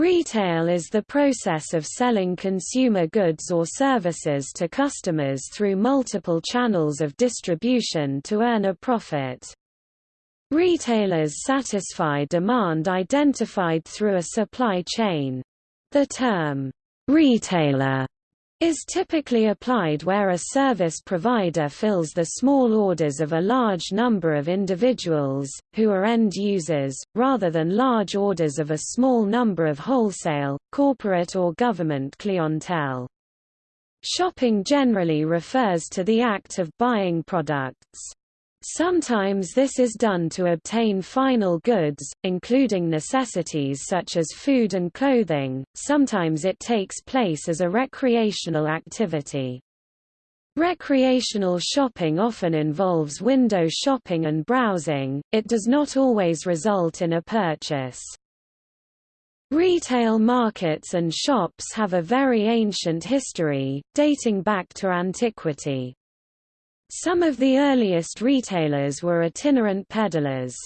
Retail is the process of selling consumer goods or services to customers through multiple channels of distribution to earn a profit. Retailers satisfy demand identified through a supply chain. The term, retailer is typically applied where a service provider fills the small orders of a large number of individuals, who are end users, rather than large orders of a small number of wholesale, corporate or government clientele. Shopping generally refers to the act of buying products. Sometimes this is done to obtain final goods, including necessities such as food and clothing, sometimes it takes place as a recreational activity. Recreational shopping often involves window shopping and browsing, it does not always result in a purchase. Retail markets and shops have a very ancient history, dating back to antiquity. Some of the earliest retailers were itinerant peddlers.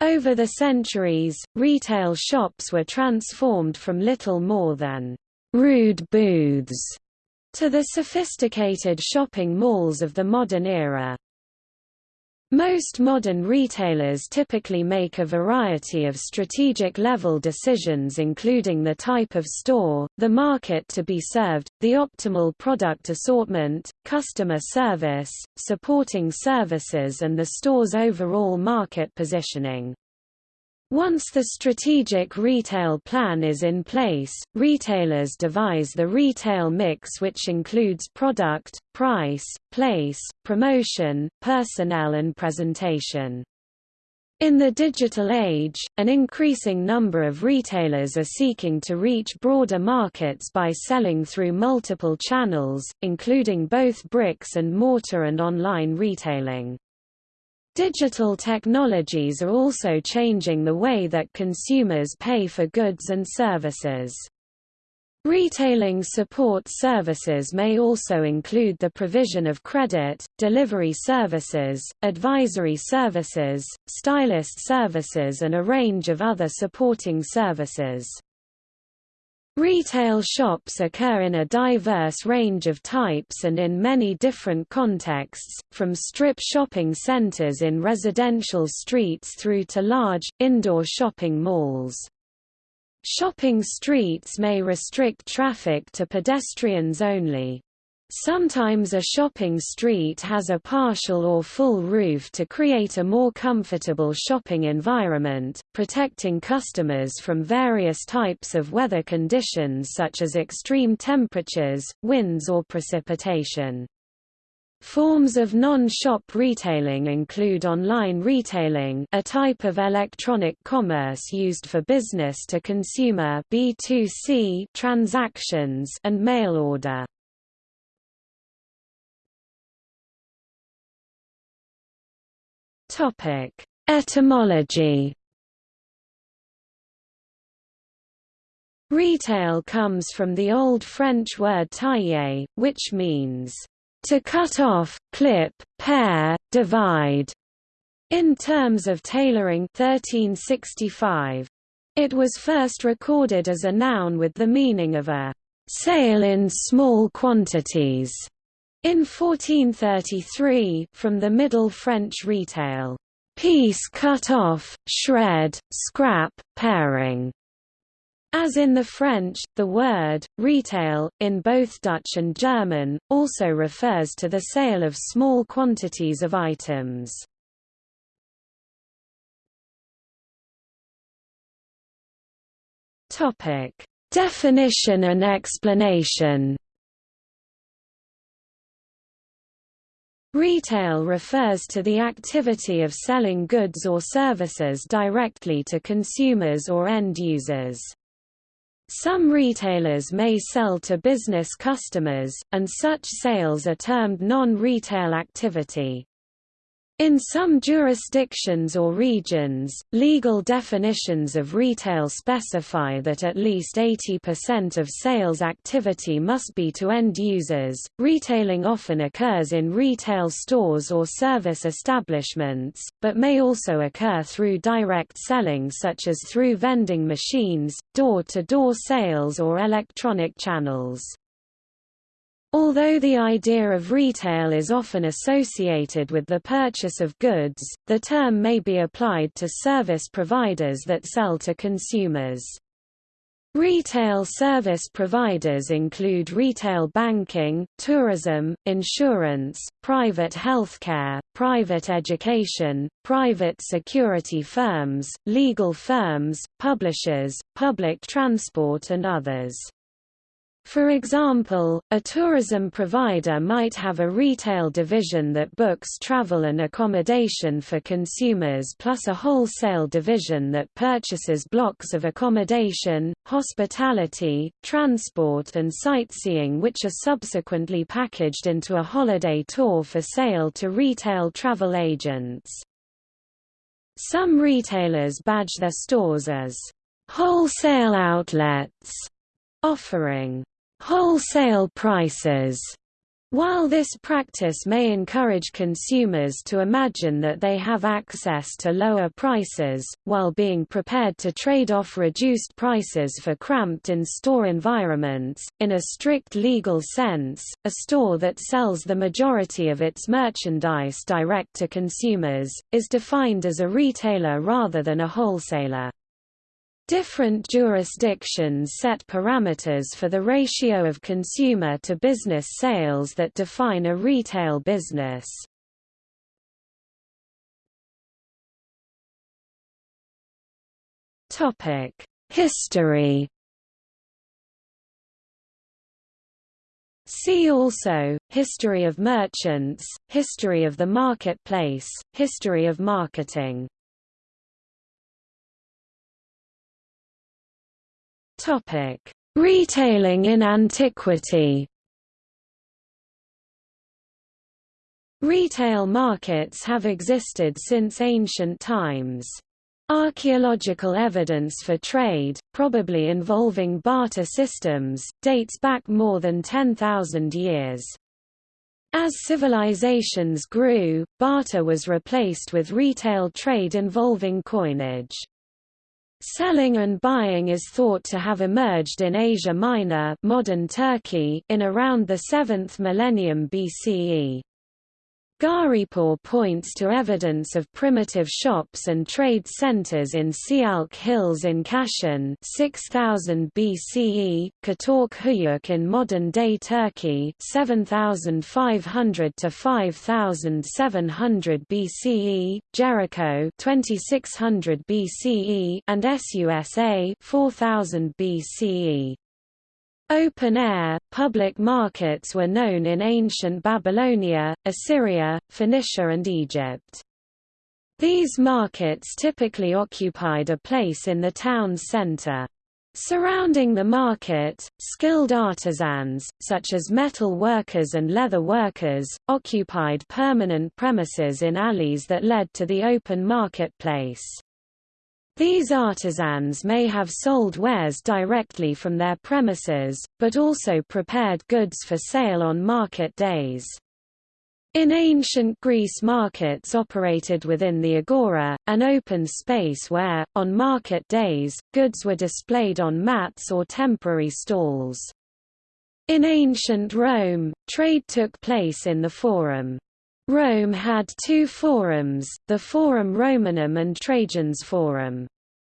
Over the centuries, retail shops were transformed from little more than rude booths to the sophisticated shopping malls of the modern era. Most modern retailers typically make a variety of strategic-level decisions including the type of store, the market to be served, the optimal product assortment, customer service, supporting services and the store's overall market positioning. Once the strategic retail plan is in place, retailers devise the retail mix which includes product, price, place, promotion, personnel and presentation. In the digital age, an increasing number of retailers are seeking to reach broader markets by selling through multiple channels, including both bricks and mortar and online retailing. Digital technologies are also changing the way that consumers pay for goods and services. Retailing support services may also include the provision of credit, delivery services, advisory services, stylist services and a range of other supporting services. Retail shops occur in a diverse range of types and in many different contexts, from strip shopping centers in residential streets through to large, indoor shopping malls. Shopping streets may restrict traffic to pedestrians only. Sometimes a shopping street has a partial or full roof to create a more comfortable shopping environment, protecting customers from various types of weather conditions such as extreme temperatures, winds or precipitation. Forms of non-shop retailing include online retailing a type of electronic commerce used for business-to-consumer transactions and mail order. Topic: Etymology. Retail comes from the Old French word tailler, which means to cut off, clip, pare, divide. In terms of tailoring 1365. It was first recorded as a noun with the meaning of a sale in small quantities. In 1433, from the Middle French retail, piece cut off, shred, scrap, paring. As in the French, the word, retail, in both Dutch and German, also refers to the sale of small quantities of items. Definition and explanation Retail refers to the activity of selling goods or services directly to consumers or end users. Some retailers may sell to business customers, and such sales are termed non-retail activity. In some jurisdictions or regions, legal definitions of retail specify that at least 80% of sales activity must be to end users. Retailing often occurs in retail stores or service establishments, but may also occur through direct selling such as through vending machines, door-to-door -door sales or electronic channels. Although the idea of retail is often associated with the purchase of goods, the term may be applied to service providers that sell to consumers. Retail service providers include retail banking, tourism, insurance, private healthcare, private education, private security firms, legal firms, publishers, public transport and others. For example, a tourism provider might have a retail division that books travel and accommodation for consumers plus a wholesale division that purchases blocks of accommodation, hospitality, transport and sightseeing which are subsequently packaged into a holiday tour for sale to retail travel agents. Some retailers badge their stores as wholesale outlets, offering wholesale prices. While this practice may encourage consumers to imagine that they have access to lower prices, while being prepared to trade off reduced prices for cramped in-store environments, in a strict legal sense, a store that sells the majority of its merchandise direct to consumers, is defined as a retailer rather than a wholesaler. Different jurisdictions set parameters for the ratio of consumer to business sales that define a retail business. History See also, History of merchants, History of the marketplace, History of marketing Topic: Retailing in antiquity. Retail markets have existed since ancient times. Archaeological evidence for trade, probably involving barter systems, dates back more than 10,000 years. As civilizations grew, barter was replaced with retail trade involving coinage. Selling and buying is thought to have emerged in Asia Minor modern Turkey in around the 7th millennium BCE. Gharipur points to evidence of primitive shops and trade centers in Sialk Hills in Kashan 6000 BCE, Katork in modern-day Turkey 7500 to 5700 BCE, Jericho 2600 BCE and Susa 4000 BCE. Open-air, public markets were known in ancient Babylonia, Assyria, Phoenicia and Egypt. These markets typically occupied a place in the town's center. Surrounding the market, skilled artisans, such as metal workers and leather workers, occupied permanent premises in alleys that led to the open marketplace. These artisans may have sold wares directly from their premises, but also prepared goods for sale on market days. In ancient Greece markets operated within the agora, an open space where, on market days, goods were displayed on mats or temporary stalls. In ancient Rome, trade took place in the Forum. Rome had two forums, the Forum Romanum and Trajan's Forum.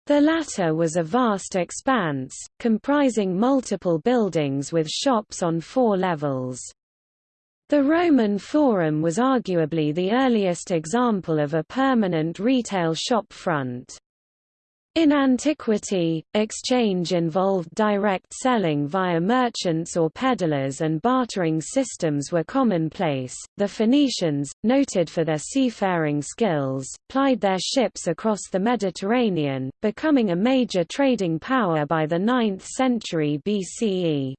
The latter was a vast expanse, comprising multiple buildings with shops on four levels. The Roman Forum was arguably the earliest example of a permanent retail shop front. In antiquity, exchange involved direct selling via merchants or peddlers and bartering systems were commonplace. The Phoenicians, noted for their seafaring skills, plied their ships across the Mediterranean, becoming a major trading power by the 9th century BCE.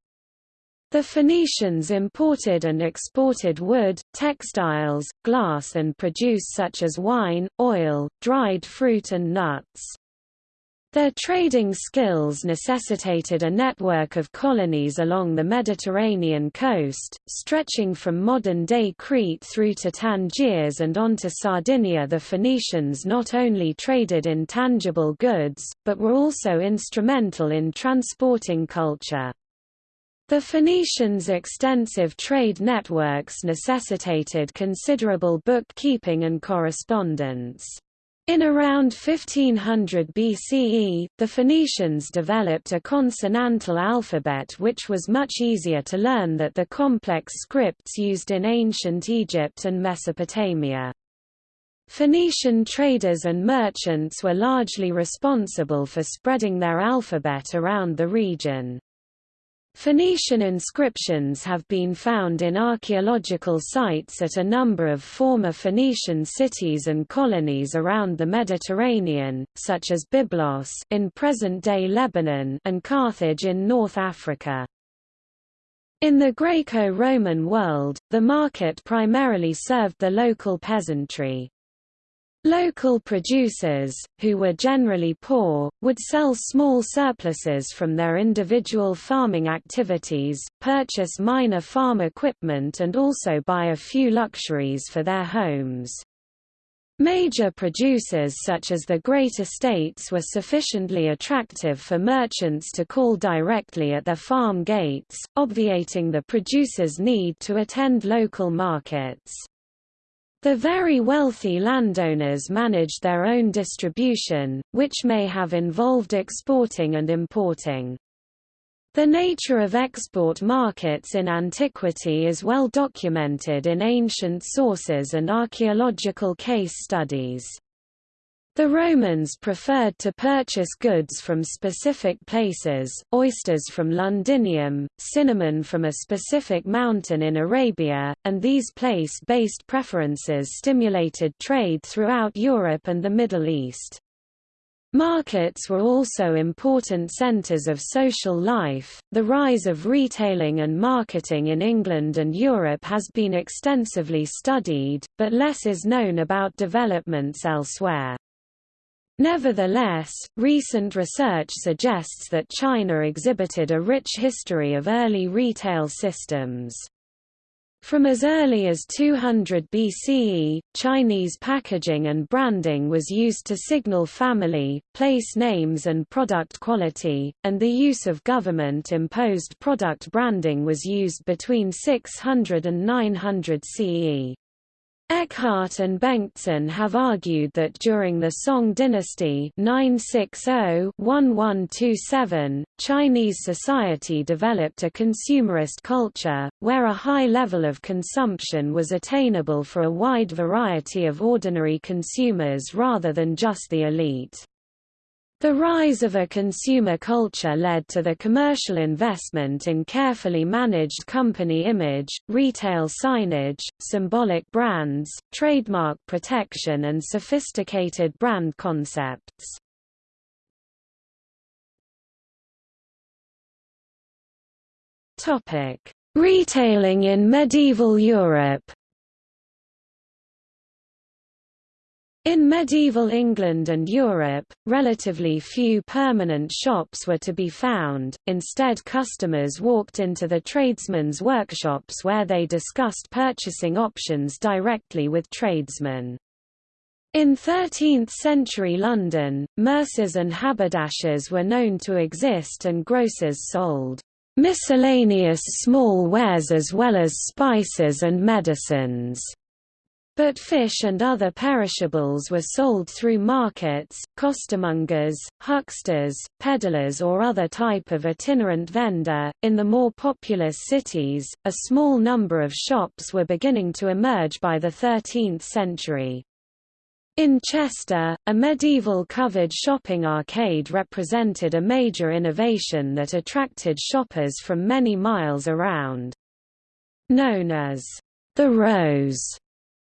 The Phoenicians imported and exported wood, textiles, glass and produce such as wine, oil, dried fruit and nuts. Their trading skills necessitated a network of colonies along the Mediterranean coast, stretching from modern-day Crete through to Tangiers and on to Sardinia The Phoenicians not only traded in tangible goods, but were also instrumental in transporting culture. The Phoenicians' extensive trade networks necessitated considerable bookkeeping and correspondence. In around 1500 BCE, the Phoenicians developed a consonantal alphabet which was much easier to learn than the complex scripts used in ancient Egypt and Mesopotamia. Phoenician traders and merchants were largely responsible for spreading their alphabet around the region. Phoenician inscriptions have been found in archaeological sites at a number of former Phoenician cities and colonies around the Mediterranean, such as Byblos in present-day Lebanon and Carthage in North Africa. In the Greco-Roman world, the market primarily served the local peasantry. Local producers, who were generally poor, would sell small surpluses from their individual farming activities, purchase minor farm equipment and also buy a few luxuries for their homes. Major producers such as the great estates were sufficiently attractive for merchants to call directly at their farm gates, obviating the producer's need to attend local markets. The very wealthy landowners managed their own distribution, which may have involved exporting and importing. The nature of export markets in antiquity is well documented in ancient sources and archaeological case studies. The Romans preferred to purchase goods from specific places, oysters from Londinium, cinnamon from a specific mountain in Arabia, and these place-based preferences stimulated trade throughout Europe and the Middle East. Markets were also important centers of social life. The rise of retailing and marketing in England and Europe has been extensively studied, but less is known about developments elsewhere. Nevertheless, recent research suggests that China exhibited a rich history of early retail systems. From as early as 200 BCE, Chinese packaging and branding was used to signal family, place names and product quality, and the use of government-imposed product branding was used between 600 and 900 CE. Eckhardt and Bengtsson have argued that during the Song dynasty 960-1127, Chinese society developed a consumerist culture, where a high level of consumption was attainable for a wide variety of ordinary consumers rather than just the elite. The rise of a consumer culture led to the commercial investment in carefully managed company image, retail signage, symbolic brands, trademark protection and sophisticated brand concepts. Retailing in medieval Europe In medieval England and Europe, relatively few permanent shops were to be found, instead customers walked into the tradesmen's workshops where they discussed purchasing options directly with tradesmen. In 13th-century London, mercers and haberdashers were known to exist and grocers sold miscellaneous small wares as well as spices and medicines. But fish and other perishables were sold through markets, costermongers, hucksters, peddlers, or other type of itinerant vendor. In the more populous cities, a small number of shops were beginning to emerge by the 13th century. In Chester, a medieval covered shopping arcade represented a major innovation that attracted shoppers from many miles around. Known as the Rows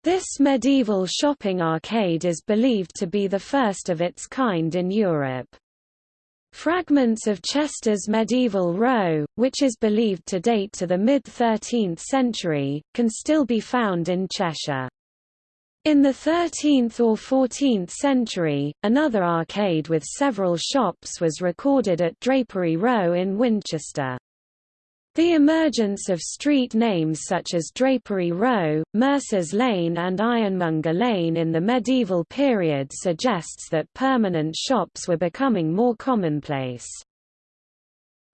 this medieval shopping arcade is believed to be the first of its kind in Europe. Fragments of Chester's medieval Row, which is believed to date to the mid-13th century, can still be found in Cheshire. In the 13th or 14th century, another arcade with several shops was recorded at Drapery Row in Winchester. The emergence of street names such as Drapery Row, Mercer's Lane and Ironmonger Lane in the medieval period suggests that permanent shops were becoming more commonplace.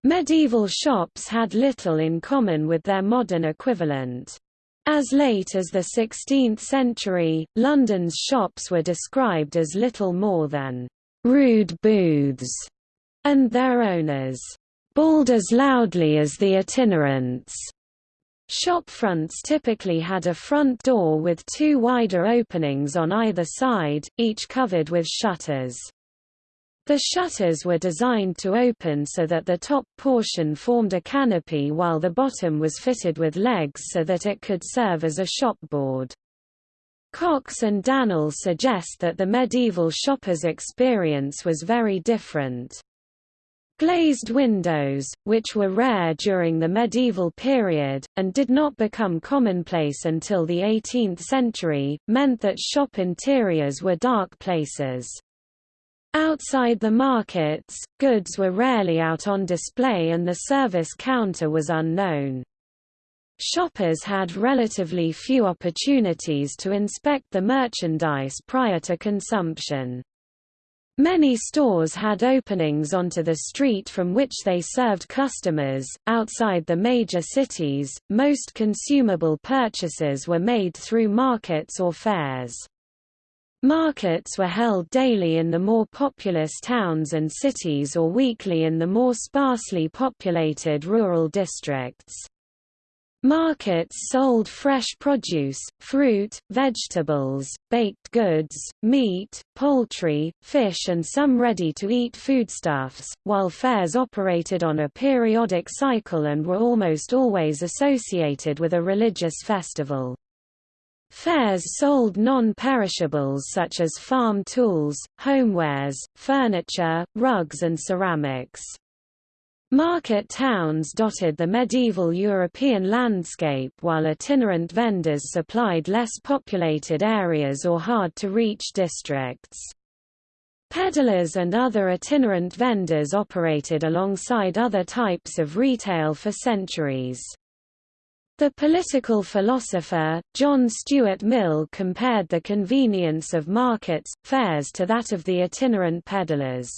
Medieval shops had little in common with their modern equivalent. As late as the 16th century, London's shops were described as little more than rude booths, and their owners bawled as loudly as the itinerants. Shop fronts typically had a front door with two wider openings on either side, each covered with shutters. The shutters were designed to open so that the top portion formed a canopy while the bottom was fitted with legs so that it could serve as a shopboard. Cox and Dannehl suggest that the medieval shopper's experience was very different. Glazed windows, which were rare during the medieval period, and did not become commonplace until the 18th century, meant that shop interiors were dark places. Outside the markets, goods were rarely out on display and the service counter was unknown. Shoppers had relatively few opportunities to inspect the merchandise prior to consumption. Many stores had openings onto the street from which they served customers. Outside the major cities, most consumable purchases were made through markets or fairs. Markets were held daily in the more populous towns and cities or weekly in the more sparsely populated rural districts. Markets sold fresh produce, fruit, vegetables, baked goods, meat, poultry, fish and some ready-to-eat foodstuffs, while fairs operated on a periodic cycle and were almost always associated with a religious festival. Fairs sold non-perishables such as farm tools, homewares, furniture, rugs and ceramics. Market towns dotted the medieval European landscape while itinerant vendors supplied less populated areas or hard-to-reach districts. Peddlers and other itinerant vendors operated alongside other types of retail for centuries. The political philosopher, John Stuart Mill compared the convenience of markets, fairs to that of the itinerant peddlers.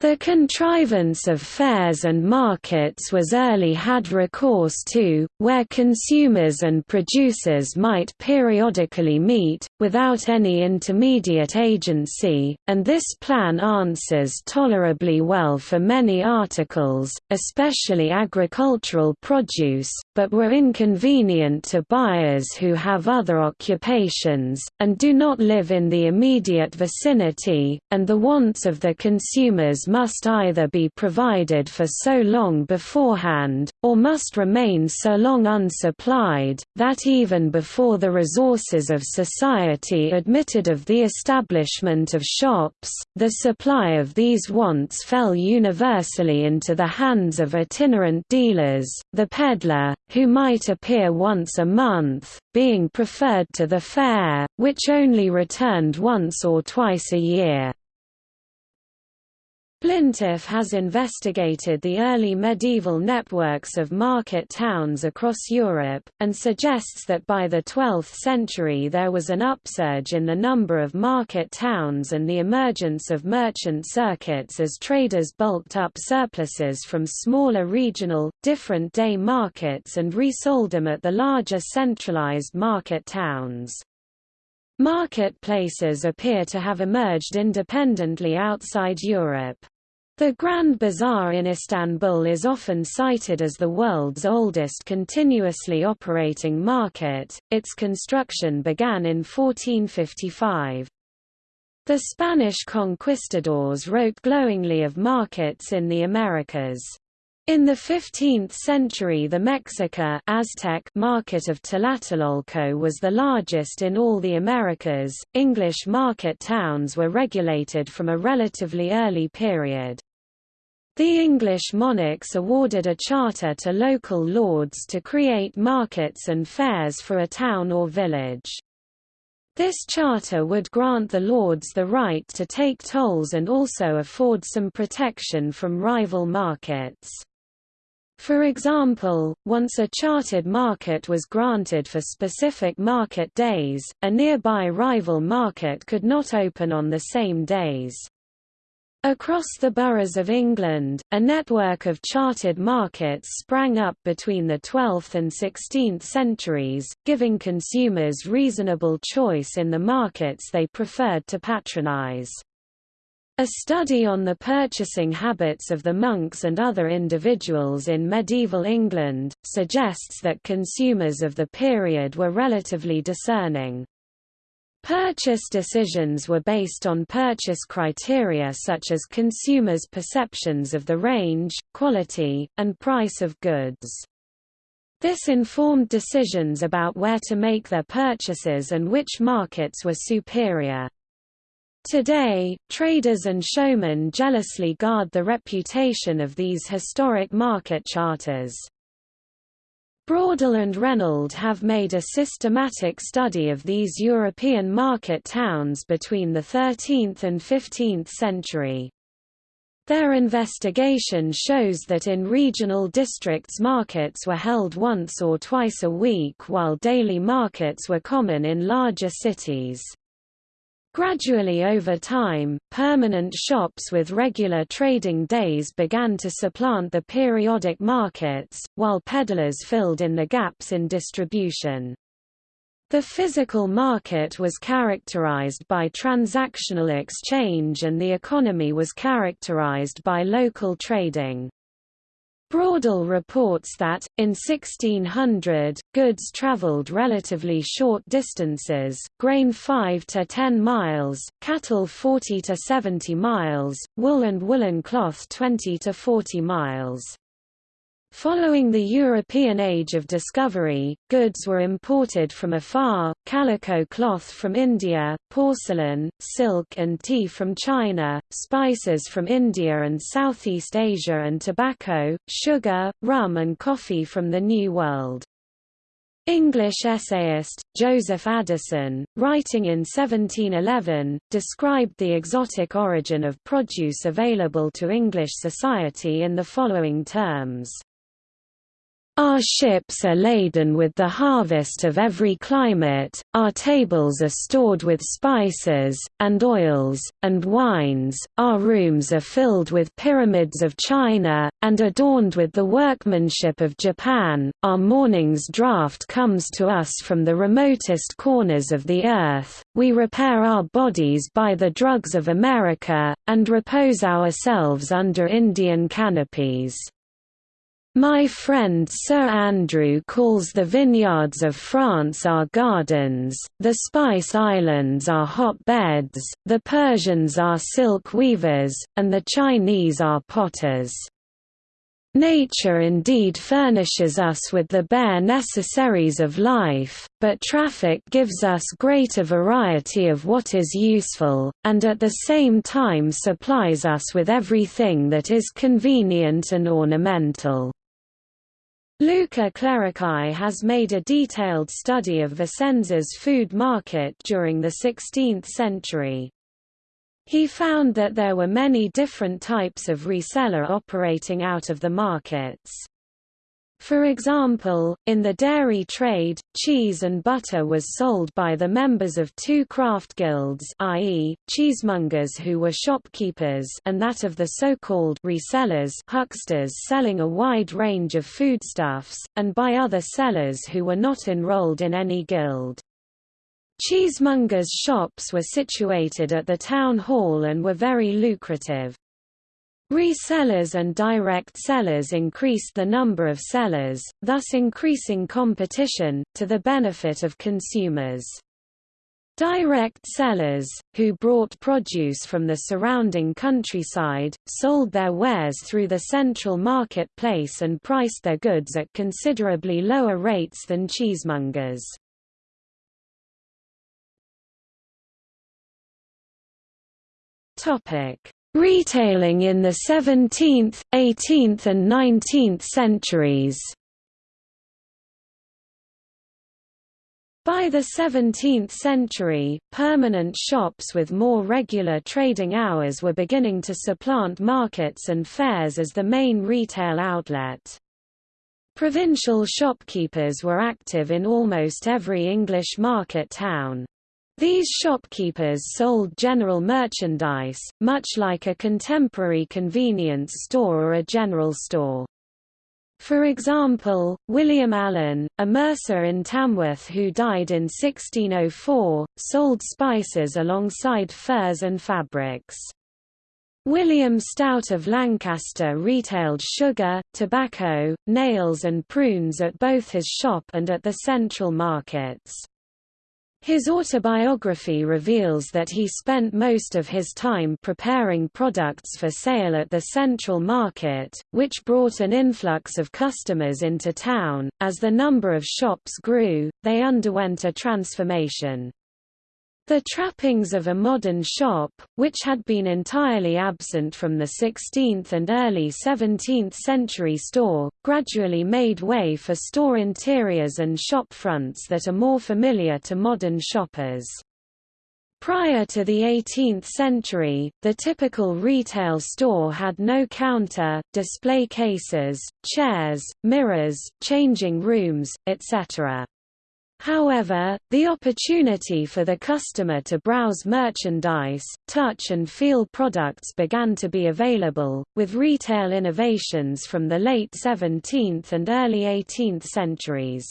The contrivance of fairs and markets was early had recourse to, where consumers and producers might periodically meet, without any intermediate agency, and this plan answers tolerably well for many articles, especially agricultural produce, but were inconvenient to buyers who have other occupations, and do not live in the immediate vicinity, and the wants of the consumers must either be provided for so long beforehand, or must remain so long unsupplied, that even before the resources of society admitted of the establishment of shops, the supply of these wants fell universally into the hands of itinerant dealers, the peddler, who might appear once a month, being preferred to the fair, which only returned once or twice a year. Flintiff has investigated the early medieval networks of market towns across Europe, and suggests that by the 12th century there was an upsurge in the number of market towns and the emergence of merchant circuits as traders bulked up surpluses from smaller regional, different-day markets and resold them at the larger centralized market towns. Marketplaces appear to have emerged independently outside Europe. The Grand Bazaar in Istanbul is often cited as the world's oldest continuously operating market. Its construction began in 1455. The Spanish conquistadors wrote glowingly of markets in the Americas. In the 15th century the Mexica Aztec market of Tlatelolco was the largest in all the Americas. English market towns were regulated from a relatively early period. The English monarchs awarded a charter to local lords to create markets and fairs for a town or village. This charter would grant the lords the right to take tolls and also afford some protection from rival markets. For example, once a chartered market was granted for specific market days, a nearby rival market could not open on the same days. Across the boroughs of England, a network of chartered markets sprang up between the 12th and 16th centuries, giving consumers reasonable choice in the markets they preferred to patronize. A study on the purchasing habits of the monks and other individuals in medieval England, suggests that consumers of the period were relatively discerning. Purchase decisions were based on purchase criteria such as consumers' perceptions of the range, quality, and price of goods. This informed decisions about where to make their purchases and which markets were superior. Today, traders and showmen jealously guard the reputation of these historic market charters. Braudel and Reynold have made a systematic study of these European market towns between the 13th and 15th century. Their investigation shows that in regional districts markets were held once or twice a week while daily markets were common in larger cities. Gradually over time, permanent shops with regular trading days began to supplant the periodic markets, while peddlers filled in the gaps in distribution. The physical market was characterized by transactional exchange and the economy was characterized by local trading. Braudel reports that, in 1600, goods traveled relatively short distances, grain 5 to 10 miles, cattle 40 to 70 miles, wool and woolen cloth 20 to 40 miles. Following the European Age of Discovery, goods were imported from afar, calico cloth from India, porcelain, silk and tea from China, spices from India and Southeast Asia and tobacco, sugar, rum and coffee from the New World. English essayist, Joseph Addison, writing in 1711, described the exotic origin of produce available to English society in the following terms. Our ships are laden with the harvest of every climate, our tables are stored with spices, and oils, and wines, our rooms are filled with pyramids of China, and adorned with the workmanship of Japan, our morning's draught comes to us from the remotest corners of the earth, we repair our bodies by the drugs of America, and repose ourselves under Indian canopies. My friend Sir Andrew calls the vineyards of France our gardens, the Spice Islands our hotbeds, the Persians our silk weavers, and the Chinese our potters. Nature indeed furnishes us with the bare necessaries of life, but traffic gives us greater variety of what is useful, and at the same time supplies us with everything that is convenient and ornamental. Luca Clerici has made a detailed study of Vicenza's food market during the 16th century. He found that there were many different types of reseller operating out of the markets. For example, in the dairy trade, cheese and butter was sold by the members of two craft guilds i.e., cheesemongers who were shopkeepers and that of the so-called resellers hucksters selling a wide range of foodstuffs, and by other sellers who were not enrolled in any guild. Cheesemongers' shops were situated at the town hall and were very lucrative. Resellers and direct sellers increased the number of sellers, thus increasing competition, to the benefit of consumers. Direct sellers, who brought produce from the surrounding countryside, sold their wares through the central marketplace and priced their goods at considerably lower rates than cheesemongers. Retailing in the 17th, 18th and 19th centuries By the 17th century, permanent shops with more regular trading hours were beginning to supplant markets and fairs as the main retail outlet. Provincial shopkeepers were active in almost every English market town. These shopkeepers sold general merchandise, much like a contemporary convenience store or a general store. For example, William Allen, a mercer in Tamworth who died in 1604, sold spices alongside furs and fabrics. William Stout of Lancaster retailed sugar, tobacco, nails and prunes at both his shop and at the central markets. His autobiography reveals that he spent most of his time preparing products for sale at the central market, which brought an influx of customers into town. As the number of shops grew, they underwent a transformation. The trappings of a modern shop, which had been entirely absent from the 16th and early 17th century store, gradually made way for store interiors and shop fronts that are more familiar to modern shoppers. Prior to the 18th century, the typical retail store had no counter, display cases, chairs, mirrors, changing rooms, etc. However, the opportunity for the customer to browse merchandise, touch and feel products began to be available, with retail innovations from the late 17th and early 18th centuries.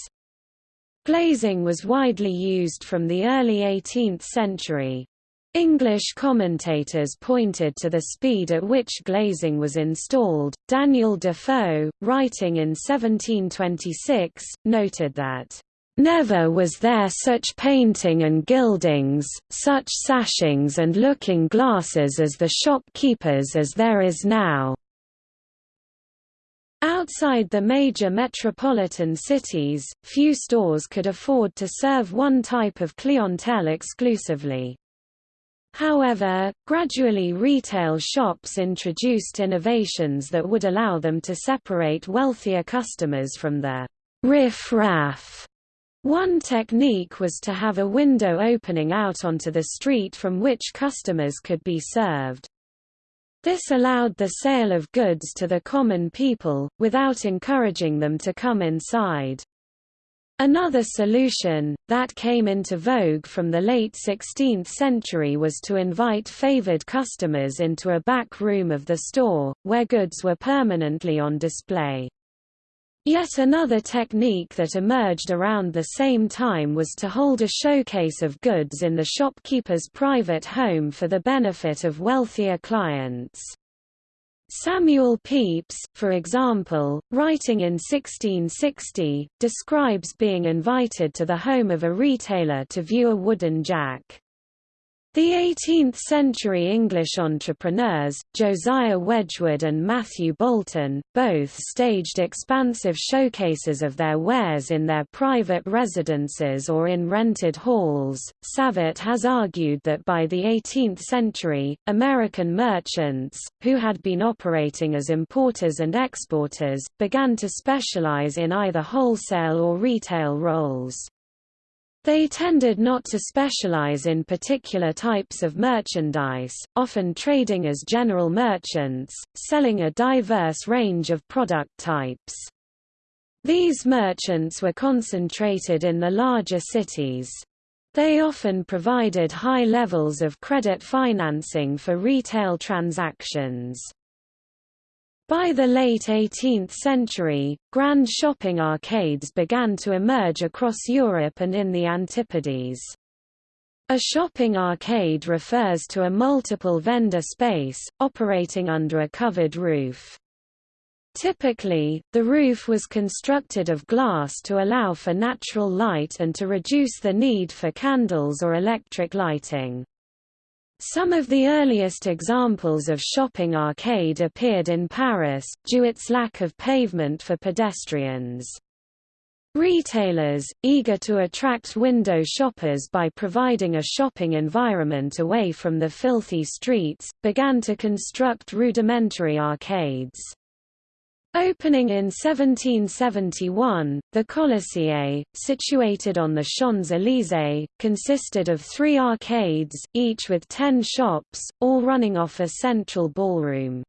Glazing was widely used from the early 18th century. English commentators pointed to the speed at which glazing was installed. Daniel Defoe, writing in 1726, noted that Never was there such painting and gildings, such sashings and looking glasses as the shopkeepers as there is now. Outside the major metropolitan cities, few stores could afford to serve one type of clientele exclusively. However, gradually retail shops introduced innovations that would allow them to separate wealthier customers from the riff-raff one technique was to have a window opening out onto the street from which customers could be served. This allowed the sale of goods to the common people, without encouraging them to come inside. Another solution, that came into vogue from the late 16th century was to invite favored customers into a back room of the store, where goods were permanently on display. Yet another technique that emerged around the same time was to hold a showcase of goods in the shopkeeper's private home for the benefit of wealthier clients. Samuel Pepys, for example, writing in 1660, describes being invited to the home of a retailer to view a wooden jack. The 18th-century English entrepreneurs, Josiah Wedgwood and Matthew Boulton, both staged expansive showcases of their wares in their private residences or in rented halls. Savitt has argued that by the 18th century, American merchants, who had been operating as importers and exporters, began to specialize in either wholesale or retail roles. They tended not to specialize in particular types of merchandise, often trading as general merchants, selling a diverse range of product types. These merchants were concentrated in the larger cities. They often provided high levels of credit financing for retail transactions. By the late 18th century, grand shopping arcades began to emerge across Europe and in the Antipodes. A shopping arcade refers to a multiple vendor space, operating under a covered roof. Typically, the roof was constructed of glass to allow for natural light and to reduce the need for candles or electric lighting. Some of the earliest examples of shopping arcade appeared in Paris, due to its lack of pavement for pedestrians. Retailers, eager to attract window shoppers by providing a shopping environment away from the filthy streets, began to construct rudimentary arcades. Opening in 1771, the Colisée, situated on the Champs-Élysées, consisted of three arcades, each with ten shops, all running off a central ballroom.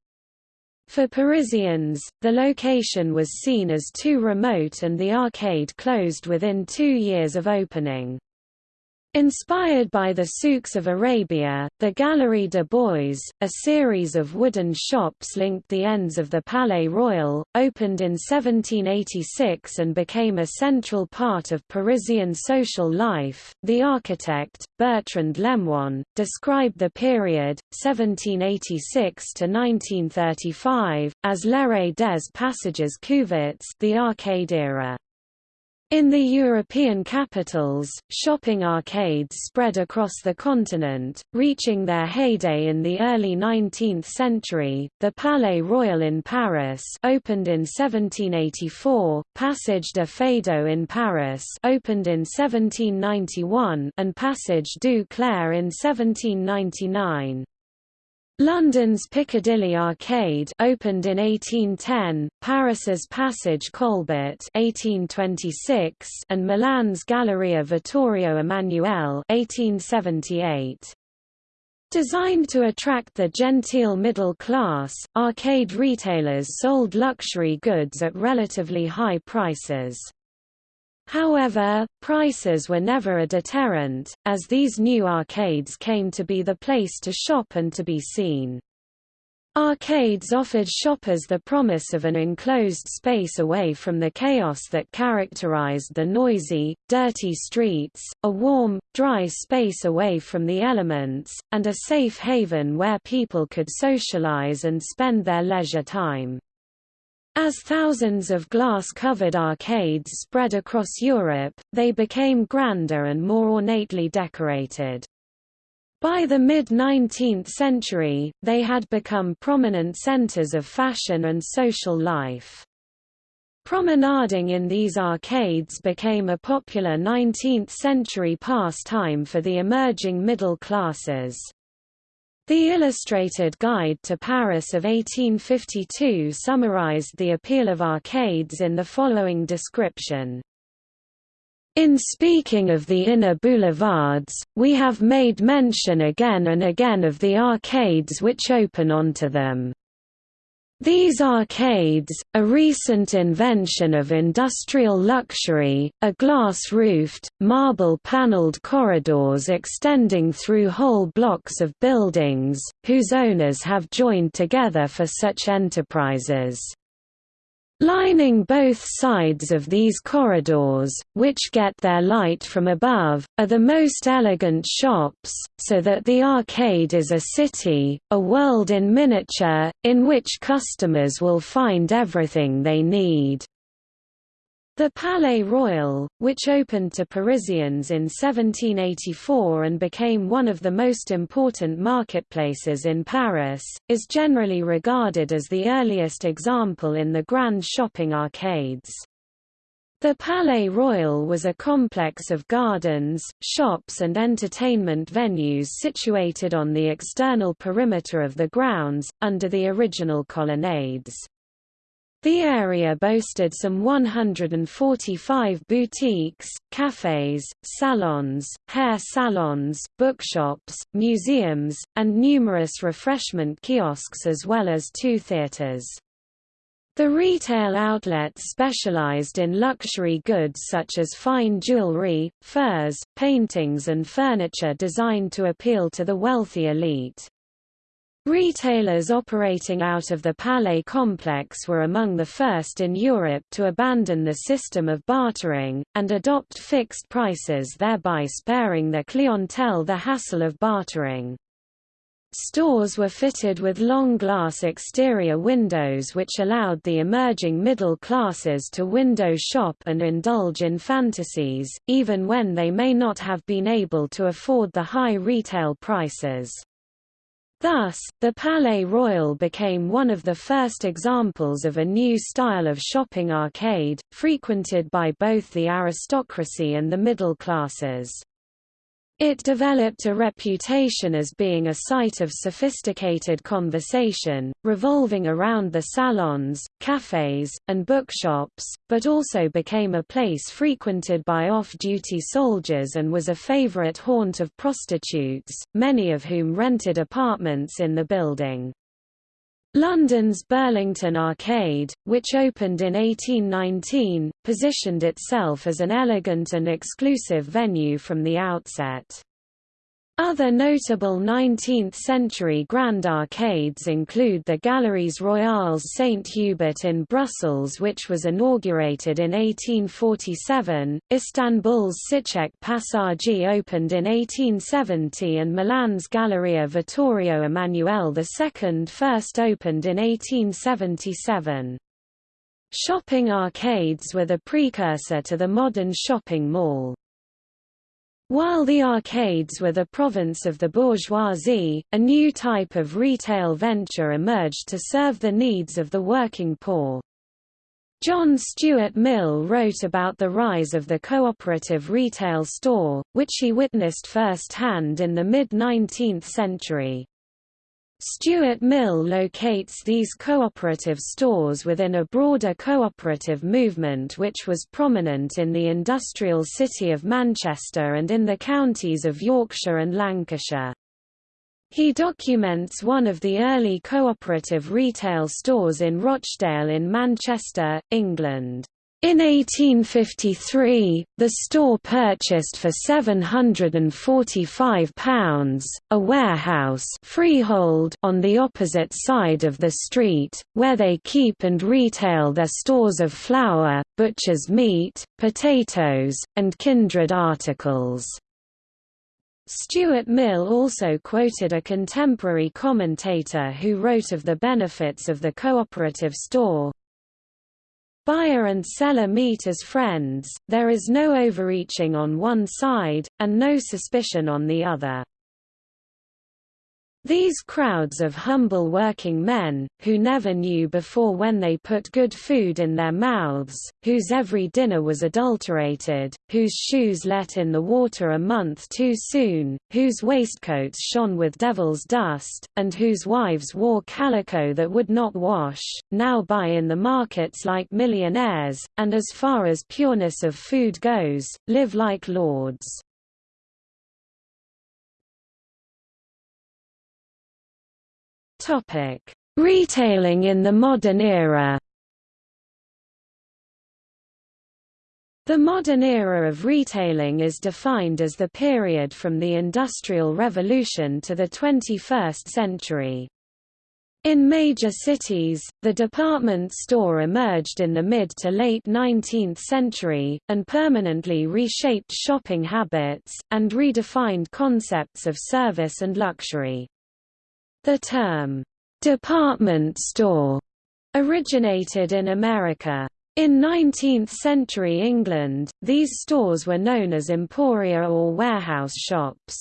For Parisians, the location was seen as too remote and the arcade closed within two years of opening. Inspired by the souks of Arabia, the Galerie de Bois, a series of wooden shops linked the ends of the Palais Royal, opened in 1786 and became a central part of Parisian social life. The architect, Bertrand Lemoine, described the period, 1786 to 1935, as l'ère des passages couverts, the arcade era. In the European capitals, shopping arcades spread across the continent, reaching their heyday in the early 19th century. The Palais Royal in Paris, opened in 1784, Passage de Feydeau in Paris, opened in 1791, and Passage du Caire in 1799. London's Piccadilly Arcade opened in 1810, Paris's Passage Colbert 1826, and Milan's Galleria Vittorio Emanuele 1878. Designed to attract the genteel middle class, arcade retailers sold luxury goods at relatively high prices. However, prices were never a deterrent, as these new arcades came to be the place to shop and to be seen. Arcades offered shoppers the promise of an enclosed space away from the chaos that characterized the noisy, dirty streets, a warm, dry space away from the elements, and a safe haven where people could socialize and spend their leisure time. As thousands of glass-covered arcades spread across Europe, they became grander and more ornately decorated. By the mid-19th century, they had become prominent centers of fashion and social life. Promenading in these arcades became a popular 19th-century pastime for the emerging middle classes. The Illustrated Guide to Paris of 1852 summarized the appeal of arcades in the following description. In speaking of the inner boulevards, we have made mention again and again of the arcades which open onto them. These arcades, a recent invention of industrial luxury, are glass-roofed, marble-paneled corridors extending through whole blocks of buildings, whose owners have joined together for such enterprises. Lining both sides of these corridors, which get their light from above, are the most elegant shops, so that the arcade is a city, a world in miniature, in which customers will find everything they need. The Palais Royal, which opened to Parisians in 1784 and became one of the most important marketplaces in Paris, is generally regarded as the earliest example in the grand shopping arcades. The Palais Royal was a complex of gardens, shops and entertainment venues situated on the external perimeter of the grounds, under the original colonnades. The area boasted some 145 boutiques, cafes, salons, hair salons, bookshops, museums, and numerous refreshment kiosks as well as two theaters. The retail outlets specialized in luxury goods such as fine jewelry, furs, paintings and furniture designed to appeal to the wealthy elite. Retailers operating out of the Palais complex were among the first in Europe to abandon the system of bartering, and adopt fixed prices thereby sparing their clientele the hassle of bartering. Stores were fitted with long glass exterior windows which allowed the emerging middle classes to window shop and indulge in fantasies, even when they may not have been able to afford the high retail prices. Thus, the Palais Royal became one of the first examples of a new style of shopping arcade, frequented by both the aristocracy and the middle classes. It developed a reputation as being a site of sophisticated conversation, revolving around the salons, cafes, and bookshops, but also became a place frequented by off-duty soldiers and was a favorite haunt of prostitutes, many of whom rented apartments in the building. London's Burlington Arcade, which opened in 1819, positioned itself as an elegant and exclusive venue from the outset. Other notable 19th-century grand arcades include the Galeries Royales St. Hubert in Brussels which was inaugurated in 1847, Istanbul's Çiçek Pasajı opened in 1870 and Milan's Galleria Vittorio Emanuele II first opened in 1877. Shopping arcades were the precursor to the modern shopping mall. While the arcades were the province of the bourgeoisie, a new type of retail venture emerged to serve the needs of the working poor. John Stuart Mill wrote about the rise of the cooperative retail store, which he witnessed firsthand in the mid-19th century. Stuart Mill locates these cooperative stores within a broader cooperative movement which was prominent in the industrial city of Manchester and in the counties of Yorkshire and Lancashire. He documents one of the early cooperative retail stores in Rochdale in Manchester, England. In 1853, the store purchased for £745, a warehouse freehold on the opposite side of the street, where they keep and retail their stores of flour, butcher's meat, potatoes, and kindred articles. Stuart Mill also quoted a contemporary commentator who wrote of the benefits of the cooperative store, Buyer and seller meet as friends, there is no overreaching on one side, and no suspicion on the other. These crowds of humble working men, who never knew before when they put good food in their mouths, whose every dinner was adulterated, whose shoes let in the water a month too soon, whose waistcoats shone with devil's dust, and whose wives wore calico that would not wash, now buy in the markets like millionaires, and as far as pureness of food goes, live like lords. Topic: Retailing in the modern era. The modern era of retailing is defined as the period from the Industrial Revolution to the 21st century. In major cities, the department store emerged in the mid to late 19th century, and permanently reshaped shopping habits, and redefined concepts of service and luxury. The term, "'department store' originated in America. In 19th-century England, these stores were known as emporia or warehouse shops.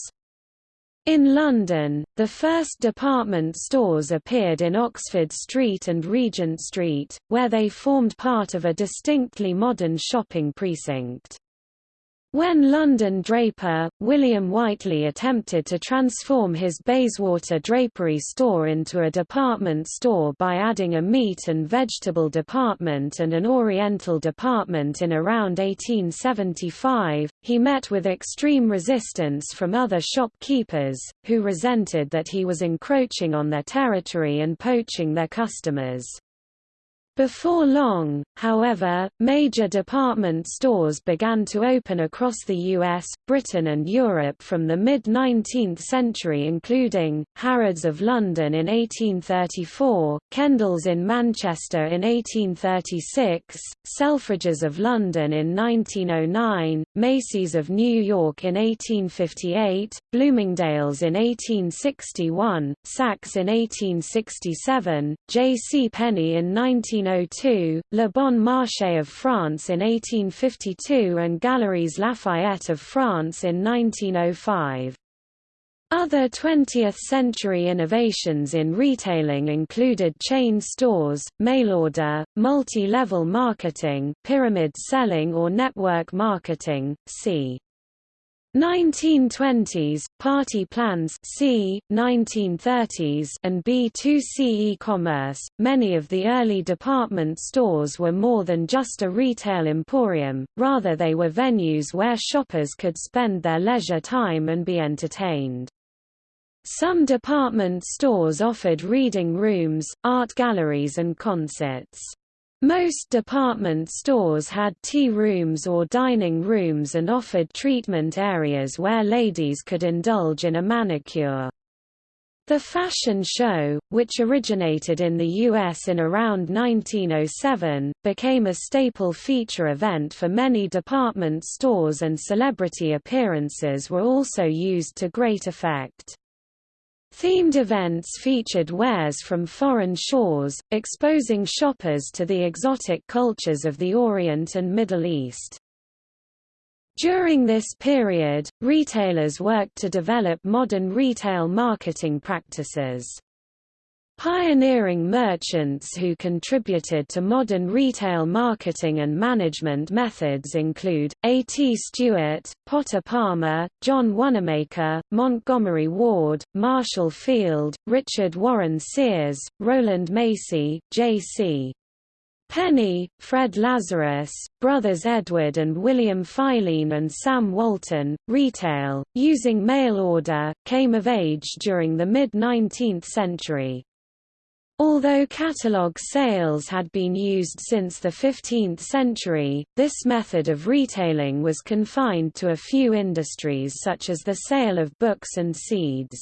In London, the first department stores appeared in Oxford Street and Regent Street, where they formed part of a distinctly modern shopping precinct. When London draper, William Whiteley attempted to transform his Bayswater drapery store into a department store by adding a meat and vegetable department and an oriental department in around 1875, he met with extreme resistance from other shopkeepers, who resented that he was encroaching on their territory and poaching their customers. Before long, however, major department stores began to open across the US, Britain and Europe from the mid-19th century including, Harrods of London in 1834, Kendals in Manchester in 1836, Selfridges of London in 1909, Macy's of New York in 1858, Bloomingdale's in 1861, Saks in 1867, J. C. Penney in 19 1802, Le Bon Marché of France in 1852 and Galeries Lafayette of France in 1905. Other 20th-century innovations in retailing included chain stores, mail-order, multi-level marketing, pyramid selling or network marketing, c. 1920s, party plans c. 1930s and B2C e-commerce. Many of the early department stores were more than just a retail emporium, rather they were venues where shoppers could spend their leisure time and be entertained. Some department stores offered reading rooms, art galleries and concerts. Most department stores had tea rooms or dining rooms and offered treatment areas where ladies could indulge in a manicure. The fashion show, which originated in the U.S. in around 1907, became a staple feature event for many department stores and celebrity appearances were also used to great effect. Themed events featured wares from foreign shores, exposing shoppers to the exotic cultures of the Orient and Middle East. During this period, retailers worked to develop modern retail marketing practices. Pioneering merchants who contributed to modern retail marketing and management methods include, A. T. Stewart, Potter Palmer, John Wanamaker, Montgomery Ward, Marshall Field, Richard Warren Sears, Rowland Macy, J. C. Penney, Fred Lazarus, brothers Edward and William Filene and Sam Walton, retail, using mail order, came of age during the mid-19th century. Although catalogue sales had been used since the 15th century, this method of retailing was confined to a few industries such as the sale of books and seeds.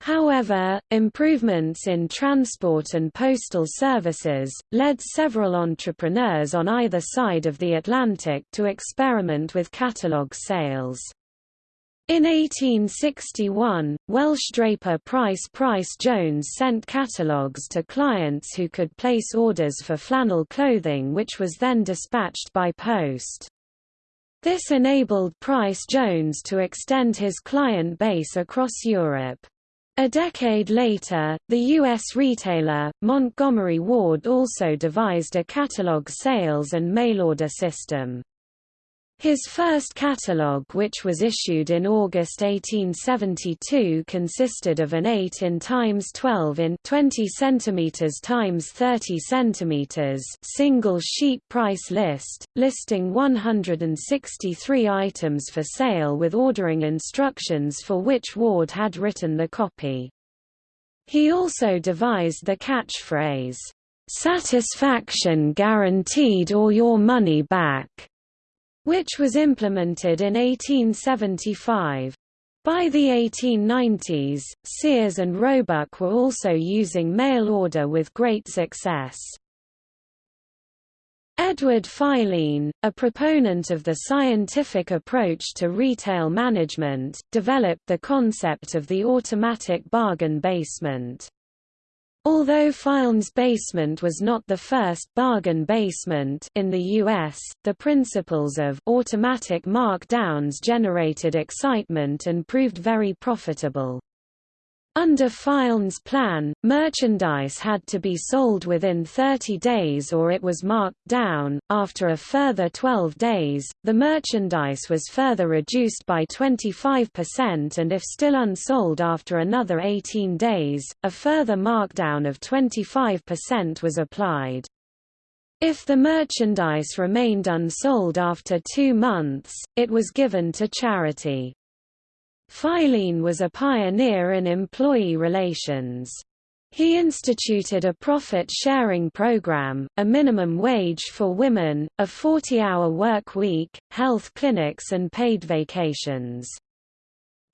However, improvements in transport and postal services, led several entrepreneurs on either side of the Atlantic to experiment with catalogue sales. In 1861, Welsh draper Pryce Pryce Jones sent catalogues to clients who could place orders for flannel clothing which was then dispatched by post. This enabled Price Jones to extend his client base across Europe. A decade later, the U.S. retailer, Montgomery Ward also devised a catalog sales and mail-order system. His first catalogue which was issued in August 1872 consisted of an 8 in times 12 in 20 cm times 30 cm single sheet price list, listing 163 items for sale with ordering instructions for which Ward had written the copy. He also devised the catchphrase, "'Satisfaction guaranteed or your money back' which was implemented in 1875. By the 1890s, Sears and Roebuck were also using mail order with great success. Edward Filene, a proponent of the scientific approach to retail management, developed the concept of the automatic bargain basement. Although Filene's basement was not the first bargain basement in the US, the principles of automatic markdowns generated excitement and proved very profitable. Under Filene's plan, merchandise had to be sold within 30 days or it was marked down. After a further 12 days, the merchandise was further reduced by 25% and if still unsold after another 18 days, a further markdown of 25% was applied. If the merchandise remained unsold after two months, it was given to charity. Filene was a pioneer in employee relations. He instituted a profit-sharing program, a minimum wage for women, a 40-hour work week, health clinics and paid vacations.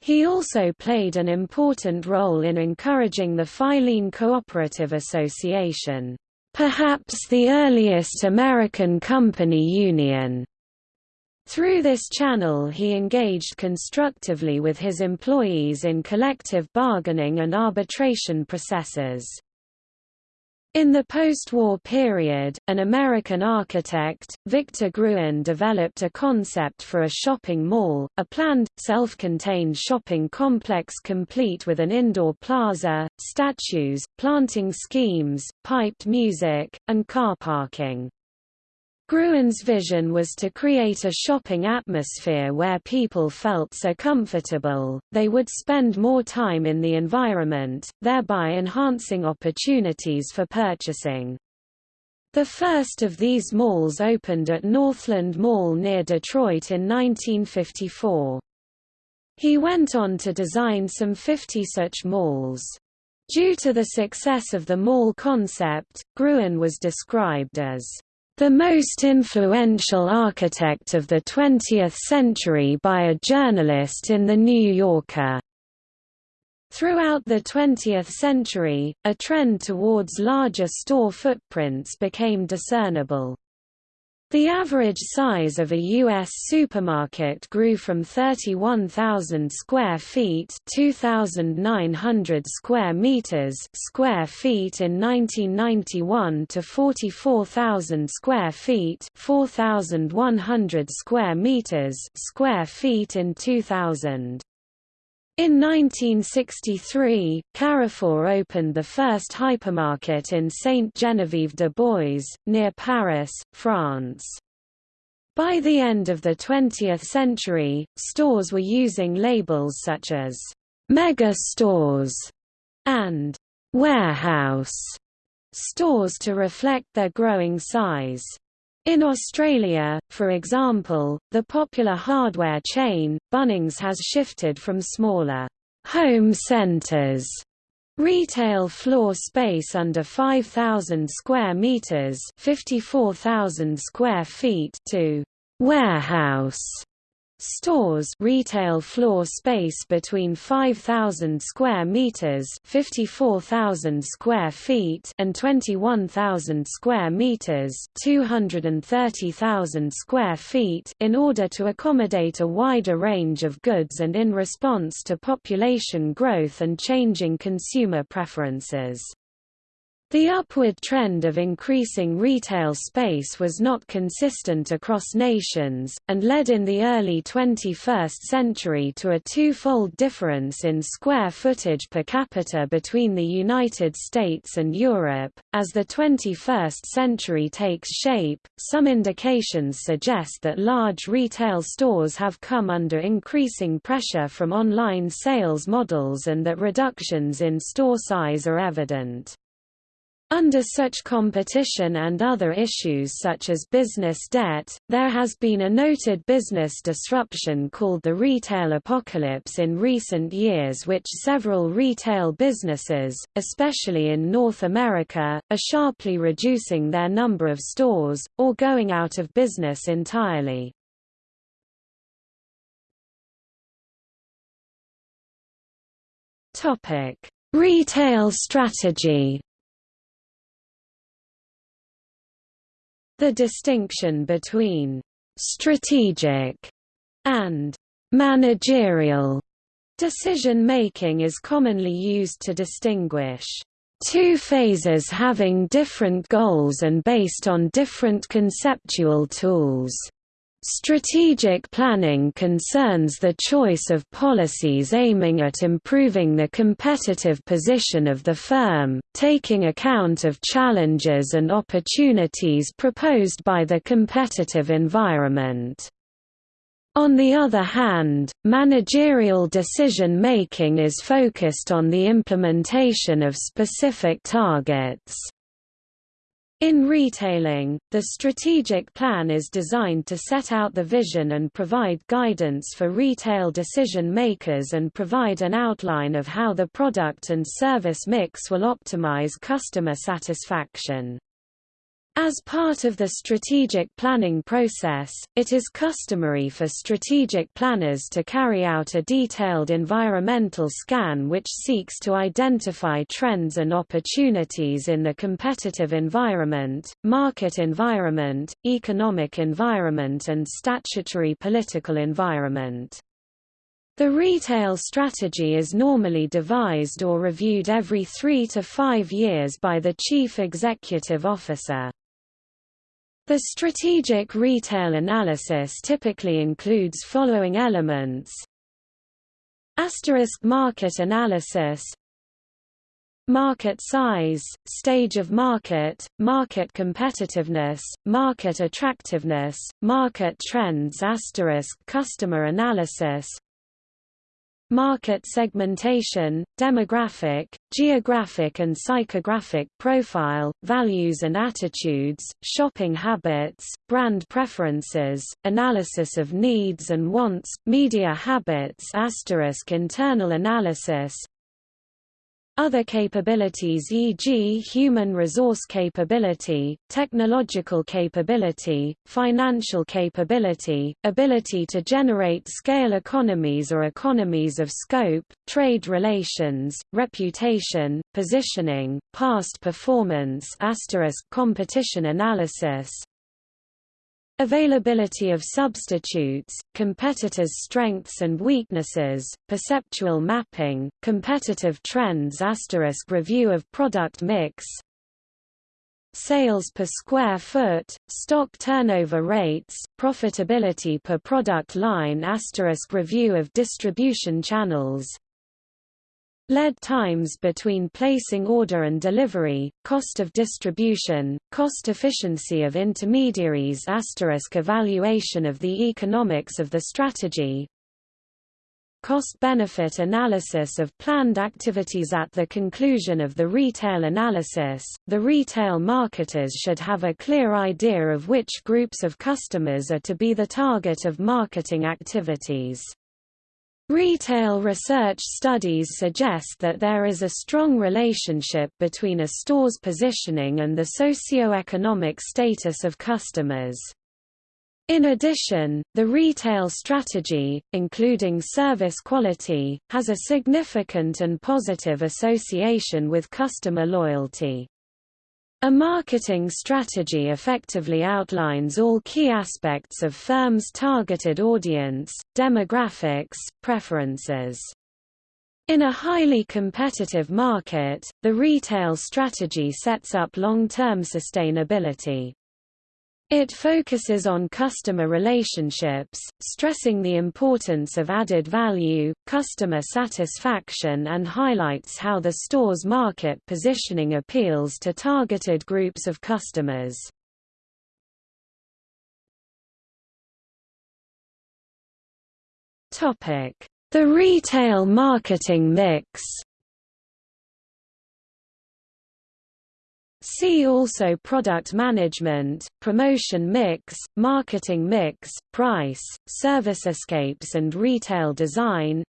He also played an important role in encouraging the Filene Cooperative Association, perhaps the earliest American company union. Through this channel he engaged constructively with his employees in collective bargaining and arbitration processes. In the post-war period, an American architect, Victor Gruen developed a concept for a shopping mall, a planned, self-contained shopping complex complete with an indoor plaza, statues, planting schemes, piped music, and car parking. Gruen's vision was to create a shopping atmosphere where people felt so comfortable, they would spend more time in the environment, thereby enhancing opportunities for purchasing. The first of these malls opened at Northland Mall near Detroit in 1954. He went on to design some 50 such malls. Due to the success of the mall concept, Gruen was described as the most influential architect of the 20th century by a journalist in The New Yorker. Throughout the 20th century, a trend towards larger store footprints became discernible. The average size of a U.S. supermarket grew from 31,000 square feet 2,900 square meters square feet in 1991 to 44,000 square feet 4,100 square meters square feet in 2000. In 1963, Carrefour opened the first hypermarket in Sainte-Geneviève-des-Bois, near Paris, France. By the end of the 20th century, stores were using labels such as «mega stores» and «warehouse» stores to reflect their growing size. In Australia, for example, the popular hardware chain, Bunnings has shifted from smaller home centres retail floor space under 5000 square meters, 54000 square feet to warehouse Stores retail floor space between 5,000 square meters, 54,000 square feet, and 21,000 square meters, 230,000 square feet, in order to accommodate a wider range of goods and in response to population growth and changing consumer preferences. The upward trend of increasing retail space was not consistent across nations, and led in the early 21st century to a twofold difference in square footage per capita between the United States and Europe. As the 21st century takes shape, some indications suggest that large retail stores have come under increasing pressure from online sales models and that reductions in store size are evident. Under such competition and other issues such as business debt, there has been a noted business disruption called the retail apocalypse in recent years which several retail businesses, especially in North America, are sharply reducing their number of stores, or going out of business entirely. Retail strategy The distinction between strategic and managerial decision-making is commonly used to distinguish two phases having different goals and based on different conceptual tools. Strategic planning concerns the choice of policies aiming at improving the competitive position of the firm, taking account of challenges and opportunities proposed by the competitive environment. On the other hand, managerial decision-making is focused on the implementation of specific targets. In retailing, the strategic plan is designed to set out the vision and provide guidance for retail decision makers and provide an outline of how the product and service mix will optimize customer satisfaction. As part of the strategic planning process, it is customary for strategic planners to carry out a detailed environmental scan which seeks to identify trends and opportunities in the competitive environment, market environment, economic environment and statutory political environment. The retail strategy is normally devised or reviewed every three to five years by the Chief Executive Officer. The strategic retail analysis typically includes following elements. Asterisk market analysis. Market size, stage of market, market competitiveness, market attractiveness, market trends asterisk customer analysis market segmentation, demographic, geographic and psychographic profile, values and attitudes, shopping habits, brand preferences, analysis of needs and wants, media habits internal analysis, other capabilities e.g. human resource capability, technological capability, financial capability, ability to generate scale economies or economies of scope, trade relations, reputation, positioning, past performance asterisk competition analysis, Availability of substitutes, competitors' strengths and weaknesses, perceptual mapping, competitive trends review of product mix Sales per square foot, stock turnover rates, profitability per product line review of distribution channels Lead times between placing order and delivery, cost of distribution, cost efficiency of intermediaries evaluation of the economics of the strategy Cost-benefit analysis of planned activities At the conclusion of the retail analysis, the retail marketers should have a clear idea of which groups of customers are to be the target of marketing activities. Retail research studies suggest that there is a strong relationship between a store's positioning and the socio-economic status of customers. In addition, the retail strategy, including service quality, has a significant and positive association with customer loyalty. A marketing strategy effectively outlines all key aspects of firms' targeted audience, demographics, preferences. In a highly competitive market, the retail strategy sets up long-term sustainability. It focuses on customer relationships, stressing the importance of added value, customer satisfaction and highlights how the store's market positioning appeals to targeted groups of customers. The retail marketing mix See also product management, promotion mix, marketing mix, price, servicescapes and retail design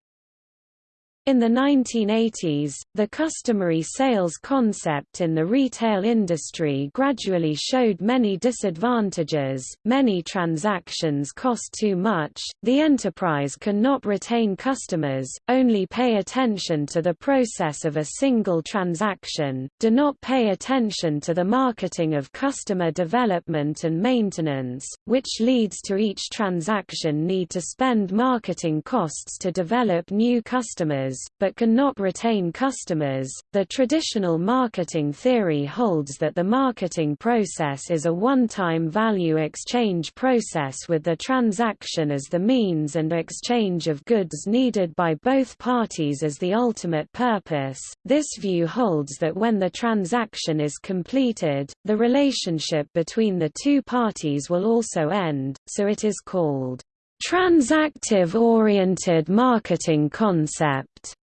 in the 1980s, the customary sales concept in the retail industry gradually showed many disadvantages, many transactions cost too much, the enterprise cannot retain customers, only pay attention to the process of a single transaction, do not pay attention to the marketing of customer development and maintenance, which leads to each transaction need to spend marketing costs to develop new customers but cannot retain customers. The traditional marketing theory holds that the marketing process is a one-time value exchange process with the transaction as the means and exchange of goods needed by both parties as the ultimate purpose. This view holds that when the transaction is completed, the relationship between the two parties will also end, so it is called transactive-oriented marketing concept.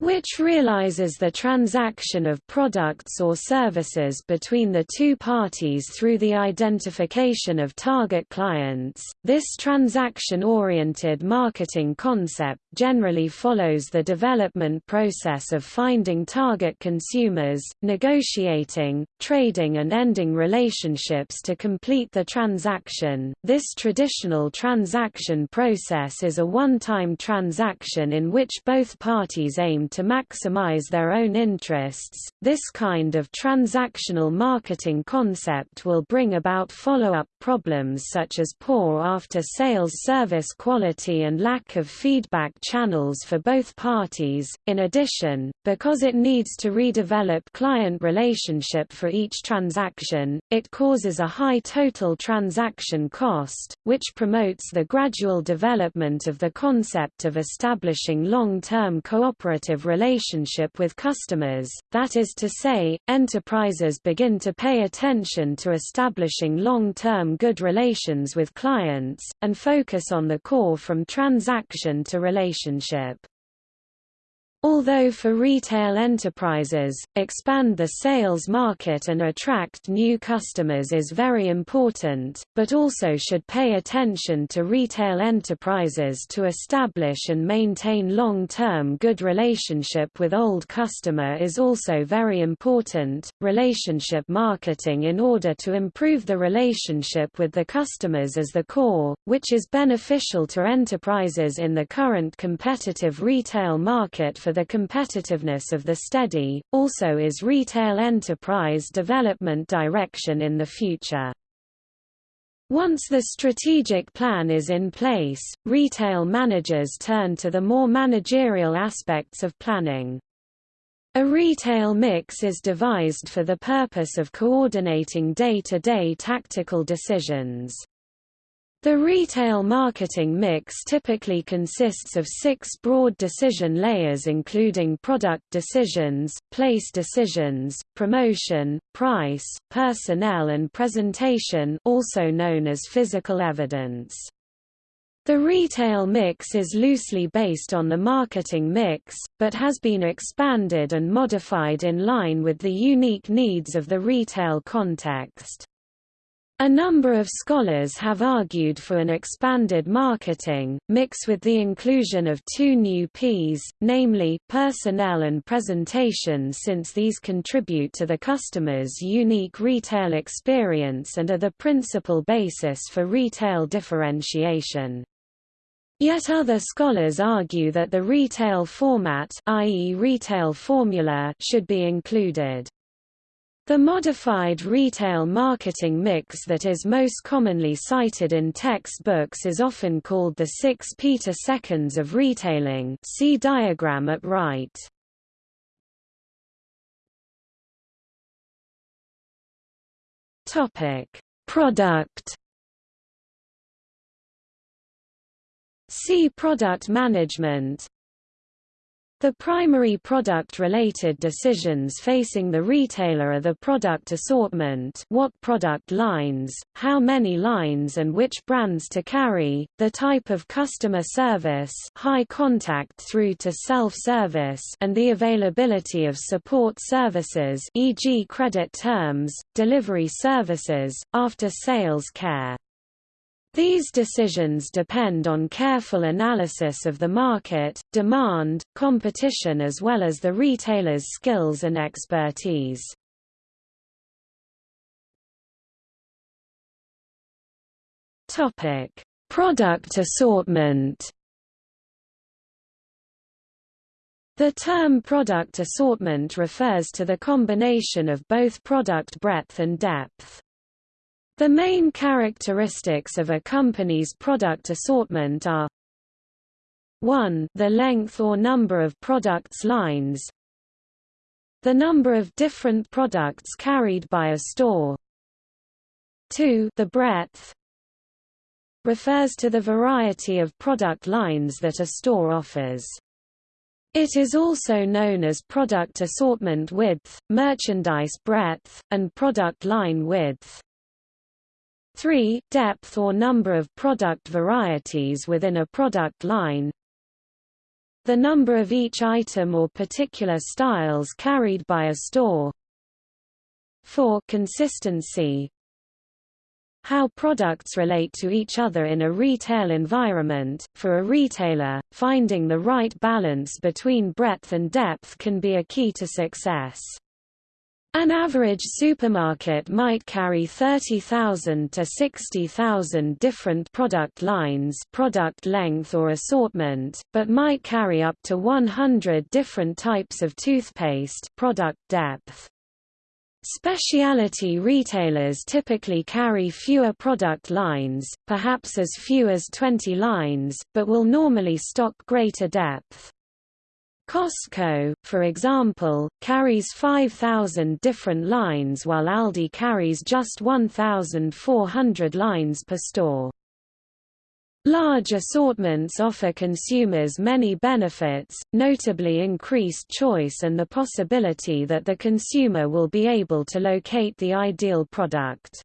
Which realizes the transaction of products or services between the two parties through the identification of target clients. This transaction-oriented marketing concept generally follows the development process of finding target consumers, negotiating, trading and ending relationships to complete the transaction. This traditional transaction process is a one-time transaction in which both parties aim to maximize their own interests. This kind of transactional marketing concept will bring about follow-up problems such as poor after-sales service quality and lack of feedback channels for both parties. In addition, because it needs to redevelop client relationship for each transaction, it causes a high total transaction cost, which promotes the gradual development of the concept of establishing long-term cooperative relationship with customers, that is to say, enterprises begin to pay attention to establishing long-term good relations with clients, and focus on the core from transaction to relationship. Although for retail enterprises, expand the sales market and attract new customers is very important, but also should pay attention to retail enterprises to establish and maintain long-term good relationship with old customer is also very important. Relationship marketing in order to improve the relationship with the customers as the core, which is beneficial to enterprises in the current competitive retail market for the competitiveness of the steady, also is retail enterprise development direction in the future. Once the strategic plan is in place, retail managers turn to the more managerial aspects of planning. A retail mix is devised for the purpose of coordinating day-to-day -day tactical decisions. The retail marketing mix typically consists of six broad decision layers including product decisions, place decisions, promotion, price, personnel and presentation also known as physical evidence. The retail mix is loosely based on the marketing mix, but has been expanded and modified in line with the unique needs of the retail context. A number of scholars have argued for an expanded marketing, mix with the inclusion of two new Ps, namely, personnel and presentation since these contribute to the customer's unique retail experience and are the principal basis for retail differentiation. Yet other scholars argue that the retail format i.e. retail formula should be included. The modified retail marketing mix that is most commonly cited in textbooks is often called the 6 Peter seconds of retailing. See diagram at right. Product. See product management the primary product-related decisions facing the retailer are the product assortment what product lines, how many lines and which brands to carry, the type of customer service high contact through to self-service and the availability of support services e.g. credit terms, delivery services, after-sales care. These decisions depend on careful analysis of the market, demand, competition as well as the retailer's skills and expertise. Topic: Product assortment. The term product assortment refers to the combination of both product breadth and depth. The main characteristics of a company's product assortment are 1 the length or number of products lines the number of different products carried by a store 2 the breadth refers to the variety of product lines that a store offers. It is also known as product assortment width, merchandise breadth, and product line width. 3. Depth or number of product varieties within a product line the number of each item or particular styles carried by a store 4 consistency how products relate to each other in a retail environment. For a retailer, finding the right balance between breadth and depth can be a key to success. An average supermarket might carry 30,000 to 60,000 different product lines product length or assortment, but might carry up to 100 different types of toothpaste product depth. Specialty retailers typically carry fewer product lines, perhaps as few as 20 lines, but will normally stock greater depth. Costco, for example, carries 5,000 different lines while Aldi carries just 1,400 lines per store. Large assortments offer consumers many benefits, notably increased choice and the possibility that the consumer will be able to locate the ideal product.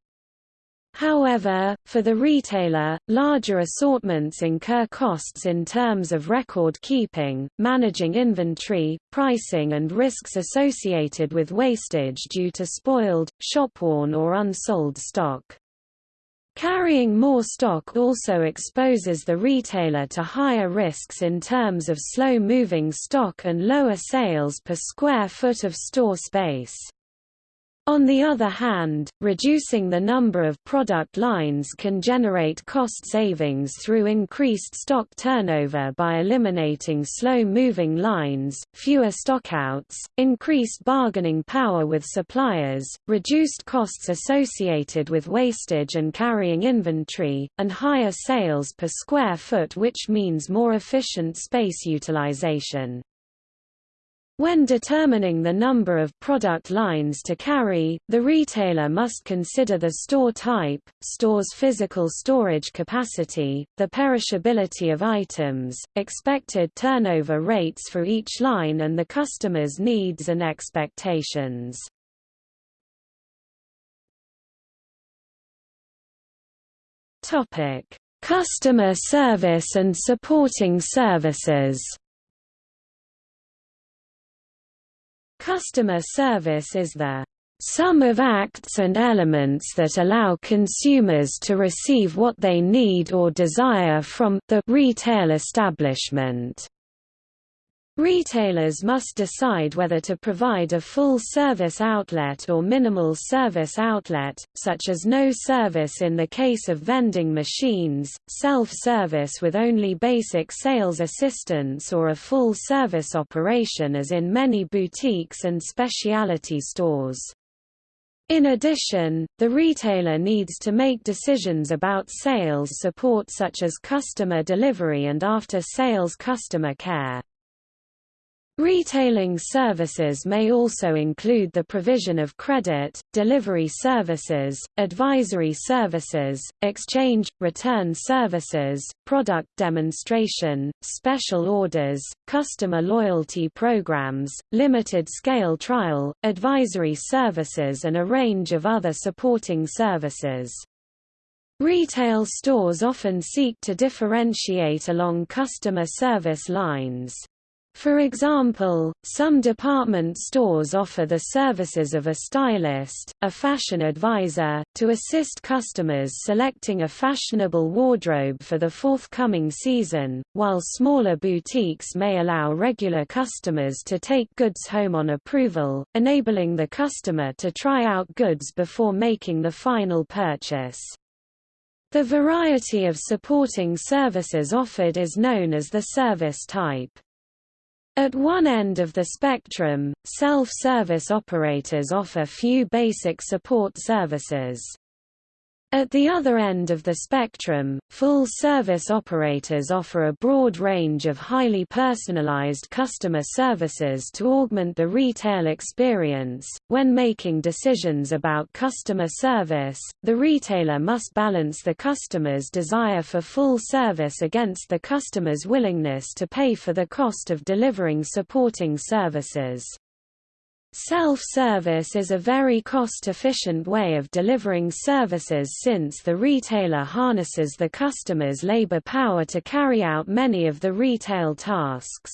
However, for the retailer, larger assortments incur costs in terms of record keeping, managing inventory, pricing and risks associated with wastage due to spoiled, shopworn or unsold stock. Carrying more stock also exposes the retailer to higher risks in terms of slow-moving stock and lower sales per square foot of store space. On the other hand, reducing the number of product lines can generate cost savings through increased stock turnover by eliminating slow-moving lines, fewer stockouts, increased bargaining power with suppliers, reduced costs associated with wastage and carrying inventory, and higher sales per square foot which means more efficient space utilization. When determining the number of product lines to carry, the retailer must consider the store type, store's physical storage capacity, the perishability of items, expected turnover rates for each line and the customer's needs and expectations. Customer service and supporting services Customer service is the sum of acts and elements that allow consumers to receive what they need or desire from the retail establishment. Retailers must decide whether to provide a full-service outlet or minimal service outlet, such as no service in the case of vending machines, self-service with only basic sales assistance or a full-service operation as in many boutiques and specialty stores. In addition, the retailer needs to make decisions about sales support such as customer delivery and after-sales customer care. Retailing services may also include the provision of credit, delivery services, advisory services, exchange, return services, product demonstration, special orders, customer loyalty programs, limited-scale trial, advisory services and a range of other supporting services. Retail stores often seek to differentiate along customer service lines. For example, some department stores offer the services of a stylist, a fashion advisor, to assist customers selecting a fashionable wardrobe for the forthcoming season, while smaller boutiques may allow regular customers to take goods home on approval, enabling the customer to try out goods before making the final purchase. The variety of supporting services offered is known as the service type. At one end of the spectrum, self-service operators offer few basic support services. At the other end of the spectrum, full-service operators offer a broad range of highly personalized customer services to augment the retail experience. When making decisions about customer service, the retailer must balance the customer's desire for full service against the customer's willingness to pay for the cost of delivering supporting services. Self-service is a very cost-efficient way of delivering services since the retailer harnesses the customer's labor power to carry out many of the retail tasks.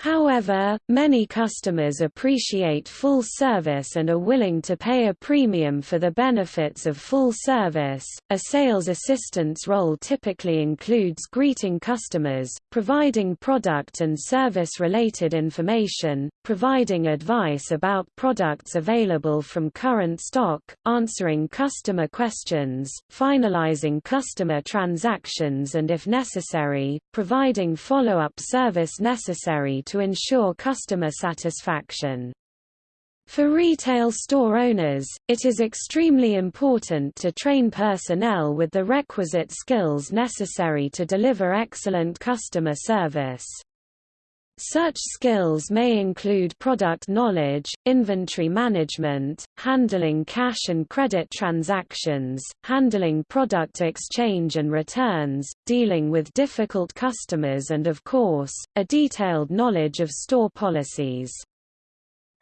However, many customers appreciate full service and are willing to pay a premium for the benefits of full service. A sales assistant's role typically includes greeting customers, providing product and service related information, providing advice about products available from current stock, answering customer questions, finalizing customer transactions and if necessary, providing follow-up service necessary to ensure customer satisfaction. For retail store owners, it is extremely important to train personnel with the requisite skills necessary to deliver excellent customer service. Such skills may include product knowledge, inventory management, handling cash and credit transactions, handling product exchange and returns, dealing with difficult customers and of course, a detailed knowledge of store policies.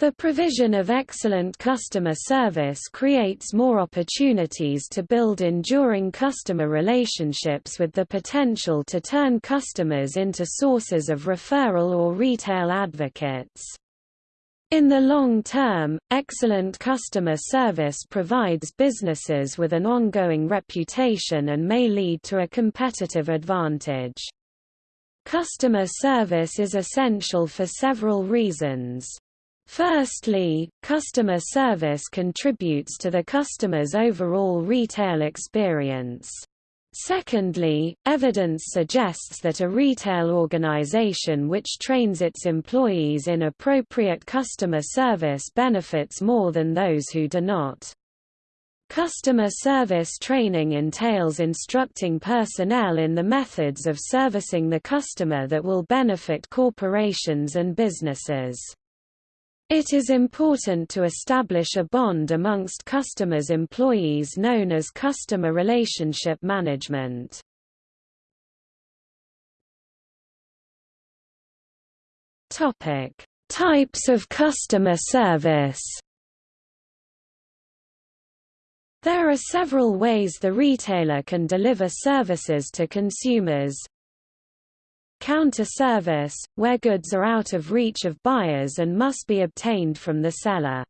The provision of excellent customer service creates more opportunities to build enduring customer relationships with the potential to turn customers into sources of referral or retail advocates. In the long term, excellent customer service provides businesses with an ongoing reputation and may lead to a competitive advantage. Customer service is essential for several reasons. Firstly, customer service contributes to the customer's overall retail experience. Secondly, evidence suggests that a retail organization which trains its employees in appropriate customer service benefits more than those who do not. Customer service training entails instructing personnel in the methods of servicing the customer that will benefit corporations and businesses. It is important to establish a bond amongst customers' employees known as customer relationship management. Topic: Types of customer service. There are several ways the retailer can deliver services to consumers, Counter service, where goods are out of reach of buyers and must be obtained from the seller.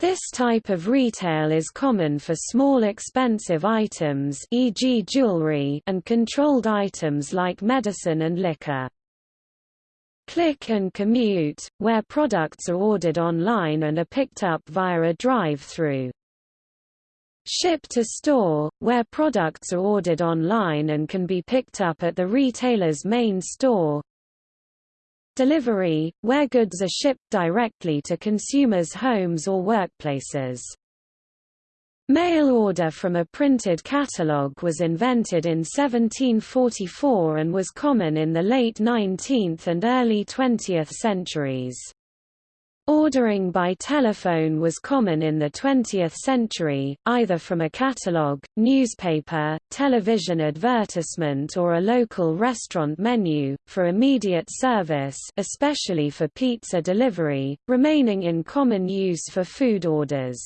This type of retail is common for small expensive items e.g. jewelry and controlled items like medicine and liquor. Click and commute, where products are ordered online and are picked up via a drive-through. Ship to store, where products are ordered online and can be picked up at the retailer's main store. Delivery, where goods are shipped directly to consumers' homes or workplaces. Mail order from a printed catalogue was invented in 1744 and was common in the late 19th and early 20th centuries. Ordering by telephone was common in the 20th century, either from a catalogue, newspaper, television advertisement or a local restaurant menu, for immediate service especially for pizza delivery, remaining in common use for food orders.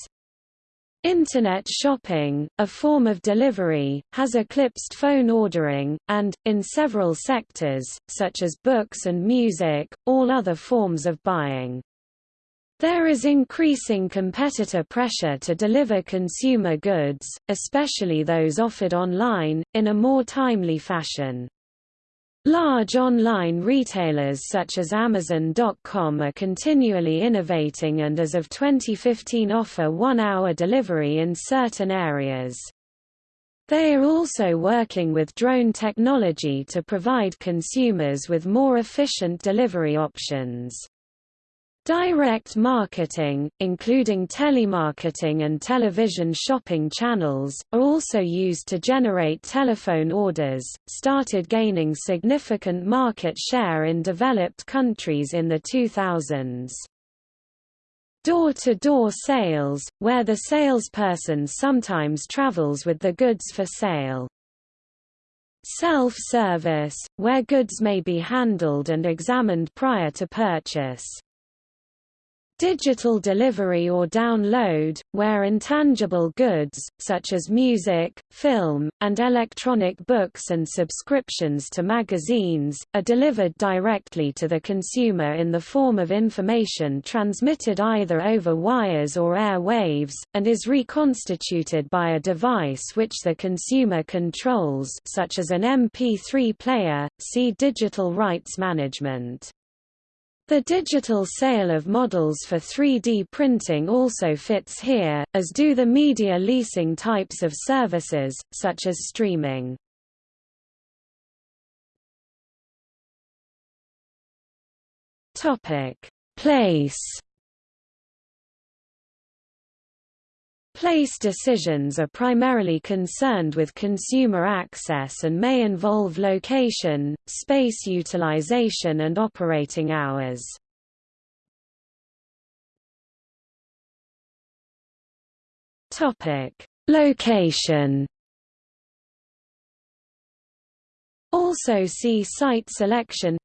Internet shopping, a form of delivery, has eclipsed phone ordering, and, in several sectors, such as books and music, all other forms of buying. There is increasing competitor pressure to deliver consumer goods, especially those offered online, in a more timely fashion. Large online retailers such as Amazon.com are continually innovating and as of 2015 offer one-hour delivery in certain areas. They are also working with drone technology to provide consumers with more efficient delivery options. Direct marketing, including telemarketing and television shopping channels, are also used to generate telephone orders, started gaining significant market share in developed countries in the 2000s. Door-to-door -door sales, where the salesperson sometimes travels with the goods for sale. Self-service, where goods may be handled and examined prior to purchase. Digital delivery or download, where intangible goods, such as music, film, and electronic books and subscriptions to magazines, are delivered directly to the consumer in the form of information transmitted either over wires or air waves, and is reconstituted by a device which the consumer controls such as an MP3 player, see digital rights management. The digital sale of models for 3D printing also fits here, as do the media leasing types of services, such as streaming. Place Place decisions are primarily concerned with consumer access and may involve location, space utilization and operating hours. Topic: Location Also see site selection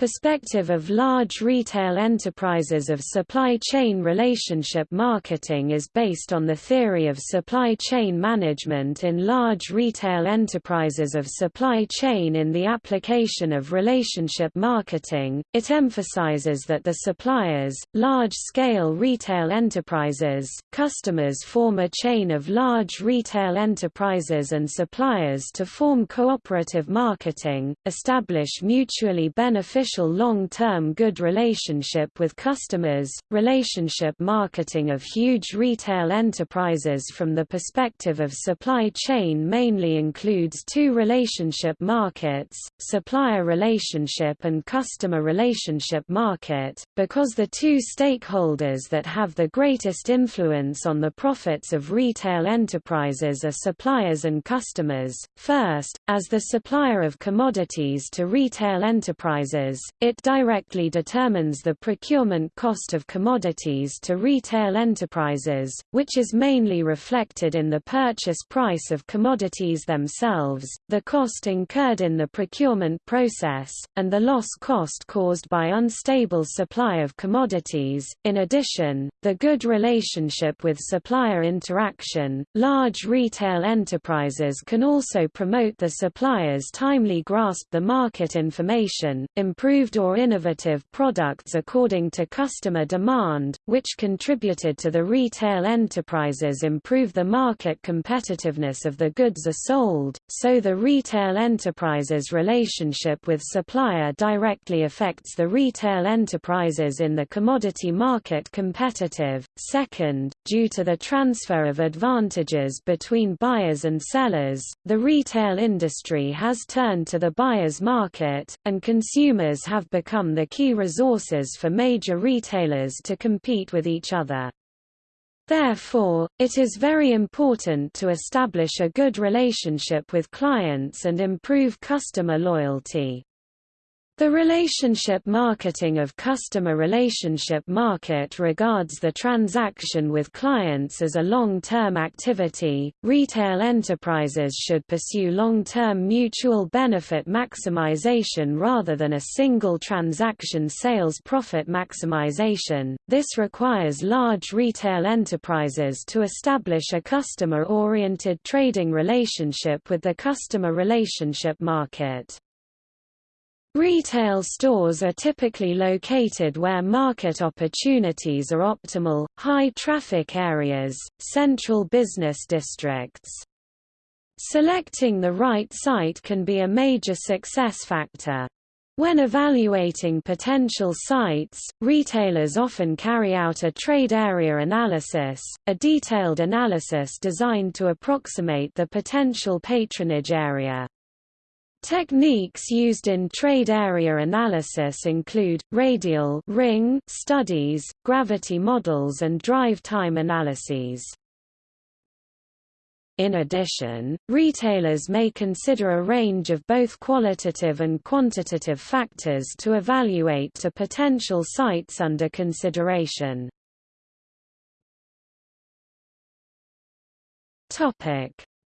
perspective of large retail enterprises of supply chain relationship marketing is based on the theory of supply chain management in large retail enterprises of supply chain in the application of relationship marketing. It emphasizes that the suppliers, large-scale retail enterprises, customers form a chain of large retail enterprises and suppliers to form cooperative marketing, establish mutually beneficial long-term good relationship with customers. Relationship marketing of huge retail enterprises from the perspective of supply chain mainly includes two relationship markets, supplier relationship and customer relationship market, because the two stakeholders that have the greatest influence on the profits of retail enterprises are suppliers and customers. First, as the supplier of commodities to retail enterprises, it directly determines the procurement cost of commodities to retail enterprises, which is mainly reflected in the purchase price of commodities themselves, the cost incurred in the procurement process, and the loss cost caused by unstable supply of commodities. In addition, the good relationship with supplier interaction, large retail enterprises can also promote the suppliers timely grasp the market information, improve improved or innovative products according to customer demand, which contributed to the retail enterprises improve the market competitiveness of the goods are sold, so the retail enterprises relationship with supplier directly affects the retail enterprises in the commodity market competitive. Second, due to the transfer of advantages between buyers and sellers, the retail industry has turned to the buyer's market, and consumers have become the key resources for major retailers to compete with each other. Therefore, it is very important to establish a good relationship with clients and improve customer loyalty. The relationship marketing of customer relationship market regards the transaction with clients as a long-term activity. Retail enterprises should pursue long-term mutual benefit maximization rather than a single transaction sales profit maximization. This requires large retail enterprises to establish a customer-oriented trading relationship with the customer relationship market. Retail stores are typically located where market opportunities are optimal, high-traffic areas, central business districts. Selecting the right site can be a major success factor. When evaluating potential sites, retailers often carry out a trade area analysis, a detailed analysis designed to approximate the potential patronage area. Techniques used in trade area analysis include, radial ring studies, gravity models and drive time analyses. In addition, retailers may consider a range of both qualitative and quantitative factors to evaluate to potential sites under consideration.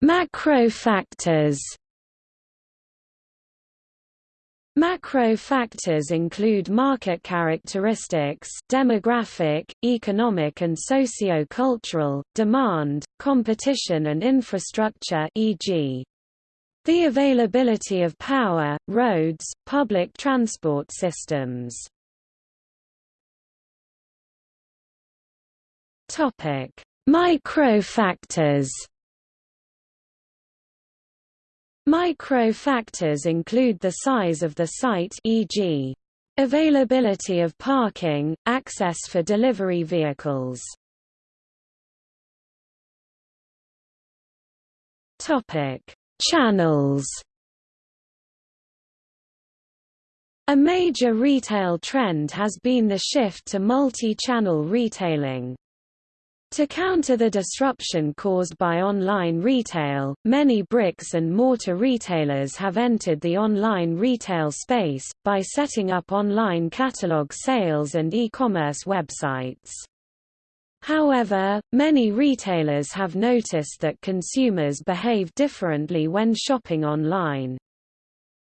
Macro factors Macro factors include market characteristics demographic, economic and socio-cultural, demand, competition and infrastructure e.g. the availability of power, roads, public transport systems. Topic: Micro factors Micro factors include the size of the site e.g. availability of parking, access for delivery vehicles. Topic: Channels A major retail trend has been the shift to multi-channel retailing. To counter the disruption caused by online retail, many bricks and mortar retailers have entered the online retail space, by setting up online catalog sales and e-commerce websites. However, many retailers have noticed that consumers behave differently when shopping online.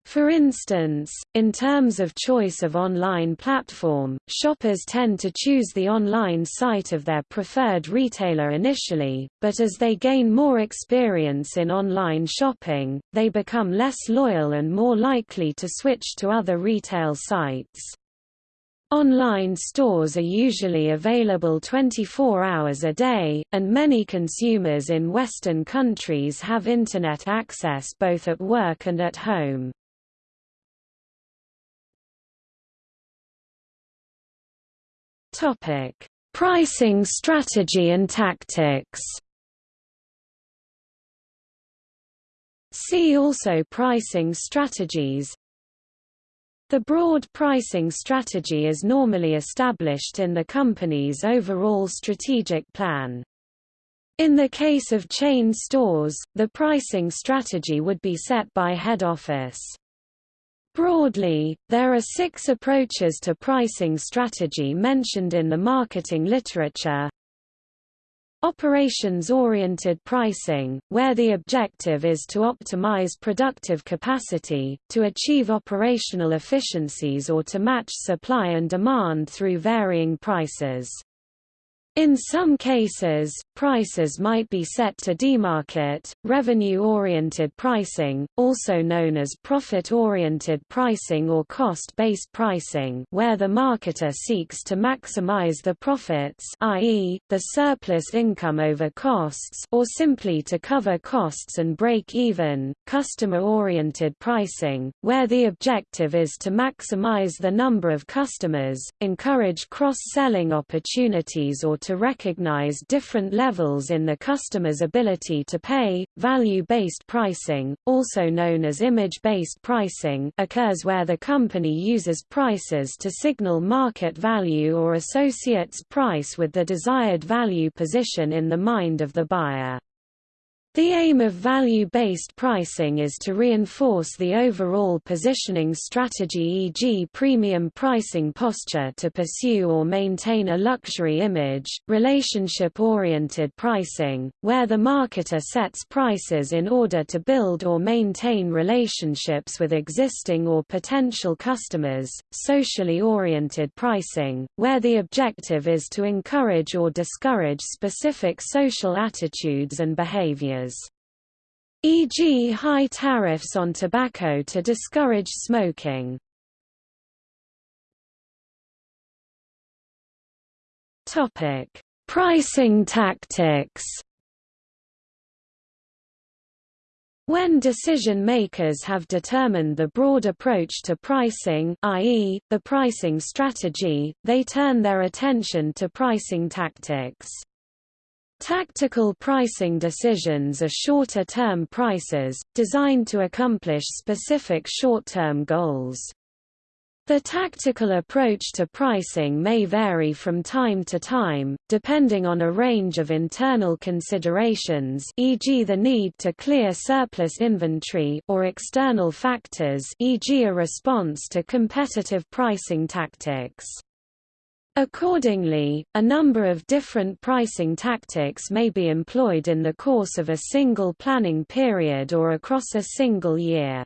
For instance, in terms of choice of online platform, shoppers tend to choose the online site of their preferred retailer initially, but as they gain more experience in online shopping, they become less loyal and more likely to switch to other retail sites. Online stores are usually available 24 hours a day, and many consumers in Western countries have Internet access both at work and at home. Topic: Pricing strategy and tactics. See also pricing strategies. The broad pricing strategy is normally established in the company's overall strategic plan. In the case of chain stores, the pricing strategy would be set by head office. Broadly, there are six approaches to pricing strategy mentioned in the marketing literature. Operations-oriented pricing, where the objective is to optimize productive capacity, to achieve operational efficiencies or to match supply and demand through varying prices. In some cases, prices might be set to demarket, revenue-oriented pricing, also known as profit-oriented pricing or cost-based pricing where the marketer seeks to maximize the profits i.e., the surplus income over costs or simply to cover costs and break even, customer-oriented pricing, where the objective is to maximize the number of customers, encourage cross-selling opportunities or to recognize different levels in the customer's ability to pay. Value-based pricing, also known as image-based pricing, occurs where the company uses prices to signal market value or associates price with the desired value position in the mind of the buyer. The aim of value-based pricing is to reinforce the overall positioning strategy e.g. premium pricing posture to pursue or maintain a luxury image, relationship-oriented pricing, where the marketer sets prices in order to build or maintain relationships with existing or potential customers, socially oriented pricing, where the objective is to encourage or discourage specific social attitudes and behaviors e.g. high tariffs on tobacco to discourage smoking. Topic: Pricing tactics. When decision-makers have determined the broad approach to pricing i.e., the pricing strategy, they turn their attention to pricing tactics. Tactical pricing decisions are shorter-term prices, designed to accomplish specific short-term goals. The tactical approach to pricing may vary from time to time, depending on a range of internal considerations e.g. the need to clear surplus inventory or external factors e.g. a response to competitive pricing tactics. Accordingly, a number of different pricing tactics may be employed in the course of a single planning period or across a single year.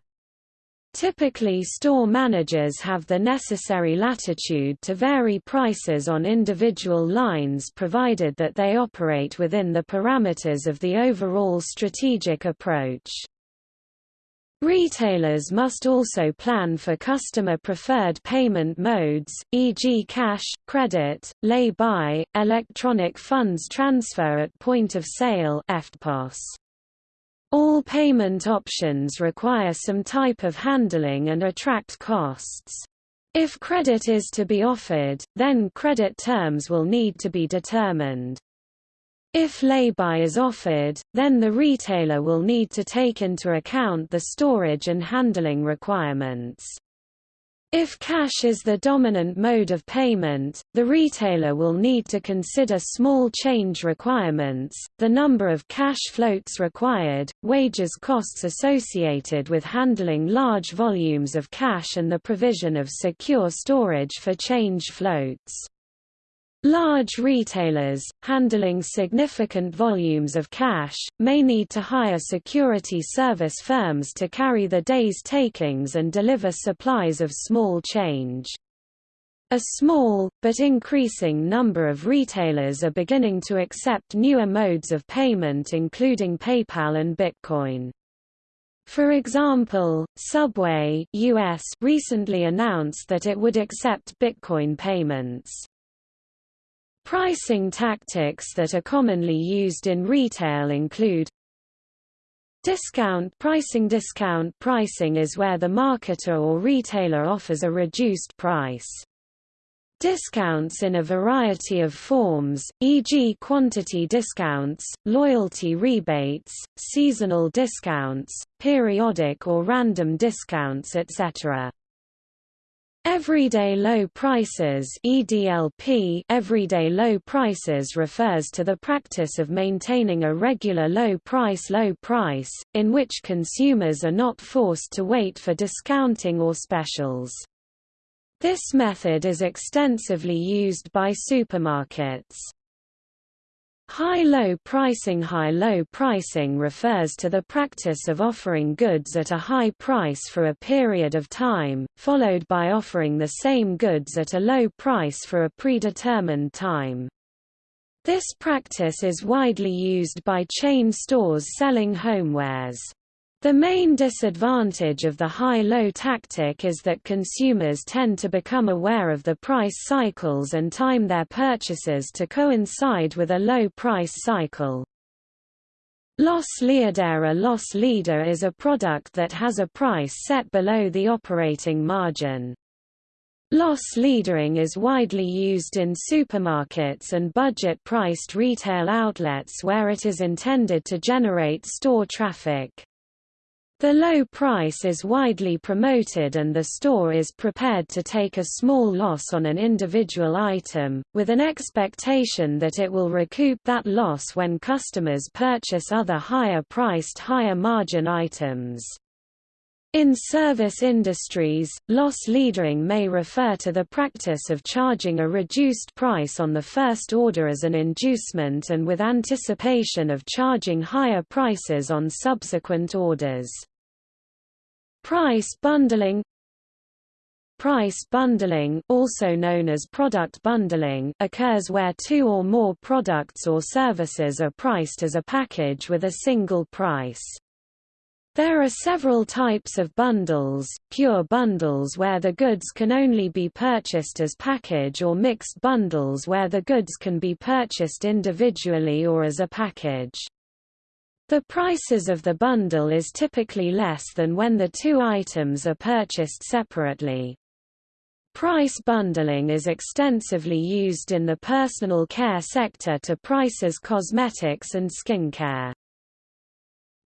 Typically store managers have the necessary latitude to vary prices on individual lines provided that they operate within the parameters of the overall strategic approach. Retailers must also plan for customer-preferred payment modes, e.g. cash, credit, lay-by, electronic funds transfer at point of sale. All payment options require some type of handling and attract costs. If credit is to be offered, then credit terms will need to be determined. If lay-by is offered, then the retailer will need to take into account the storage and handling requirements. If cash is the dominant mode of payment, the retailer will need to consider small change requirements, the number of cash floats required, wages costs associated with handling large volumes of cash and the provision of secure storage for change floats. Large retailers, handling significant volumes of cash, may need to hire security service firms to carry the day's takings and deliver supplies of small change. A small, but increasing number of retailers are beginning to accept newer modes of payment including PayPal and Bitcoin. For example, Subway US recently announced that it would accept Bitcoin payments. Pricing tactics that are commonly used in retail include Discount pricing Discount pricing is where the marketer or retailer offers a reduced price. Discounts in a variety of forms, e.g. quantity discounts, loyalty rebates, seasonal discounts, periodic or random discounts etc. Everyday low prices EDLP Everyday low prices refers to the practice of maintaining a regular low price low price, in which consumers are not forced to wait for discounting or specials. This method is extensively used by supermarkets. High-low pricing High-low pricing refers to the practice of offering goods at a high price for a period of time, followed by offering the same goods at a low price for a predetermined time. This practice is widely used by chain stores selling homewares. The main disadvantage of the high-low tactic is that consumers tend to become aware of the price cycles and time their purchases to coincide with a low price cycle. Loss leader A loss leader is a product that has a price set below the operating margin. Loss leadering is widely used in supermarkets and budget-priced retail outlets where it is intended to generate store traffic. The low price is widely promoted and the store is prepared to take a small loss on an individual item, with an expectation that it will recoup that loss when customers purchase other higher-priced higher-margin items. In service industries, loss leadering may refer to the practice of charging a reduced price on the first order as an inducement and with anticipation of charging higher prices on subsequent orders. Price bundling Price bundling, also known as product bundling, occurs where two or more products or services are priced as a package with a single price. There are several types of bundles, pure bundles where the goods can only be purchased as package or mixed bundles where the goods can be purchased individually or as a package. The prices of the bundle is typically less than when the two items are purchased separately. Price bundling is extensively used in the personal care sector to prices cosmetics and skincare.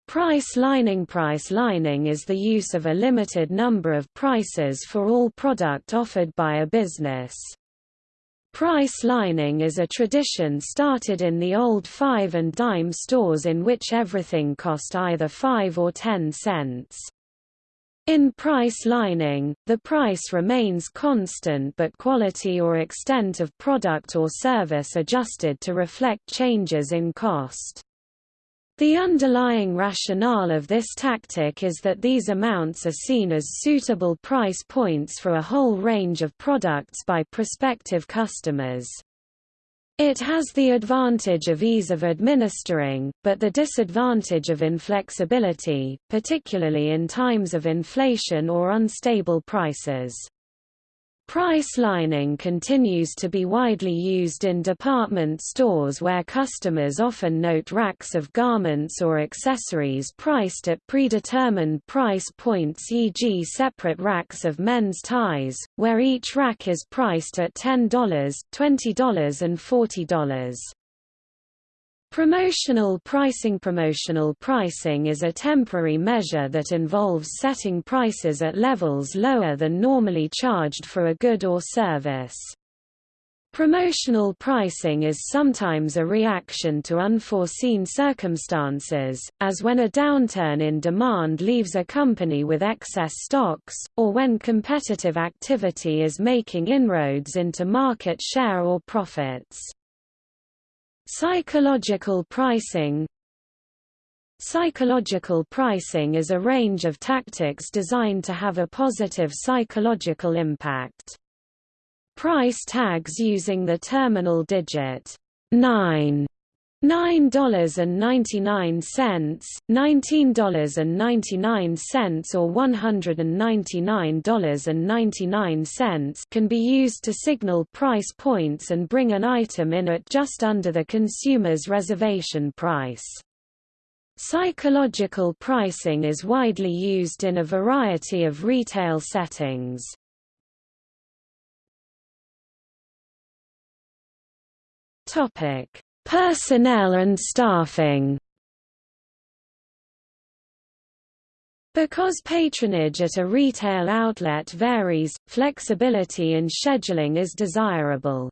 Price lining Price lining is the use of a limited number of prices for all product offered by a business. Price lining is a tradition started in the old five and dime stores in which everything cost either 5 or 10 cents. In price lining, the price remains constant but quality or extent of product or service adjusted to reflect changes in cost. The underlying rationale of this tactic is that these amounts are seen as suitable price points for a whole range of products by prospective customers. It has the advantage of ease of administering, but the disadvantage of inflexibility, particularly in times of inflation or unstable prices. Price lining continues to be widely used in department stores where customers often note racks of garments or accessories priced at predetermined price points e.g. separate racks of men's ties, where each rack is priced at $10, $20 and $40. Promotional pricing Promotional pricing is a temporary measure that involves setting prices at levels lower than normally charged for a good or service. Promotional pricing is sometimes a reaction to unforeseen circumstances, as when a downturn in demand leaves a company with excess stocks, or when competitive activity is making inroads into market share or profits. Psychological pricing Psychological pricing is a range of tactics designed to have a positive psychological impact. Price tags using the terminal digit 9 $9.99, $19.99 or $199.99 can be used to signal price points and bring an item in at just under the consumer's reservation price. Psychological pricing is widely used in a variety of retail settings. Topic Personnel and staffing Because patronage at a retail outlet varies, flexibility in scheduling is desirable.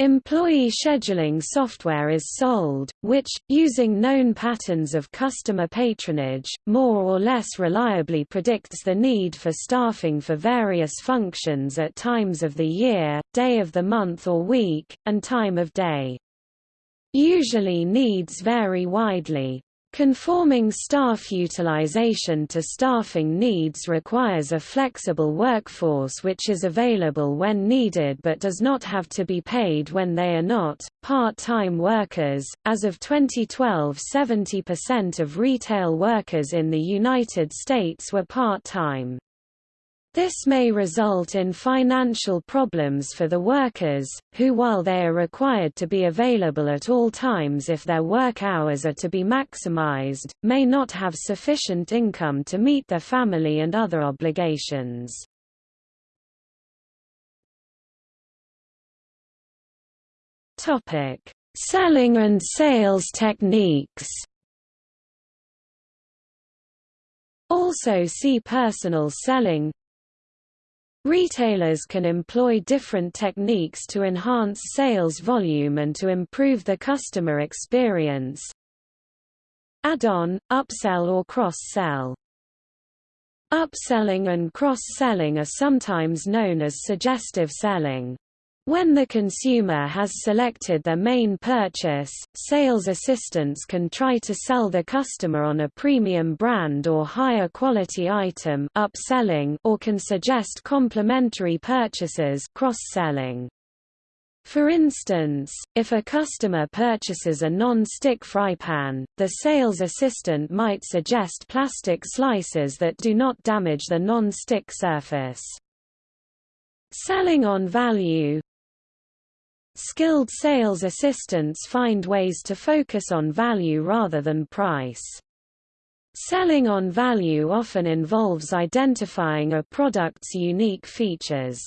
Employee scheduling software is sold, which, using known patterns of customer patronage, more or less reliably predicts the need for staffing for various functions at times of the year, day of the month or week, and time of day. Usually needs vary widely. Conforming staff utilization to staffing needs requires a flexible workforce which is available when needed but does not have to be paid when they are not. Part time workers As of 2012, 70% of retail workers in the United States were part time. This may result in financial problems for the workers, who while they are required to be available at all times if their work hours are to be maximized, may not have sufficient income to meet their family and other obligations. Selling and sales techniques Also see personal selling Retailers can employ different techniques to enhance sales volume and to improve the customer experience. Add-on, upsell or cross-sell. Upselling and cross-selling are sometimes known as suggestive selling. When the consumer has selected their main purchase, sales assistants can try to sell the customer on a premium brand or higher quality item upselling or can suggest complementary purchases cross-selling. For instance, if a customer purchases a non-stick fry pan, the sales assistant might suggest plastic slices that do not damage the non-stick surface. Selling on value Skilled sales assistants find ways to focus on value rather than price. Selling on value often involves identifying a product's unique features.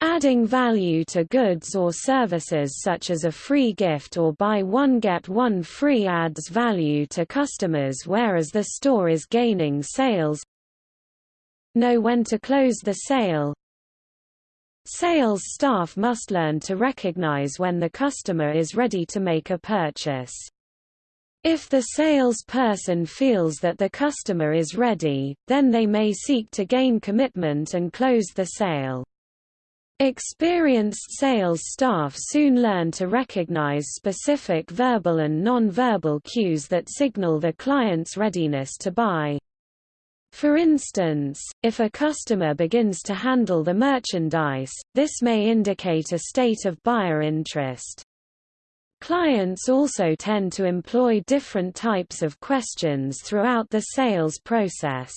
Adding value to goods or services such as a free gift or buy one get one free adds value to customers whereas the store is gaining sales. Know when to close the sale, Sales staff must learn to recognize when the customer is ready to make a purchase. If the salesperson feels that the customer is ready, then they may seek to gain commitment and close the sale. Experienced sales staff soon learn to recognize specific verbal and non-verbal cues that signal the client's readiness to buy. For instance, if a customer begins to handle the merchandise, this may indicate a state of buyer interest. Clients also tend to employ different types of questions throughout the sales process.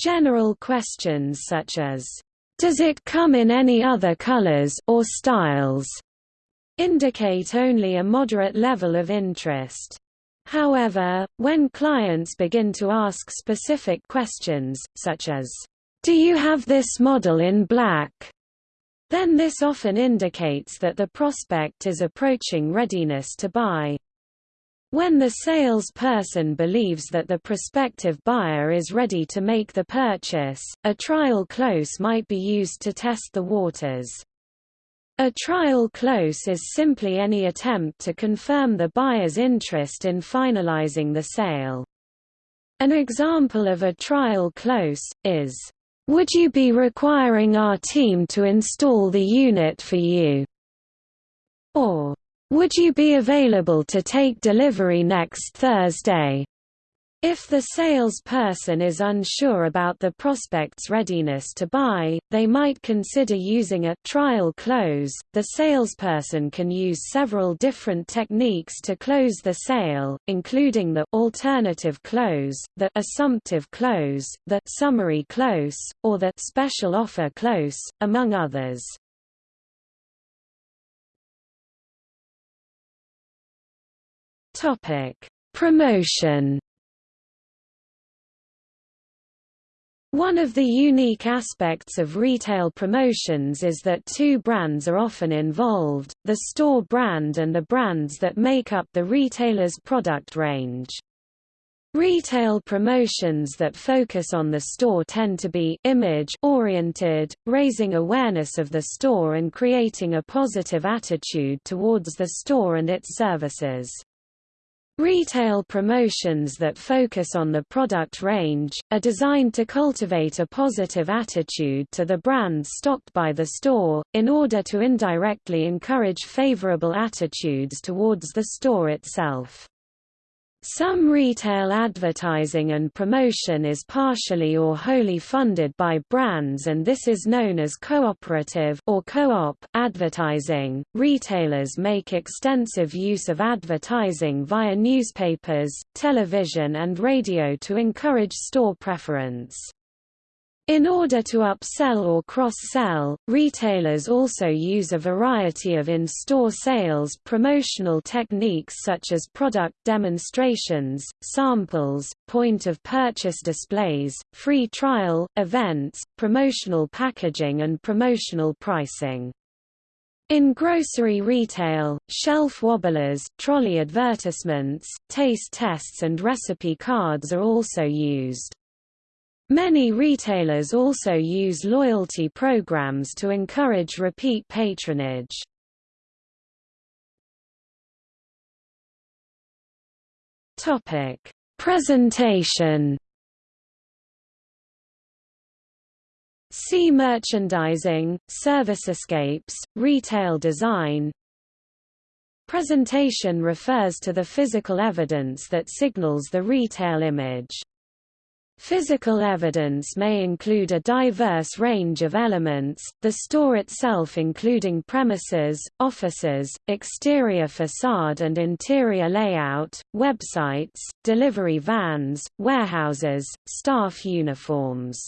General questions such as, "'Does it come in any other colors or styles?' indicate only a moderate level of interest. However, when clients begin to ask specific questions, such as, "'Do you have this model in black?' then this often indicates that the prospect is approaching readiness to buy. When the salesperson believes that the prospective buyer is ready to make the purchase, a trial close might be used to test the waters. A trial close is simply any attempt to confirm the buyer's interest in finalizing the sale. An example of a trial close, is, "...would you be requiring our team to install the unit for you?" or, "...would you be available to take delivery next Thursday?" If the salesperson is unsure about the prospect's readiness to buy, they might consider using a trial close. The salesperson can use several different techniques to close the sale, including the alternative close, the assumptive close, the summary close, or the special offer close, among others. Topic: Promotion One of the unique aspects of retail promotions is that two brands are often involved, the store brand and the brands that make up the retailer's product range. Retail promotions that focus on the store tend to be image-oriented, raising awareness of the store and creating a positive attitude towards the store and its services. Retail promotions that focus on the product range, are designed to cultivate a positive attitude to the brands stocked by the store, in order to indirectly encourage favorable attitudes towards the store itself. Some retail advertising and promotion is partially or wholly funded by brands and this is known as cooperative or co-op advertising. Retailers make extensive use of advertising via newspapers, television and radio to encourage store preference. In order to upsell or cross-sell, retailers also use a variety of in-store sales promotional techniques such as product demonstrations, samples, point-of-purchase displays, free trial, events, promotional packaging and promotional pricing. In grocery retail, shelf wobblers, trolley advertisements, taste tests and recipe cards are also used. Many retailers also use loyalty programs to encourage repeat patronage. Topic: Presentation. See merchandising, servicescapes, retail design. Presentation refers to the physical evidence that signals the retail image. Physical evidence may include a diverse range of elements, the store itself including premises, offices, exterior facade and interior layout, websites, delivery vans, warehouses, staff uniforms.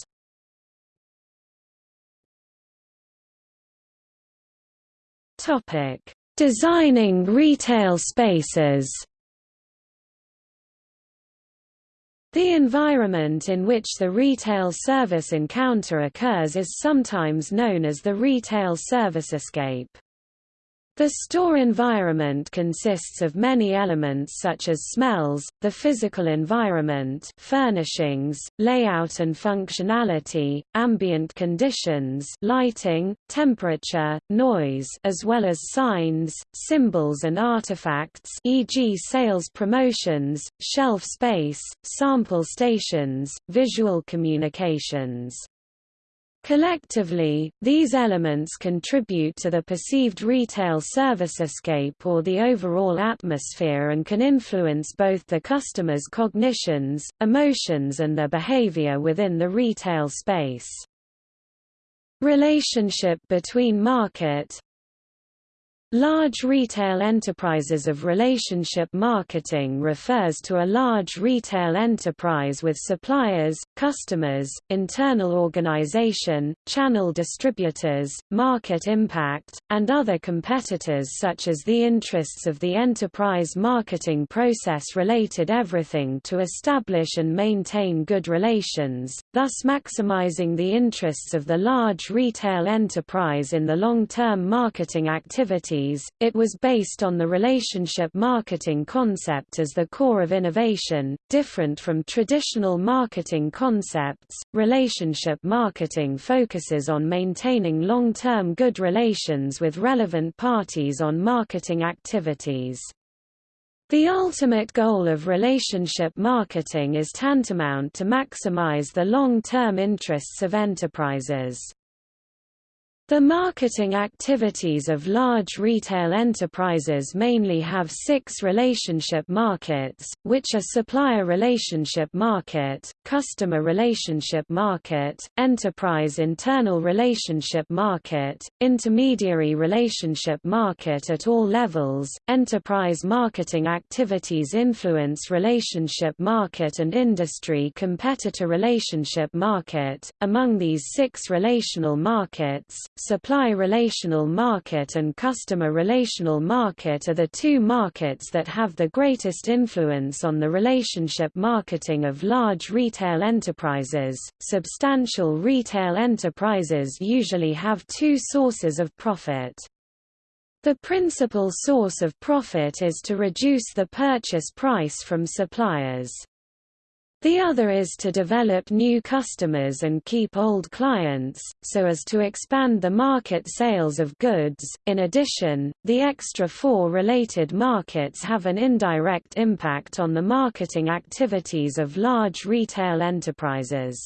Designing retail spaces The environment in which the retail service encounter occurs is sometimes known as the retail servicescape. The store environment consists of many elements such as smells, the physical environment furnishings, layout and functionality, ambient conditions lighting, temperature, noise as well as signs, symbols and artifacts e.g. sales promotions, shelf space, sample stations, visual communications. Collectively, these elements contribute to the perceived retail servicescape or the overall atmosphere and can influence both the customer's cognitions, emotions and their behavior within the retail space. Relationship between market, Large retail enterprises of relationship marketing refers to a large retail enterprise with suppliers, customers, internal organization, channel distributors, market impact, and other competitors such as the interests of the enterprise marketing process related everything to establish and maintain good relations, thus maximizing the interests of the large retail enterprise in the long-term marketing activity it was based on the relationship marketing concept as the core of innovation, different from traditional marketing concepts. Relationship marketing focuses on maintaining long-term good relations with relevant parties on marketing activities. The ultimate goal of relationship marketing is tantamount to maximize the long-term interests of enterprises. The marketing activities of large retail enterprises mainly have six relationship markets, which are supplier relationship market, customer relationship market, enterprise internal relationship market, intermediary relationship market at all levels, enterprise marketing activities influence relationship market and industry competitor relationship market. Among these six relational markets, supply relational market and customer relational market are the two markets that have the greatest influence on the relationship marketing of large retail enterprises. Substantial retail enterprises usually have two sources of profit. The principal source of profit is to reduce the purchase price from suppliers. The other is to develop new customers and keep old clients, so as to expand the market sales of goods. In addition, the extra four related markets have an indirect impact on the marketing activities of large retail enterprises.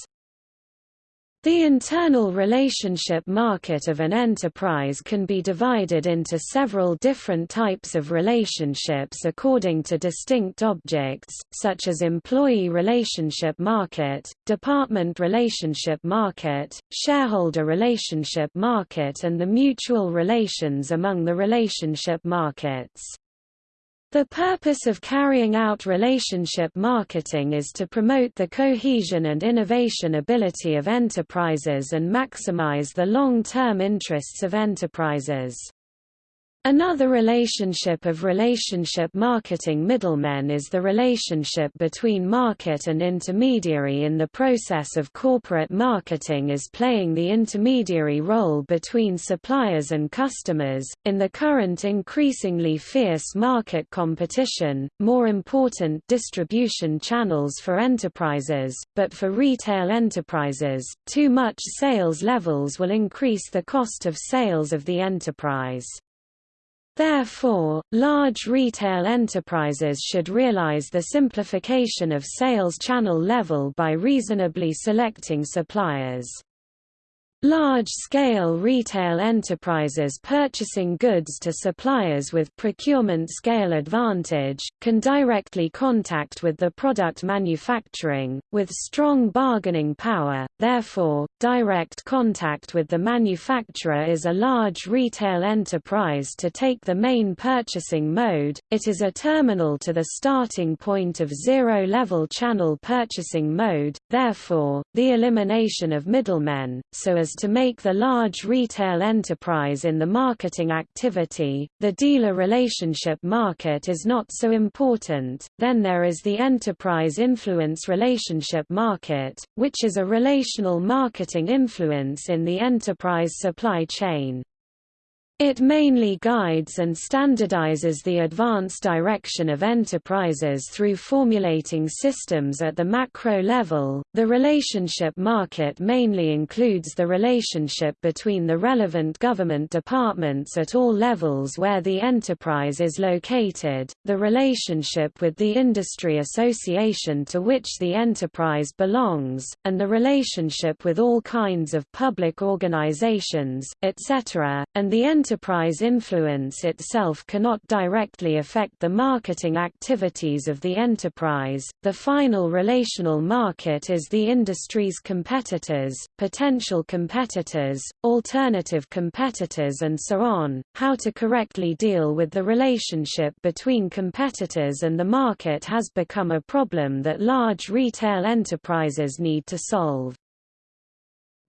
The internal relationship market of an enterprise can be divided into several different types of relationships according to distinct objects, such as employee relationship market, department relationship market, shareholder relationship market and the mutual relations among the relationship markets. The purpose of carrying out relationship marketing is to promote the cohesion and innovation ability of enterprises and maximize the long-term interests of enterprises. Another relationship of relationship marketing middlemen is the relationship between market and intermediary in the process of corporate marketing is playing the intermediary role between suppliers and customers. In the current increasingly fierce market competition, more important distribution channels for enterprises, but for retail enterprises, too much sales levels will increase the cost of sales of the enterprise. Therefore, large retail enterprises should realize the simplification of sales channel level by reasonably selecting suppliers. Large-scale retail enterprises purchasing goods to suppliers with procurement scale advantage, can directly contact with the product manufacturing, with strong bargaining power, therefore, direct contact with the manufacturer is a large retail enterprise to take the main purchasing mode, it is a terminal to the starting point of zero-level channel purchasing mode, therefore, the elimination of middlemen, so as to make the large retail enterprise in the marketing activity, the dealer relationship market is not so important, then there is the enterprise influence relationship market, which is a relational marketing influence in the enterprise supply chain. It mainly guides and standardizes the advance direction of enterprises through formulating systems at the macro level. The relationship market mainly includes the relationship between the relevant government departments at all levels where the enterprise is located, the relationship with the industry association to which the enterprise belongs, and the relationship with all kinds of public organizations, etc., and the enterprise influence itself cannot directly affect the marketing activities of the enterprise. The final relational market is the industry's competitors, potential competitors, alternative competitors and so on. How to correctly deal with the relationship between competitors and the market has become a problem that large retail enterprises need to solve.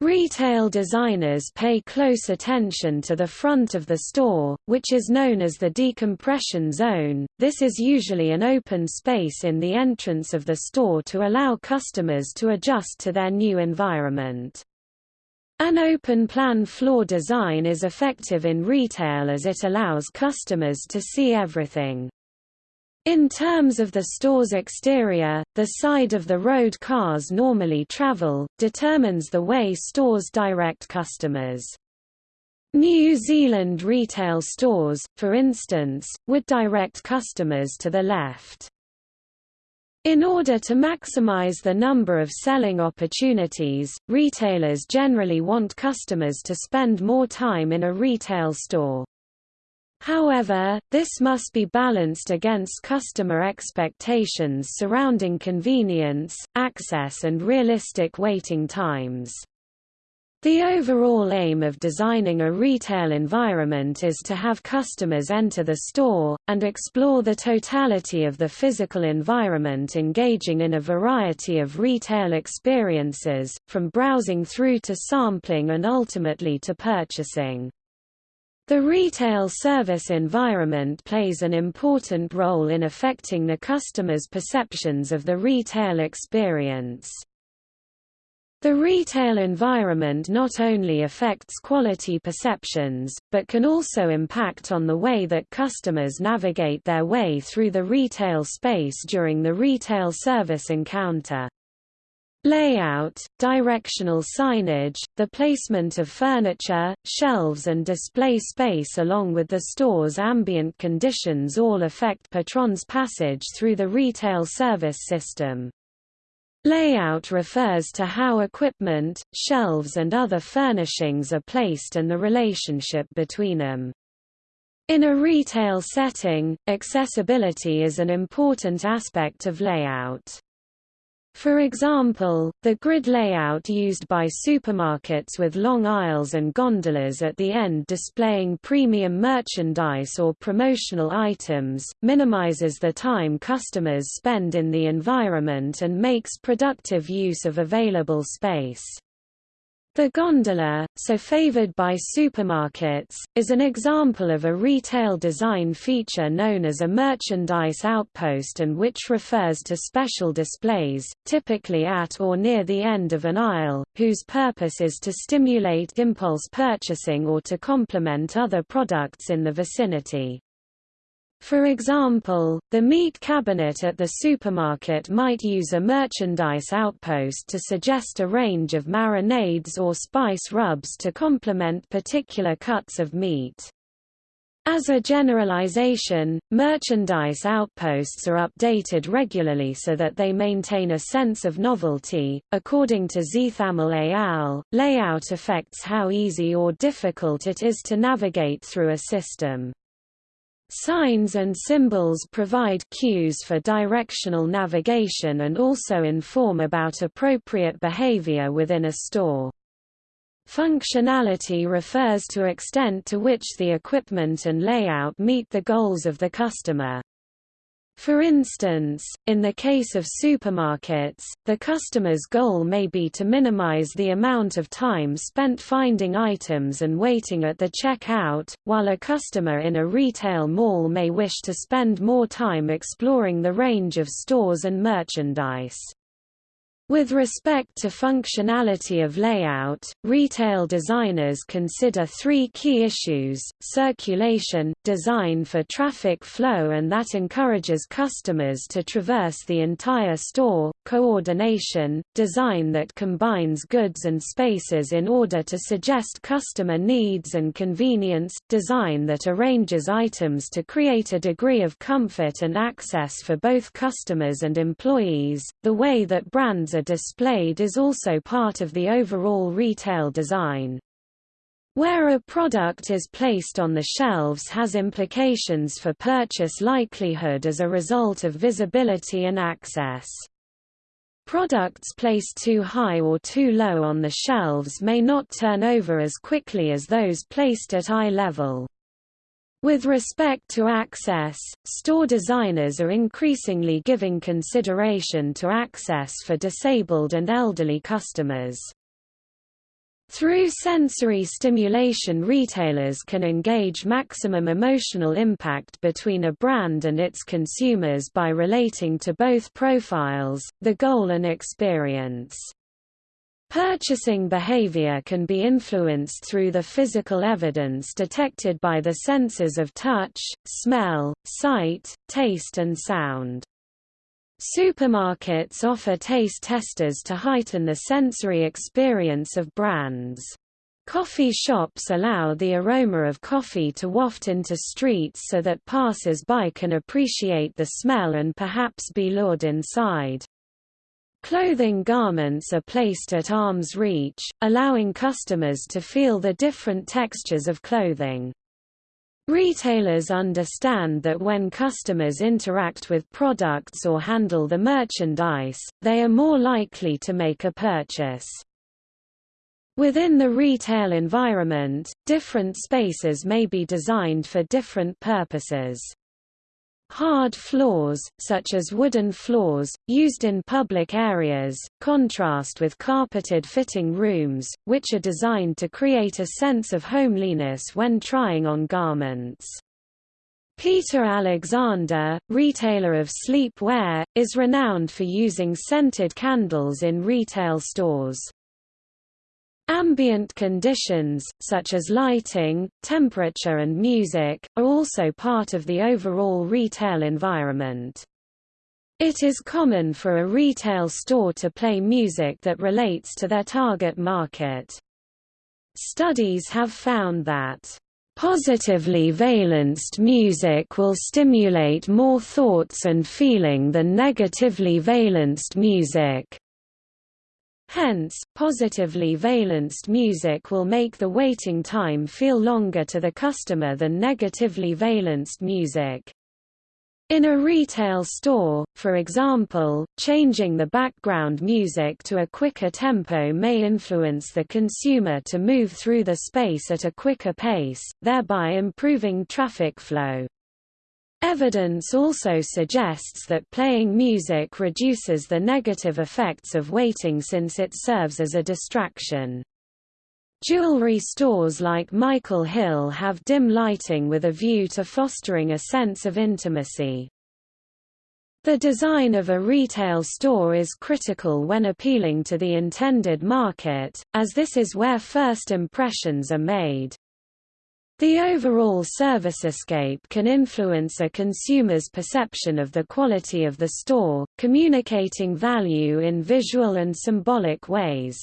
Retail designers pay close attention to the front of the store, which is known as the decompression zone. This is usually an open space in the entrance of the store to allow customers to adjust to their new environment. An open-plan floor design is effective in retail as it allows customers to see everything. In terms of the store's exterior, the side of the road cars normally travel, determines the way stores direct customers. New Zealand retail stores, for instance, would direct customers to the left. In order to maximize the number of selling opportunities, retailers generally want customers to spend more time in a retail store. However, this must be balanced against customer expectations surrounding convenience, access and realistic waiting times. The overall aim of designing a retail environment is to have customers enter the store, and explore the totality of the physical environment engaging in a variety of retail experiences, from browsing through to sampling and ultimately to purchasing. The retail service environment plays an important role in affecting the customer's perceptions of the retail experience. The retail environment not only affects quality perceptions, but can also impact on the way that customers navigate their way through the retail space during the retail service encounter. Layout, directional signage, the placement of furniture, shelves and display space along with the store's ambient conditions all affect patrons' passage through the retail service system. Layout refers to how equipment, shelves and other furnishings are placed and the relationship between them. In a retail setting, accessibility is an important aspect of layout. For example, the grid layout used by supermarkets with long aisles and gondolas at the end displaying premium merchandise or promotional items, minimizes the time customers spend in the environment and makes productive use of available space. The gondola, so favored by supermarkets, is an example of a retail design feature known as a merchandise outpost and which refers to special displays, typically at or near the end of an aisle, whose purpose is to stimulate impulse purchasing or to complement other products in the vicinity. For example, the meat cabinet at the supermarket might use a merchandise outpost to suggest a range of marinades or spice rubs to complement particular cuts of meat. As a generalization, merchandise outposts are updated regularly so that they maintain a sense of novelty. According to Zeithaml et al., layout affects how easy or difficult it is to navigate through a system. Signs and symbols provide cues for directional navigation and also inform about appropriate behavior within a store. Functionality refers to extent to which the equipment and layout meet the goals of the customer. For instance, in the case of supermarkets, the customer's goal may be to minimize the amount of time spent finding items and waiting at the checkout, while a customer in a retail mall may wish to spend more time exploring the range of stores and merchandise. With respect to functionality of layout, retail designers consider three key issues, circulation, design for traffic flow and that encourages customers to traverse the entire store, coordination, design that combines goods and spaces in order to suggest customer needs and convenience, design that arranges items to create a degree of comfort and access for both customers and employees, the way that brands are displayed is also part of the overall retail design. Where a product is placed on the shelves has implications for purchase likelihood as a result of visibility and access. Products placed too high or too low on the shelves may not turn over as quickly as those placed at eye level. With respect to access, store designers are increasingly giving consideration to access for disabled and elderly customers. Through sensory stimulation retailers can engage maximum emotional impact between a brand and its consumers by relating to both profiles, the goal and experience. Purchasing behavior can be influenced through the physical evidence detected by the senses of touch, smell, sight, taste and sound. Supermarkets offer taste testers to heighten the sensory experience of brands. Coffee shops allow the aroma of coffee to waft into streets so that passers-by can appreciate the smell and perhaps be lured inside. Clothing garments are placed at arm's reach, allowing customers to feel the different textures of clothing. Retailers understand that when customers interact with products or handle the merchandise, they are more likely to make a purchase. Within the retail environment, different spaces may be designed for different purposes. Hard floors, such as wooden floors, used in public areas, contrast with carpeted fitting rooms, which are designed to create a sense of homeliness when trying on garments. Peter Alexander, retailer of sleepwear, is renowned for using scented candles in retail stores. Ambient conditions, such as lighting, temperature and music, are also part of the overall retail environment. It is common for a retail store to play music that relates to their target market. Studies have found that Positively valenced music will stimulate more thoughts and feeling than negatively valenced music. Hence, positively valenced music will make the waiting time feel longer to the customer than negatively valenced music. In a retail store, for example, changing the background music to a quicker tempo may influence the consumer to move through the space at a quicker pace, thereby improving traffic flow. Evidence also suggests that playing music reduces the negative effects of waiting since it serves as a distraction. Jewelry stores like Michael Hill have dim lighting with a view to fostering a sense of intimacy. The design of a retail store is critical when appealing to the intended market, as this is where first impressions are made. The overall servicescape can influence a consumer's perception of the quality of the store, communicating value in visual and symbolic ways.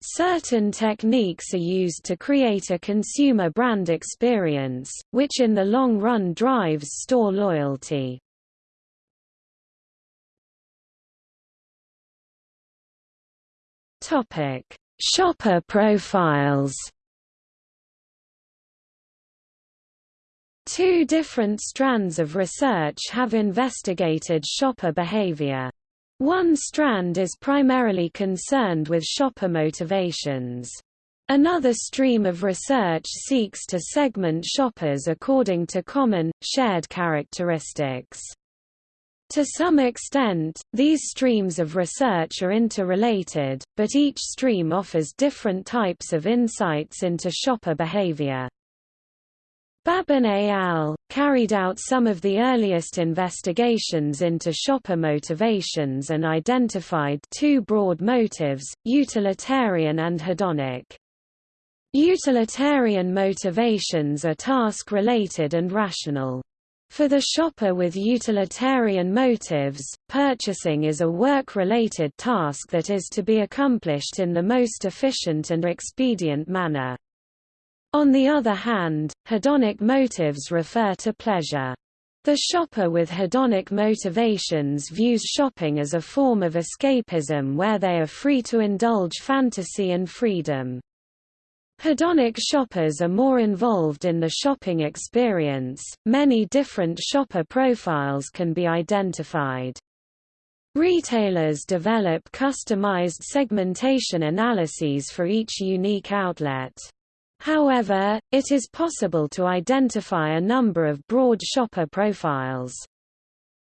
Certain techniques are used to create a consumer brand experience, which in the long run drives store loyalty. Shopper profiles Two different strands of research have investigated shopper behavior. One strand is primarily concerned with shopper motivations. Another stream of research seeks to segment shoppers according to common, shared characteristics. To some extent, these streams of research are interrelated, but each stream offers different types of insights into shopper behavior. Babin et al. carried out some of the earliest investigations into shopper motivations and identified two broad motives, utilitarian and hedonic. Utilitarian motivations are task-related and rational. For the shopper with utilitarian motives, purchasing is a work-related task that is to be accomplished in the most efficient and expedient manner. On the other hand, hedonic motives refer to pleasure. The shopper with hedonic motivations views shopping as a form of escapism where they are free to indulge fantasy and freedom. Hedonic shoppers are more involved in the shopping experience. Many different shopper profiles can be identified. Retailers develop customized segmentation analyses for each unique outlet. However, it is possible to identify a number of broad shopper profiles.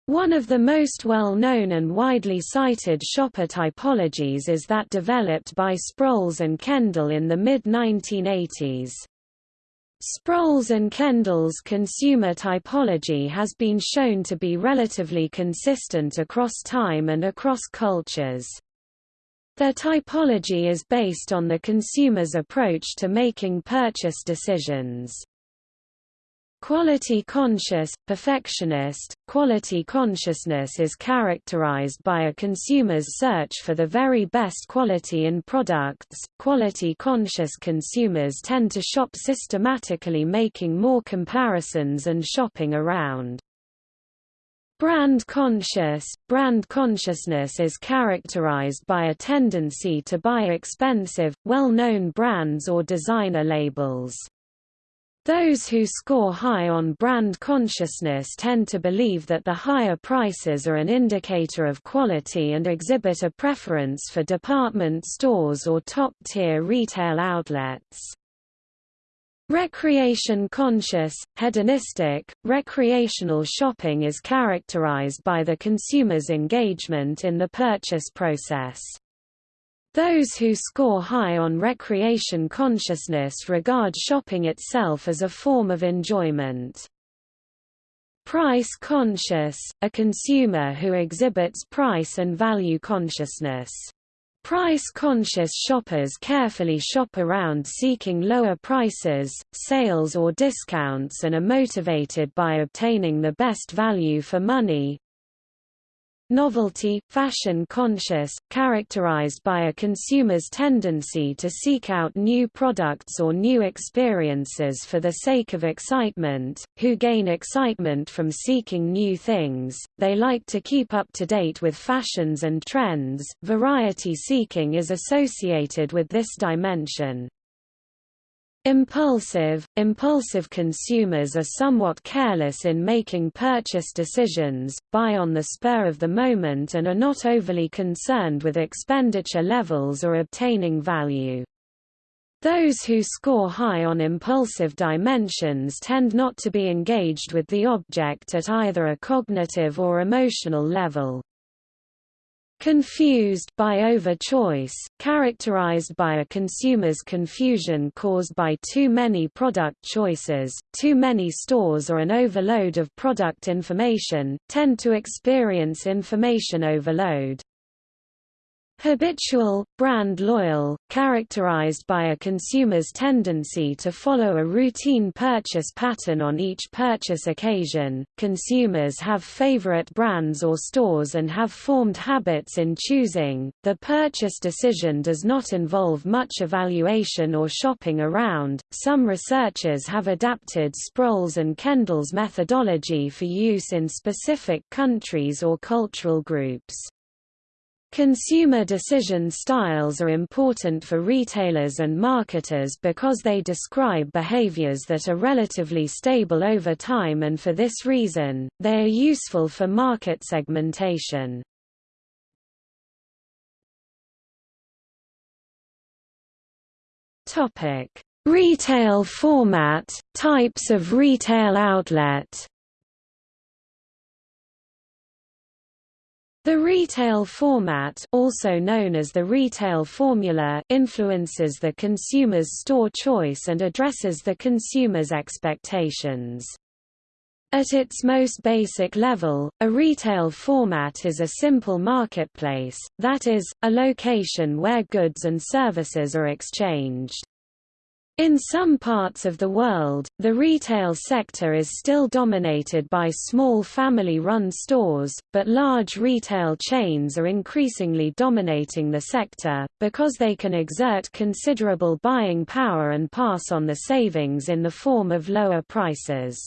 One of the most well-known and widely cited shopper typologies is that developed by Sproles and Kendall in the mid-1980s. Sproles and Kendall's consumer typology has been shown to be relatively consistent across time and across cultures. Their typology is based on the consumer's approach to making purchase decisions. Quality conscious, perfectionist, quality consciousness is characterized by a consumer's search for the very best quality in products. Quality conscious consumers tend to shop systematically making more comparisons and shopping around. Brand conscious Brand consciousness is characterized by a tendency to buy expensive, well-known brands or designer labels. Those who score high on brand consciousness tend to believe that the higher prices are an indicator of quality and exhibit a preference for department stores or top-tier retail outlets. Recreation conscious, hedonistic, recreational shopping is characterized by the consumer's engagement in the purchase process. Those who score high on recreation consciousness regard shopping itself as a form of enjoyment. Price conscious, a consumer who exhibits price and value consciousness. Price-conscious shoppers carefully shop around seeking lower prices, sales or discounts and are motivated by obtaining the best value for money, Novelty, fashion conscious, characterized by a consumer's tendency to seek out new products or new experiences for the sake of excitement, who gain excitement from seeking new things, they like to keep up to date with fashions and trends. Variety seeking is associated with this dimension. Impulsive – Impulsive consumers are somewhat careless in making purchase decisions, buy on the spur of the moment and are not overly concerned with expenditure levels or obtaining value. Those who score high on impulsive dimensions tend not to be engaged with the object at either a cognitive or emotional level. Confused by over-choice, characterized by a consumer's confusion caused by too many product choices, too many stores or an overload of product information, tend to experience information overload. Habitual, brand loyal, characterized by a consumer's tendency to follow a routine purchase pattern on each purchase occasion. Consumers have favorite brands or stores and have formed habits in choosing. The purchase decision does not involve much evaluation or shopping around. Some researchers have adapted Sproles and Kendall's methodology for use in specific countries or cultural groups. Consumer decision styles are important for retailers and marketers because they describe behaviors that are relatively stable over time and for this reason, they are useful for market segmentation. Retail format, types of retail outlet The retail format also known as the retail formula influences the consumer's store choice and addresses the consumer's expectations. At its most basic level, a retail format is a simple marketplace, that is, a location where goods and services are exchanged. In some parts of the world, the retail sector is still dominated by small family-run stores, but large retail chains are increasingly dominating the sector, because they can exert considerable buying power and pass on the savings in the form of lower prices.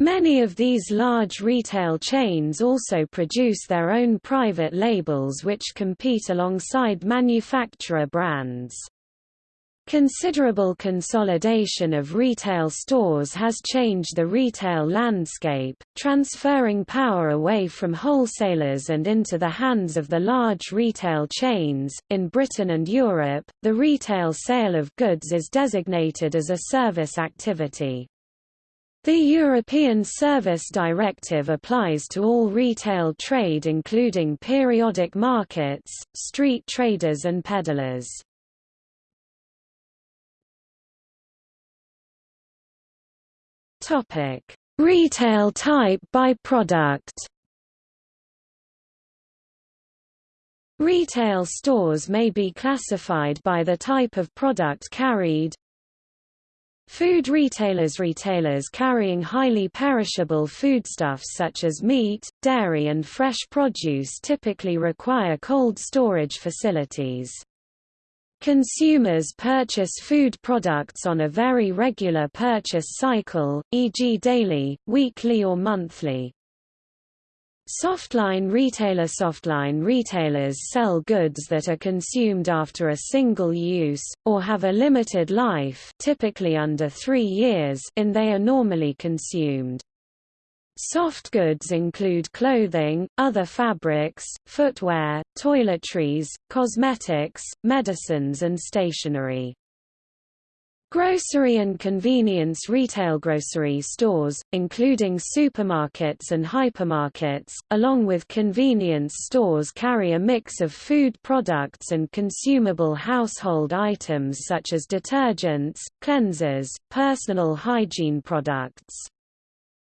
Many of these large retail chains also produce their own private labels which compete alongside manufacturer brands. Considerable consolidation of retail stores has changed the retail landscape, transferring power away from wholesalers and into the hands of the large retail chains. In Britain and Europe, the retail sale of goods is designated as a service activity. The European Service Directive applies to all retail trade including periodic markets, street traders and peddlers. Topic: Retail type by product. Retail stores may be classified by the type of product carried. Food retailers Retailers carrying highly perishable foodstuffs such as meat, dairy and fresh produce typically require cold storage facilities. Consumers purchase food products on a very regular purchase cycle, e.g. daily, weekly or monthly. Softline retailer Softline retailers sell goods that are consumed after a single use, or have a limited life typically under three years in they are normally consumed. Soft goods include clothing, other fabrics, footwear, toiletries, cosmetics, medicines and stationery. Grocery and convenience retail grocery stores, including supermarkets and hypermarkets, along with convenience stores carry a mix of food products and consumable household items such as detergents, cleansers, personal hygiene products.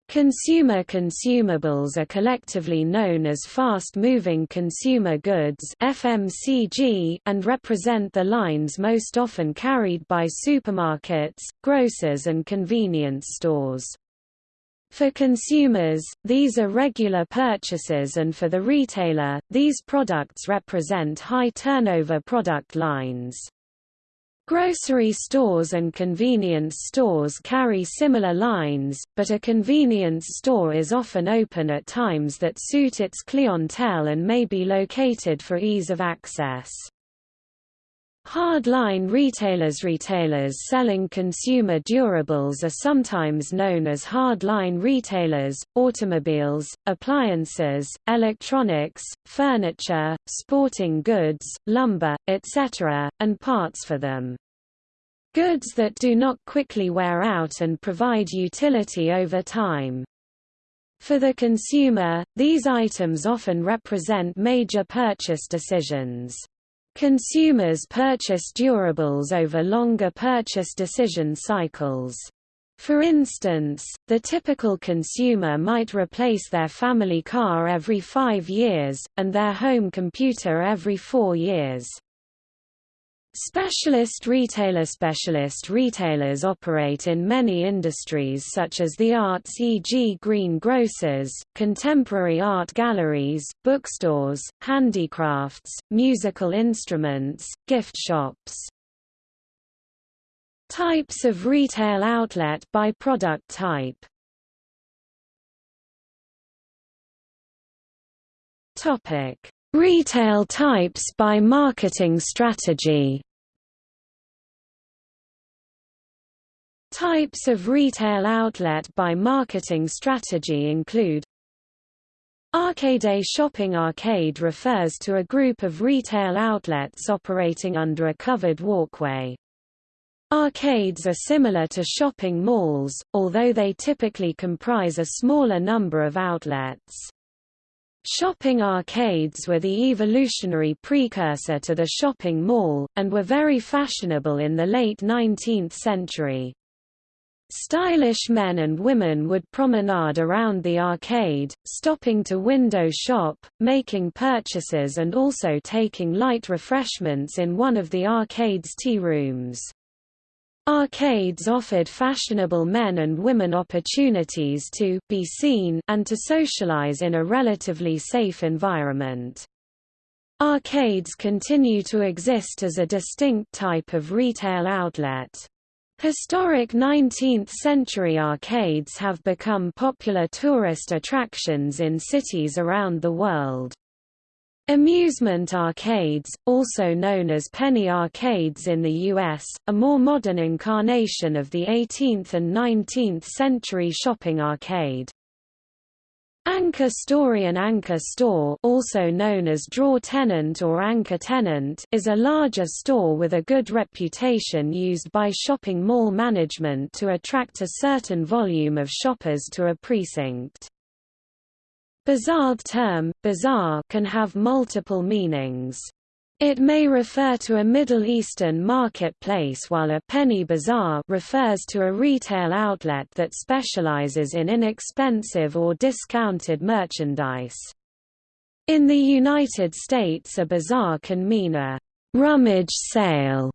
Consumer consumables are collectively known as fast-moving consumer goods FMCG and represent the lines most often carried by supermarkets, grocers and convenience stores. For consumers, these are regular purchases and for the retailer, these products represent high turnover product lines. Grocery stores and convenience stores carry similar lines, but a convenience store is often open at times that suit its clientele and may be located for ease of access. Hardline retailers Retailers selling consumer durables are sometimes known as hardline retailers, automobiles, appliances, electronics, furniture, sporting goods, lumber, etc., and parts for them. Goods that do not quickly wear out and provide utility over time. For the consumer, these items often represent major purchase decisions. Consumers purchase durables over longer purchase decision cycles. For instance, the typical consumer might replace their family car every five years, and their home computer every four years. Specialist retailer Specialist retailers operate in many industries such as the arts e.g. green grocers, contemporary art galleries, bookstores, handicrafts, musical instruments, gift shops. Types of retail outlet by product type Retail types by marketing strategy Types of retail outlet by marketing strategy include Arcade shopping arcade refers to a group of retail outlets operating under a covered walkway. Arcades are similar to shopping malls, although they typically comprise a smaller number of outlets. Shopping arcades were the evolutionary precursor to the shopping mall, and were very fashionable in the late 19th century. Stylish men and women would promenade around the arcade, stopping to window shop, making purchases and also taking light refreshments in one of the arcade's tea rooms. Arcades offered fashionable men and women opportunities to be seen and to socialize in a relatively safe environment. Arcades continue to exist as a distinct type of retail outlet. Historic 19th-century arcades have become popular tourist attractions in cities around the world. Amusement arcades, also known as penny arcades in the US, a more modern incarnation of the 18th and 19th century shopping arcade. Anchor Storey and Anchor Store also known as Drawer Tenant or Anchor Tenant is a larger store with a good reputation used by shopping mall management to attract a certain volume of shoppers to a precinct. Bazaar term, bazaar can have multiple meanings. It may refer to a Middle Eastern marketplace while a penny bazaar refers to a retail outlet that specializes in inexpensive or discounted merchandise. In the United States a bazaar can mean a rummage sale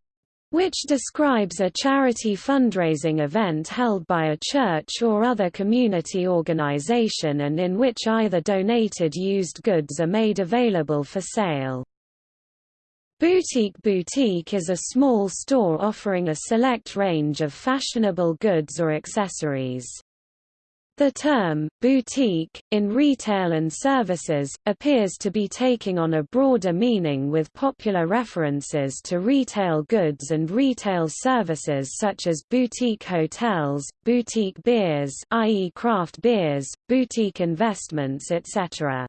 which describes a charity fundraising event held by a church or other community organization and in which either donated used goods are made available for sale. Boutique Boutique is a small store offering a select range of fashionable goods or accessories. The term, boutique, in retail and services, appears to be taking on a broader meaning with popular references to retail goods and retail services such as boutique hotels, boutique beers i.e. craft beers, boutique investments etc.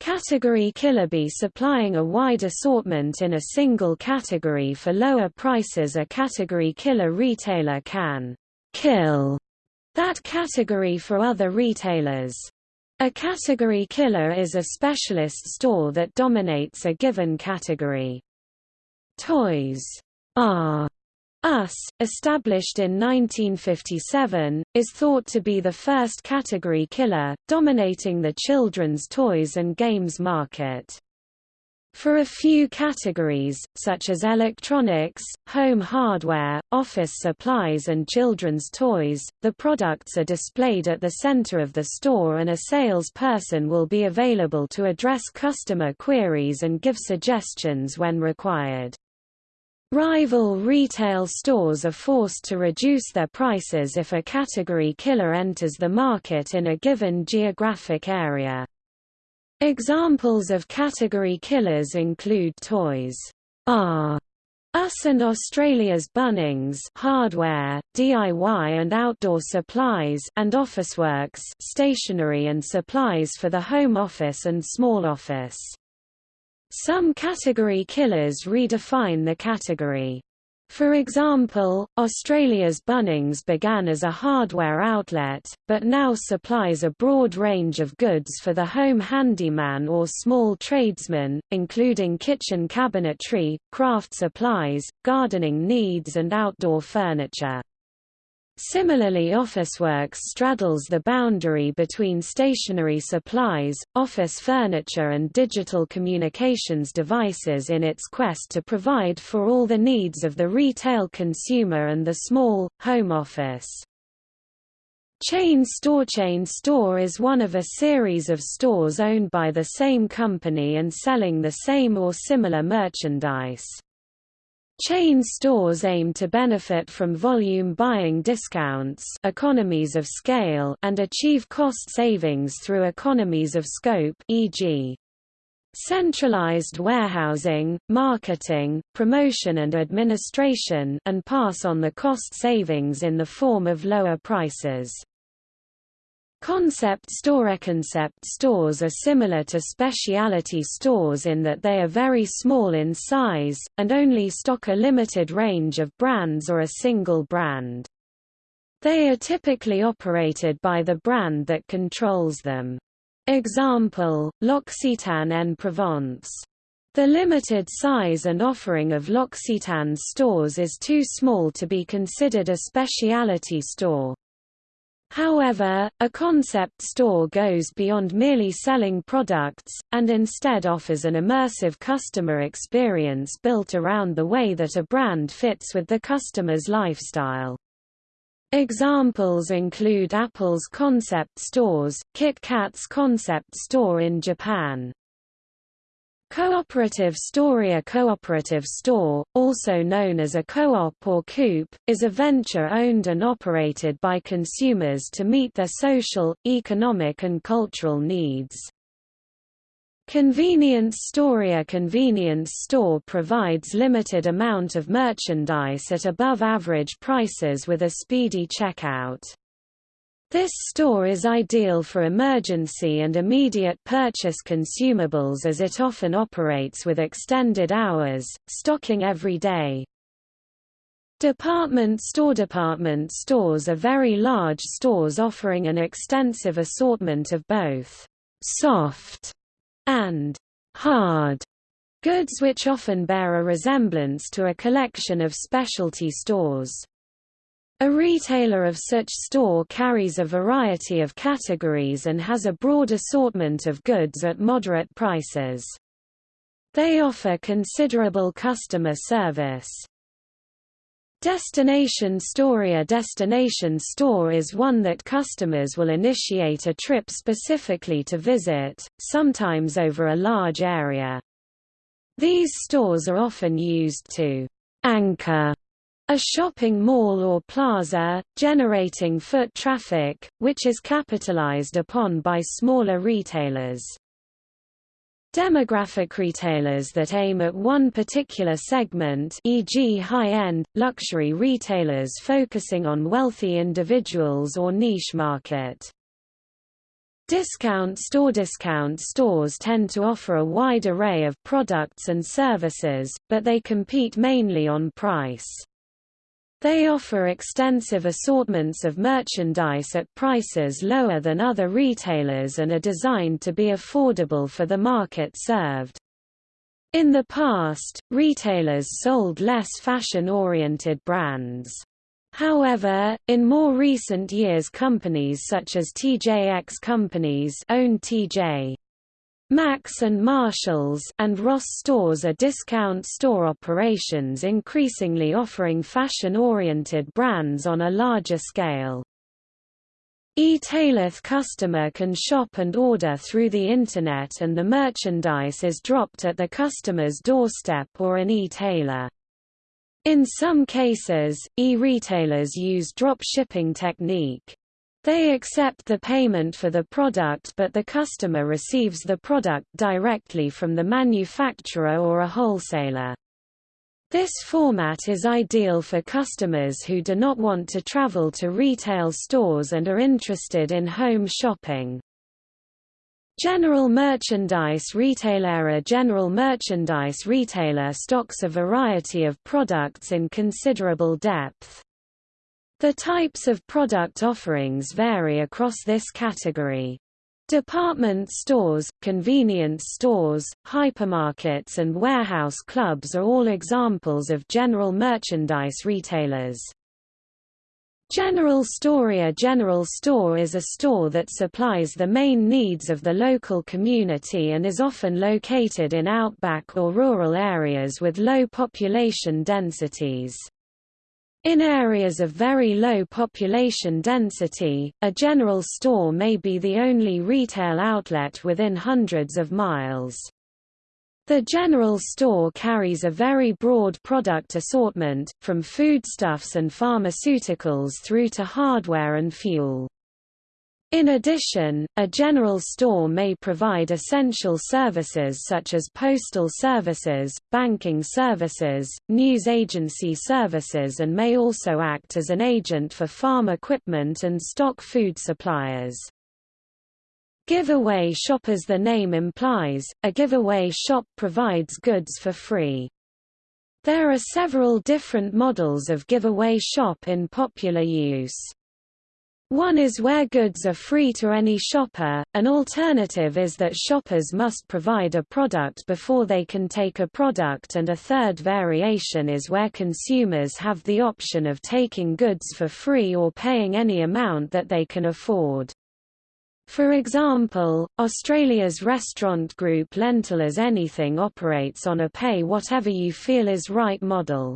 Category killer be supplying a wide assortment in a single category for lower prices a category killer retailer can kill that category for other retailers. A category killer is a specialist store that dominates a given category. Toys R Us, established in 1957, is thought to be the first category killer, dominating the children's toys and games market. For a few categories, such as electronics, home hardware, office supplies and children's toys, the products are displayed at the center of the store and a salesperson will be available to address customer queries and give suggestions when required. Rival retail stores are forced to reduce their prices if a category killer enters the market in a given geographic area. Examples of category killers include toys R Us and Australia's Bunnings hardware, DIY and outdoor supplies and Officeworks stationery and supplies for the home office and small office. Some category killers redefine the category. For example, Australia's Bunnings began as a hardware outlet, but now supplies a broad range of goods for the home handyman or small tradesman, including kitchen cabinetry, craft supplies, gardening needs and outdoor furniture. Similarly Officeworks straddles the boundary between stationery supplies, office furniture and digital communications devices in its quest to provide for all the needs of the retail consumer and the small, home office. Chain Store Chain Store is one of a series of stores owned by the same company and selling the same or similar merchandise. Chain stores aim to benefit from volume buying discounts economies of scale and achieve cost savings through economies of scope e.g. centralized warehousing, marketing, promotion and administration and pass on the cost savings in the form of lower prices. Concept store Concept stores are similar to specialty stores in that they are very small in size, and only stock a limited range of brands or a single brand. They are typically operated by the brand that controls them. Example, L'Occitane en Provence. The limited size and offering of L'Occitane's stores is too small to be considered a specialty store. However, a concept store goes beyond merely selling products, and instead offers an immersive customer experience built around the way that a brand fits with the customer's lifestyle. Examples include Apple's concept stores, KitKat's concept store in Japan, Cooperative store A cooperative store, also known as a co-op or coop, is a venture owned and operated by consumers to meet their social, economic and cultural needs. Convenience store A convenience store provides limited amount of merchandise at above average prices with a speedy checkout. This store is ideal for emergency and immediate purchase consumables as it often operates with extended hours, stocking every day. Department store Department stores are very large stores offering an extensive assortment of both soft and hard goods which often bear a resemblance to a collection of specialty stores. A retailer of such store carries a variety of categories and has a broad assortment of goods at moderate prices. They offer considerable customer service. Destination store A destination store is one that customers will initiate a trip specifically to visit, sometimes over a large area. These stores are often used to anchor a shopping mall or plaza, generating foot traffic, which is capitalized upon by smaller retailers. Demographic retailers that aim at one particular segment e.g. high-end, luxury retailers focusing on wealthy individuals or niche market. Discount store Discount stores tend to offer a wide array of products and services, but they compete mainly on price. They offer extensive assortments of merchandise at prices lower than other retailers and are designed to be affordable for the market served. In the past, retailers sold less fashion-oriented brands. However, in more recent years companies such as TJX Companies own TJ Maxx and Marshalls and Ross stores are discount store operations increasingly offering fashion-oriented brands on a larger scale. E-taileth customer can shop and order through the Internet and the merchandise is dropped at the customer's doorstep or an e-tailer. In some cases, e-retailers use drop shipping technique. They accept the payment for the product but the customer receives the product directly from the manufacturer or a wholesaler. This format is ideal for customers who do not want to travel to retail stores and are interested in home shopping. General merchandise retailer A general merchandise retailer stocks a variety of products in considerable depth. The types of product offerings vary across this category. Department stores, convenience stores, hypermarkets and warehouse clubs are all examples of general merchandise retailers. General store A general store is a store that supplies the main needs of the local community and is often located in outback or rural areas with low population densities. In areas of very low population density, a general store may be the only retail outlet within hundreds of miles. The general store carries a very broad product assortment, from foodstuffs and pharmaceuticals through to hardware and fuel. In addition, a general store may provide essential services such as postal services, banking services, news agency services and may also act as an agent for farm equipment and stock food suppliers. Giveaway shop As the name implies, a giveaway shop provides goods for free. There are several different models of giveaway shop in popular use. One is where goods are free to any shopper, an alternative is that shoppers must provide a product before they can take a product and a third variation is where consumers have the option of taking goods for free or paying any amount that they can afford. For example, Australia's restaurant group Lentil as Anything operates on a pay whatever you feel is right model.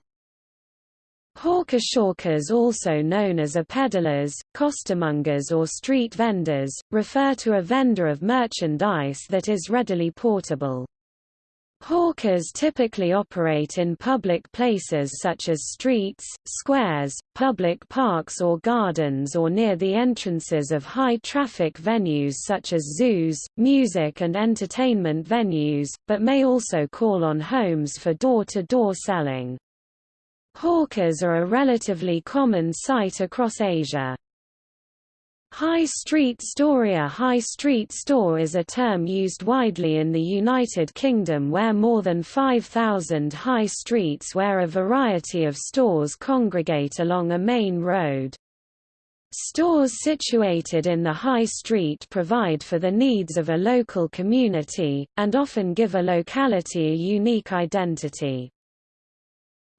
Hawker shawkers also known as a peddlers, costermongers or street vendors, refer to a vendor of merchandise that is readily portable. Hawkers typically operate in public places such as streets, squares, public parks or gardens or near the entrances of high-traffic venues such as zoos, music and entertainment venues, but may also call on homes for door-to-door -door selling. Hawkers are a relatively common sight across Asia. High street store A high street store is a term used widely in the United Kingdom where more than 5,000 high streets where a variety of stores congregate along a main road. Stores situated in the high street provide for the needs of a local community, and often give a locality a unique identity.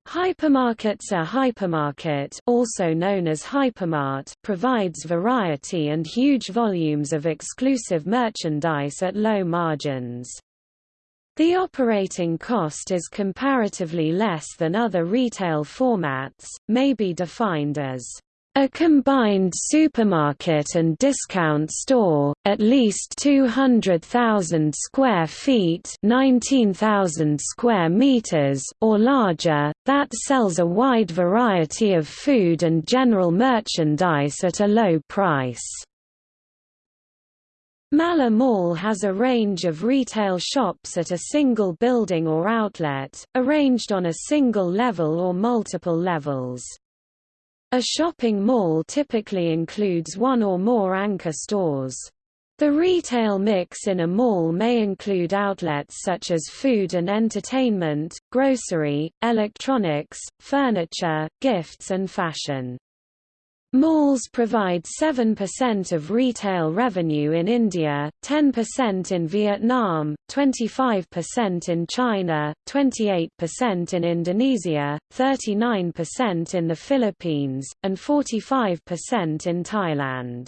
Hypermarkets A hypermarket also known as hypermart provides variety and huge volumes of exclusive merchandise at low margins. The operating cost is comparatively less than other retail formats, may be defined as a combined supermarket and discount store, at least 200,000 square feet 19,000 square meters or larger, that sells a wide variety of food and general merchandise at a low price. Malla Mall has a range of retail shops at a single building or outlet, arranged on a single level or multiple levels. A shopping mall typically includes one or more anchor stores. The retail mix in a mall may include outlets such as food and entertainment, grocery, electronics, furniture, gifts and fashion. Malls provide 7% of retail revenue in India, 10% in Vietnam, 25% in China, 28% in Indonesia, 39% in the Philippines, and 45% in Thailand.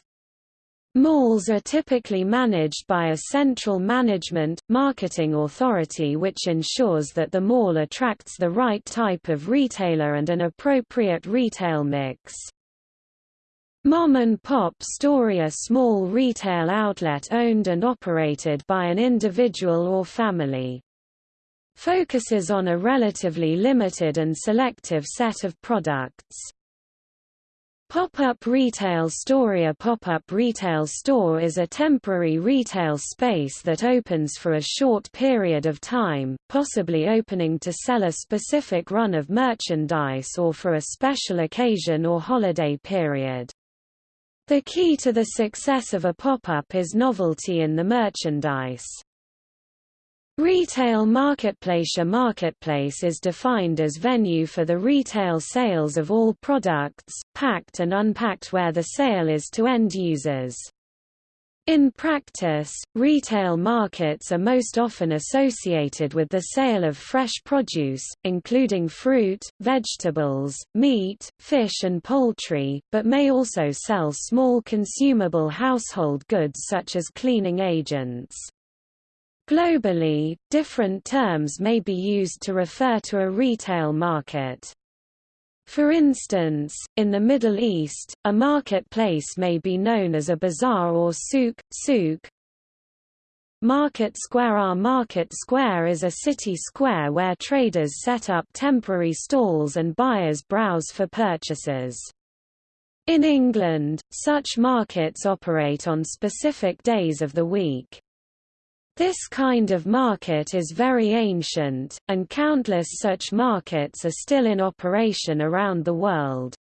Malls are typically managed by a central management, marketing authority which ensures that the mall attracts the right type of retailer and an appropriate retail mix. Mom and Pop Story a small retail outlet owned and operated by an individual or family. Focuses on a relatively limited and selective set of products. Pop-up retail store A pop-up retail store is a temporary retail space that opens for a short period of time, possibly opening to sell a specific run of merchandise or for a special occasion or holiday period. The key to the success of a pop-up is novelty in the merchandise. Retail marketplace A marketplace is defined as venue for the retail sales of all products, packed and unpacked where the sale is to end users. In practice, retail markets are most often associated with the sale of fresh produce, including fruit, vegetables, meat, fish and poultry, but may also sell small consumable household goods such as cleaning agents. Globally, different terms may be used to refer to a retail market. For instance, in the Middle East, a marketplace may be known as a bazaar or souk, souk. Market Square Our market square is a city square where traders set up temporary stalls and buyers browse for purchases. In England, such markets operate on specific days of the week. This kind of market is very ancient, and countless such markets are still in operation around the world.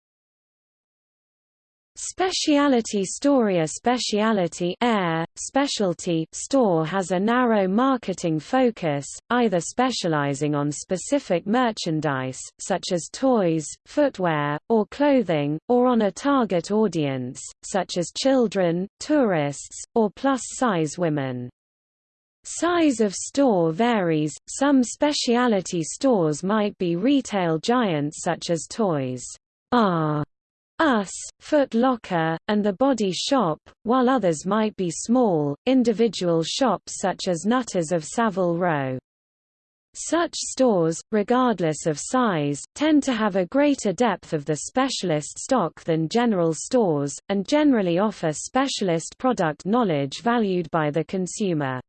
Speciality Storia Speciality Air, specialty store has a narrow marketing focus, either specializing on specific merchandise, such as toys, footwear, or clothing, or on a target audience, such as children, tourists, or plus-size women. Size of store varies, some specialty stores might be retail giants such as Toys R us, Foot Locker, and The Body Shop, while others might be small, individual shops such as Nutters of Savile Row. Such stores, regardless of size, tend to have a greater depth of the specialist stock than general stores, and generally offer specialist product knowledge valued by the consumer.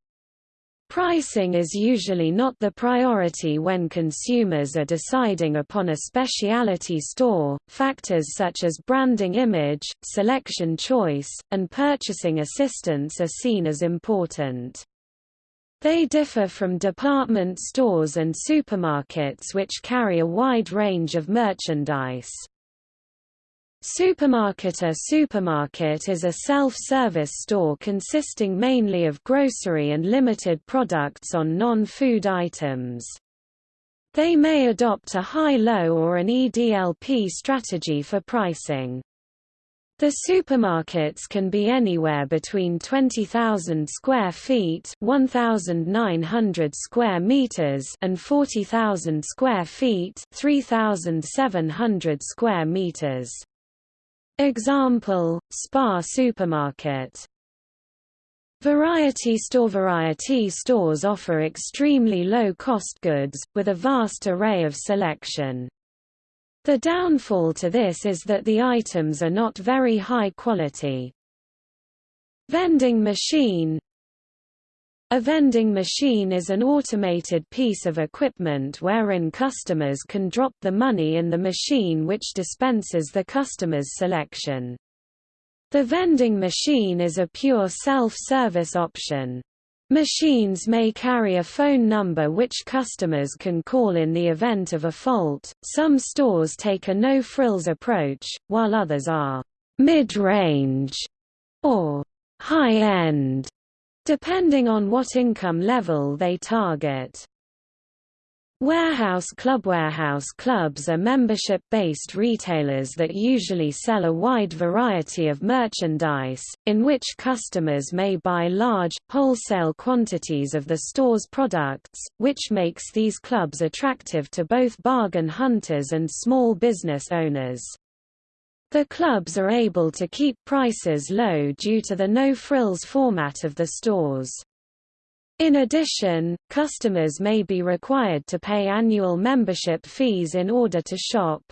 Pricing is usually not the priority when consumers are deciding upon a specialty store. Factors such as branding image, selection choice, and purchasing assistance are seen as important. They differ from department stores and supermarkets which carry a wide range of merchandise. Supermarket A supermarket is a self-service store consisting mainly of grocery and limited products on non-food items. They may adopt a high-low or an EDLP strategy for pricing. The supermarkets can be anywhere between 20,000 square feet, 1,900 square meters, and 40,000 square feet, 3,700 square meters. Example, Spar supermarket Variety store Variety stores offer extremely low-cost goods, with a vast array of selection. The downfall to this is that the items are not very high quality. Vending machine a vending machine is an automated piece of equipment wherein customers can drop the money in the machine which dispenses the customer's selection. The vending machine is a pure self-service option. Machines may carry a phone number which customers can call in the event of a fault. Some stores take a no-frills approach, while others are mid-range or high-end depending on what income level they target. Warehouse Club Warehouse clubs are membership-based retailers that usually sell a wide variety of merchandise, in which customers may buy large, wholesale quantities of the store's products, which makes these clubs attractive to both bargain hunters and small business owners. The clubs are able to keep prices low due to the no-frills format of the stores. In addition, customers may be required to pay annual membership fees in order to shop.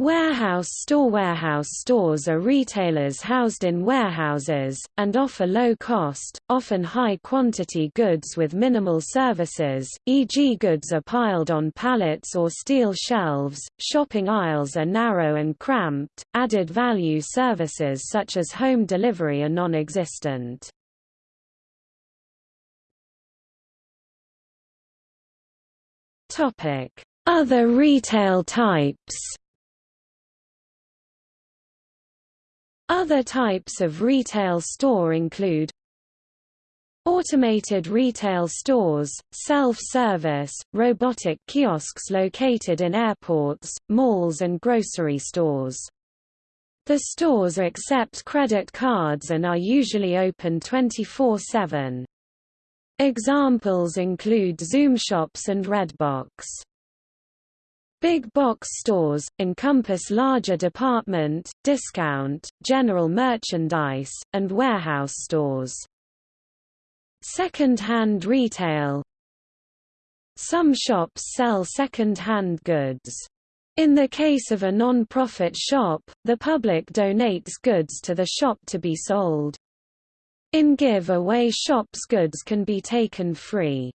Warehouse store Warehouse stores are retailers housed in warehouses, and offer low-cost, often high-quantity goods with minimal services, e.g. goods are piled on pallets or steel shelves, shopping aisles are narrow and cramped, added value services such as home delivery are non-existent. Other retail types Other types of retail store include Automated retail stores, self-service, robotic kiosks located in airports, malls and grocery stores. The stores accept credit cards and are usually open 24-7. Examples include Zoom shops and Redbox. Big box stores, encompass larger department, discount, general merchandise, and warehouse stores. Second-hand retail Some shops sell second-hand goods. In the case of a non-profit shop, the public donates goods to the shop to be sold. In give-away shops goods can be taken free.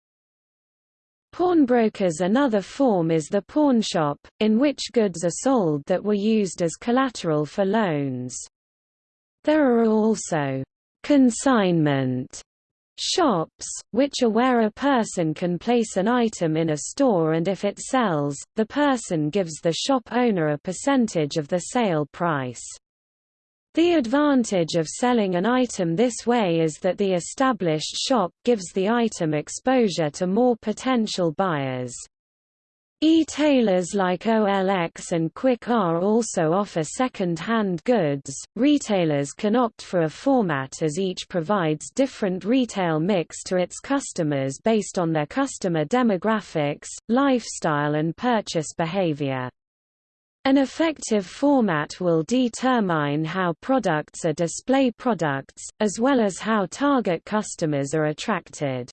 Pawnbrokers Another form is the pawnshop, in which goods are sold that were used as collateral for loans. There are also consignment shops, which are where a person can place an item in a store and if it sells, the person gives the shop owner a percentage of the sale price. The advantage of selling an item this way is that the established shop gives the item exposure to more potential buyers. E-tailers like OLX and Quikr also offer second-hand goods. Retailers can opt for a format as each provides different retail mix to its customers based on their customer demographics, lifestyle and purchase behavior. An effective format will determine how products are display products, as well as how target customers are attracted.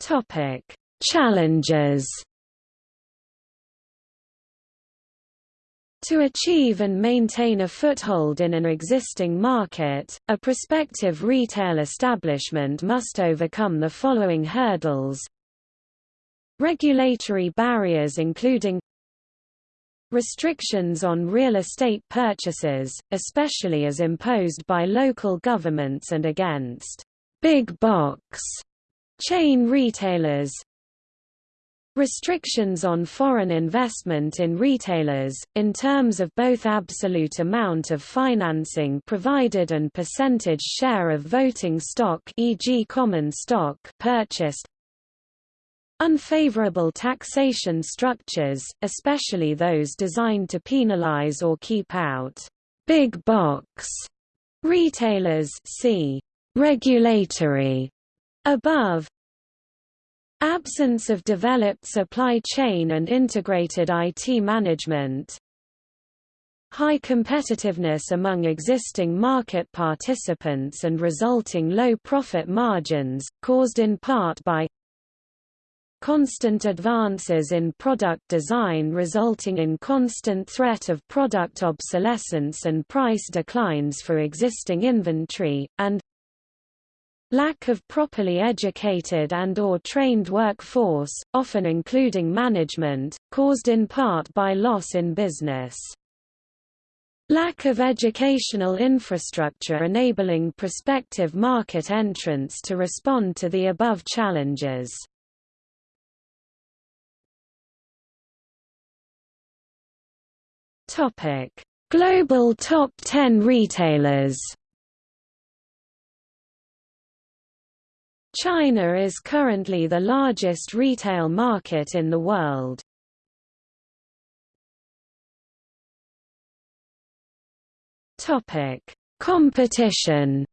Topic: Challenges. To achieve and maintain a foothold in an existing market, a prospective retail establishment must overcome the following hurdles Regulatory barriers including Restrictions on real estate purchases, especially as imposed by local governments and against big box chain retailers Restrictions on foreign investment in retailers, in terms of both absolute amount of financing provided and percentage share of voting stock e.g. common stock purchased Unfavorable taxation structures, especially those designed to penalize or keep out big box retailers see regulatory above. Absence of developed supply chain and integrated IT management. High competitiveness among existing market participants and resulting low profit margins, caused in part by constant advances in product design resulting in constant threat of product obsolescence and price declines for existing inventory, and lack of properly educated and or trained workforce, often including management, caused in part by loss in business. Lack of educational infrastructure enabling prospective market entrants to respond to the above challenges. Topic: Global Top 10 Retailers. China is currently the largest retail market in the world. Topic: Competition.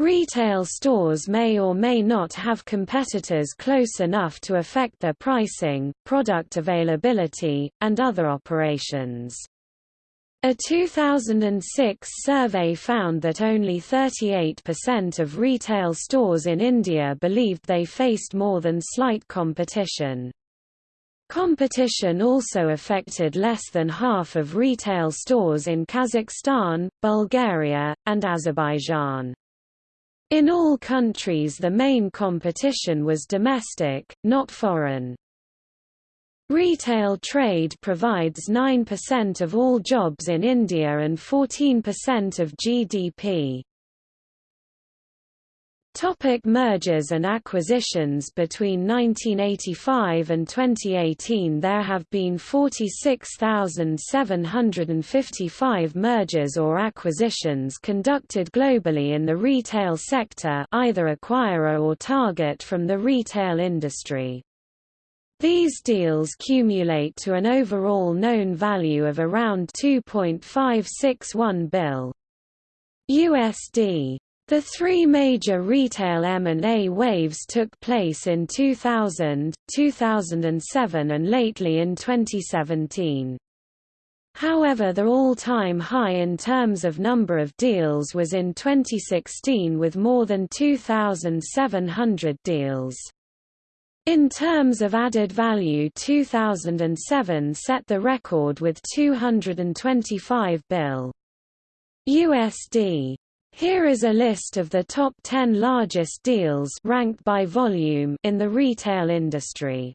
Retail stores may or may not have competitors close enough to affect their pricing, product availability, and other operations. A 2006 survey found that only 38% of retail stores in India believed they faced more than slight competition. Competition also affected less than half of retail stores in Kazakhstan, Bulgaria, and Azerbaijan. In all countries the main competition was domestic, not foreign. Retail trade provides 9% of all jobs in India and 14% of GDP. Topic mergers and acquisitions Between 1985 and 2018 there have been 46,755 mergers or acquisitions conducted globally in the retail sector either acquirer or target from the retail industry. These deals cumulate to an overall known value of around 2.561 bill USD. The three major retail M&A waves took place in 2000, 2007 and lately in 2017. However the all-time high in terms of number of deals was in 2016 with more than 2,700 deals. In terms of added value 2007 set the record with 225 bill USD. Here is a list of the top 10 largest deals ranked by volume in the retail industry.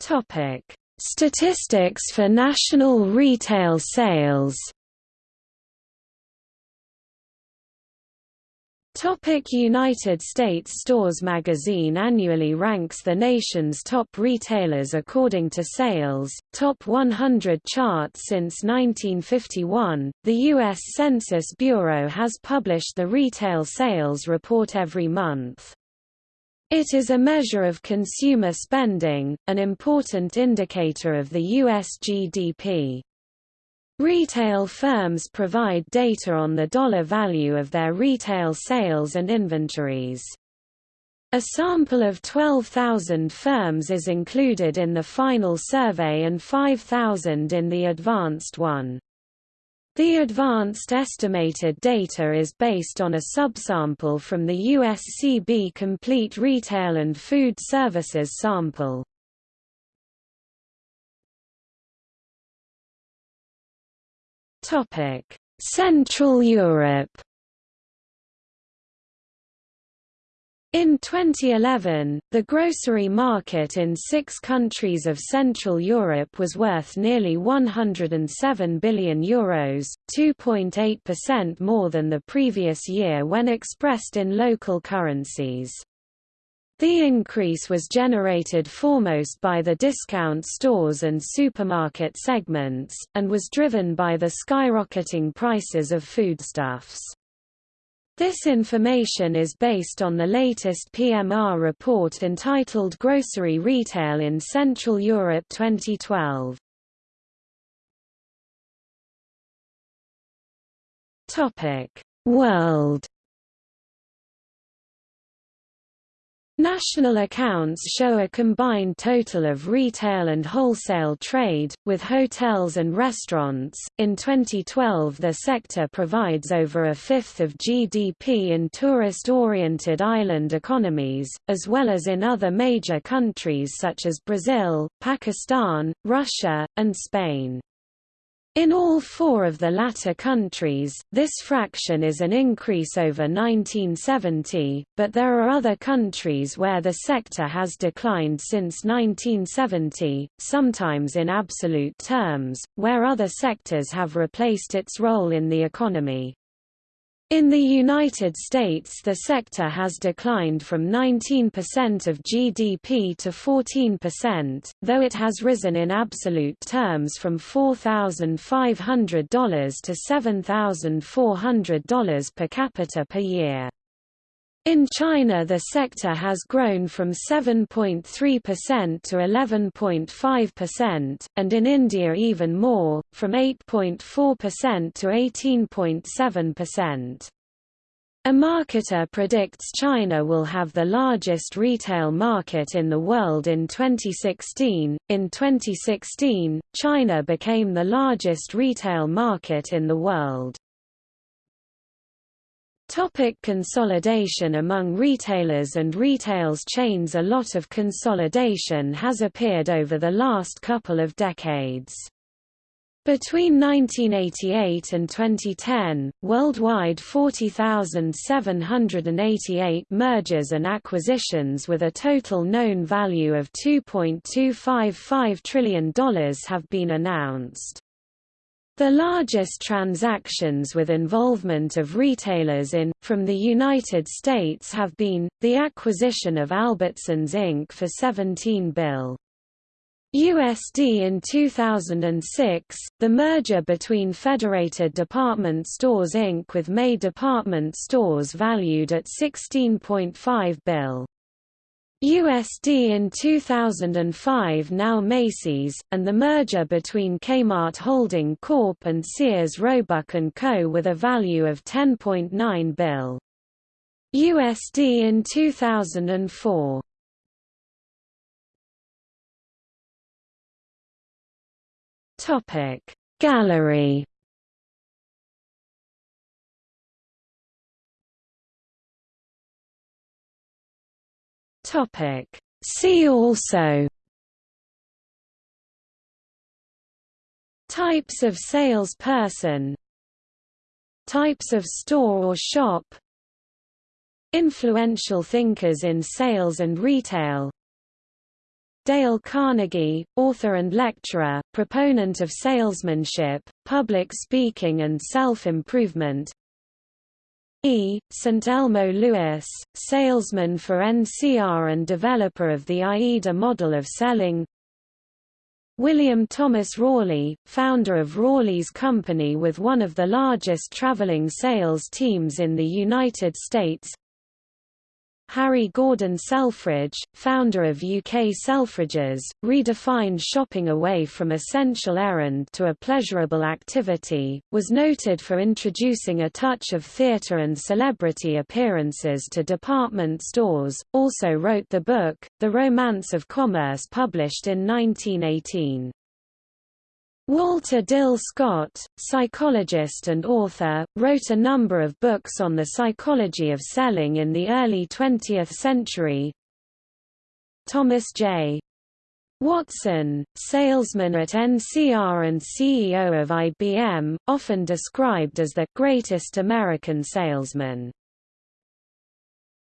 Topic: Statistics for national retail sales. Topic United States Stores magazine annually ranks the nation's top retailers according to sales, top 100 chart since 1951. The U.S. Census Bureau has published the retail sales report every month. It is a measure of consumer spending, an important indicator of the U.S. GDP. Retail firms provide data on the dollar value of their retail sales and inventories. A sample of 12,000 firms is included in the final survey and 5,000 in the advanced one. The advanced estimated data is based on a subsample from the USCB Complete Retail and Food Services sample. Topic: Central Europe. In 2011, the grocery market in six countries of Central Europe was worth nearly €107 billion, Euros, 2.8% more than the previous year when expressed in local currencies. The increase was generated foremost by the discount stores and supermarket segments, and was driven by the skyrocketing prices of foodstuffs. This information is based on the latest PMR report entitled Grocery Retail in Central Europe 2012. World National accounts show a combined total of retail and wholesale trade, with hotels and restaurants. In 2012, the sector provides over a fifth of GDP in tourist oriented island economies, as well as in other major countries such as Brazil, Pakistan, Russia, and Spain. In all four of the latter countries, this fraction is an increase over 1970, but there are other countries where the sector has declined since 1970, sometimes in absolute terms, where other sectors have replaced its role in the economy. In the United States the sector has declined from 19% of GDP to 14%, though it has risen in absolute terms from $4,500 to $7,400 per capita per year. In China the sector has grown from 7.3% to 11.5%, and in India even more, from 8.4% to 18.7%. A marketer predicts China will have the largest retail market in the world in 2016. In 2016, China became the largest retail market in the world. Topic consolidation Among retailers and retails chains A lot of consolidation has appeared over the last couple of decades. Between 1988 and 2010, worldwide 40,788 mergers and acquisitions with a total known value of $2.255 trillion have been announced. The largest transactions with involvement of retailers in, from the United States have been, the acquisition of Albertsons Inc. for 17 bill. USD in 2006, the merger between Federated Department Stores Inc. with May Department Stores valued at 16.5 bill. USD in 2005 now Macy's, and the merger between Kmart Holding Corp and Sears Roebuck & Co. with a value of 10.9 bill. USD in 2004. Topic Gallery Topic. See also Types of salesperson Types of store or shop Influential thinkers in sales and retail Dale Carnegie, author and lecturer, proponent of salesmanship, public speaking and self-improvement E. St. Elmo Lewis, salesman for NCR and developer of the AIDA model of selling William Thomas Rawleigh, founder of Rawleigh's Company with one of the largest traveling sales teams in the United States Harry Gordon Selfridge, founder of UK Selfridges, redefined shopping away from essential errand to a pleasurable activity, was noted for introducing a touch of theatre and celebrity appearances to department stores, also wrote the book, The Romance of Commerce published in 1918. Walter Dill Scott, psychologist and author, wrote a number of books on the psychology of selling in the early 20th century. Thomas J. Watson, salesman at NCR and CEO of IBM, often described as the greatest American salesman.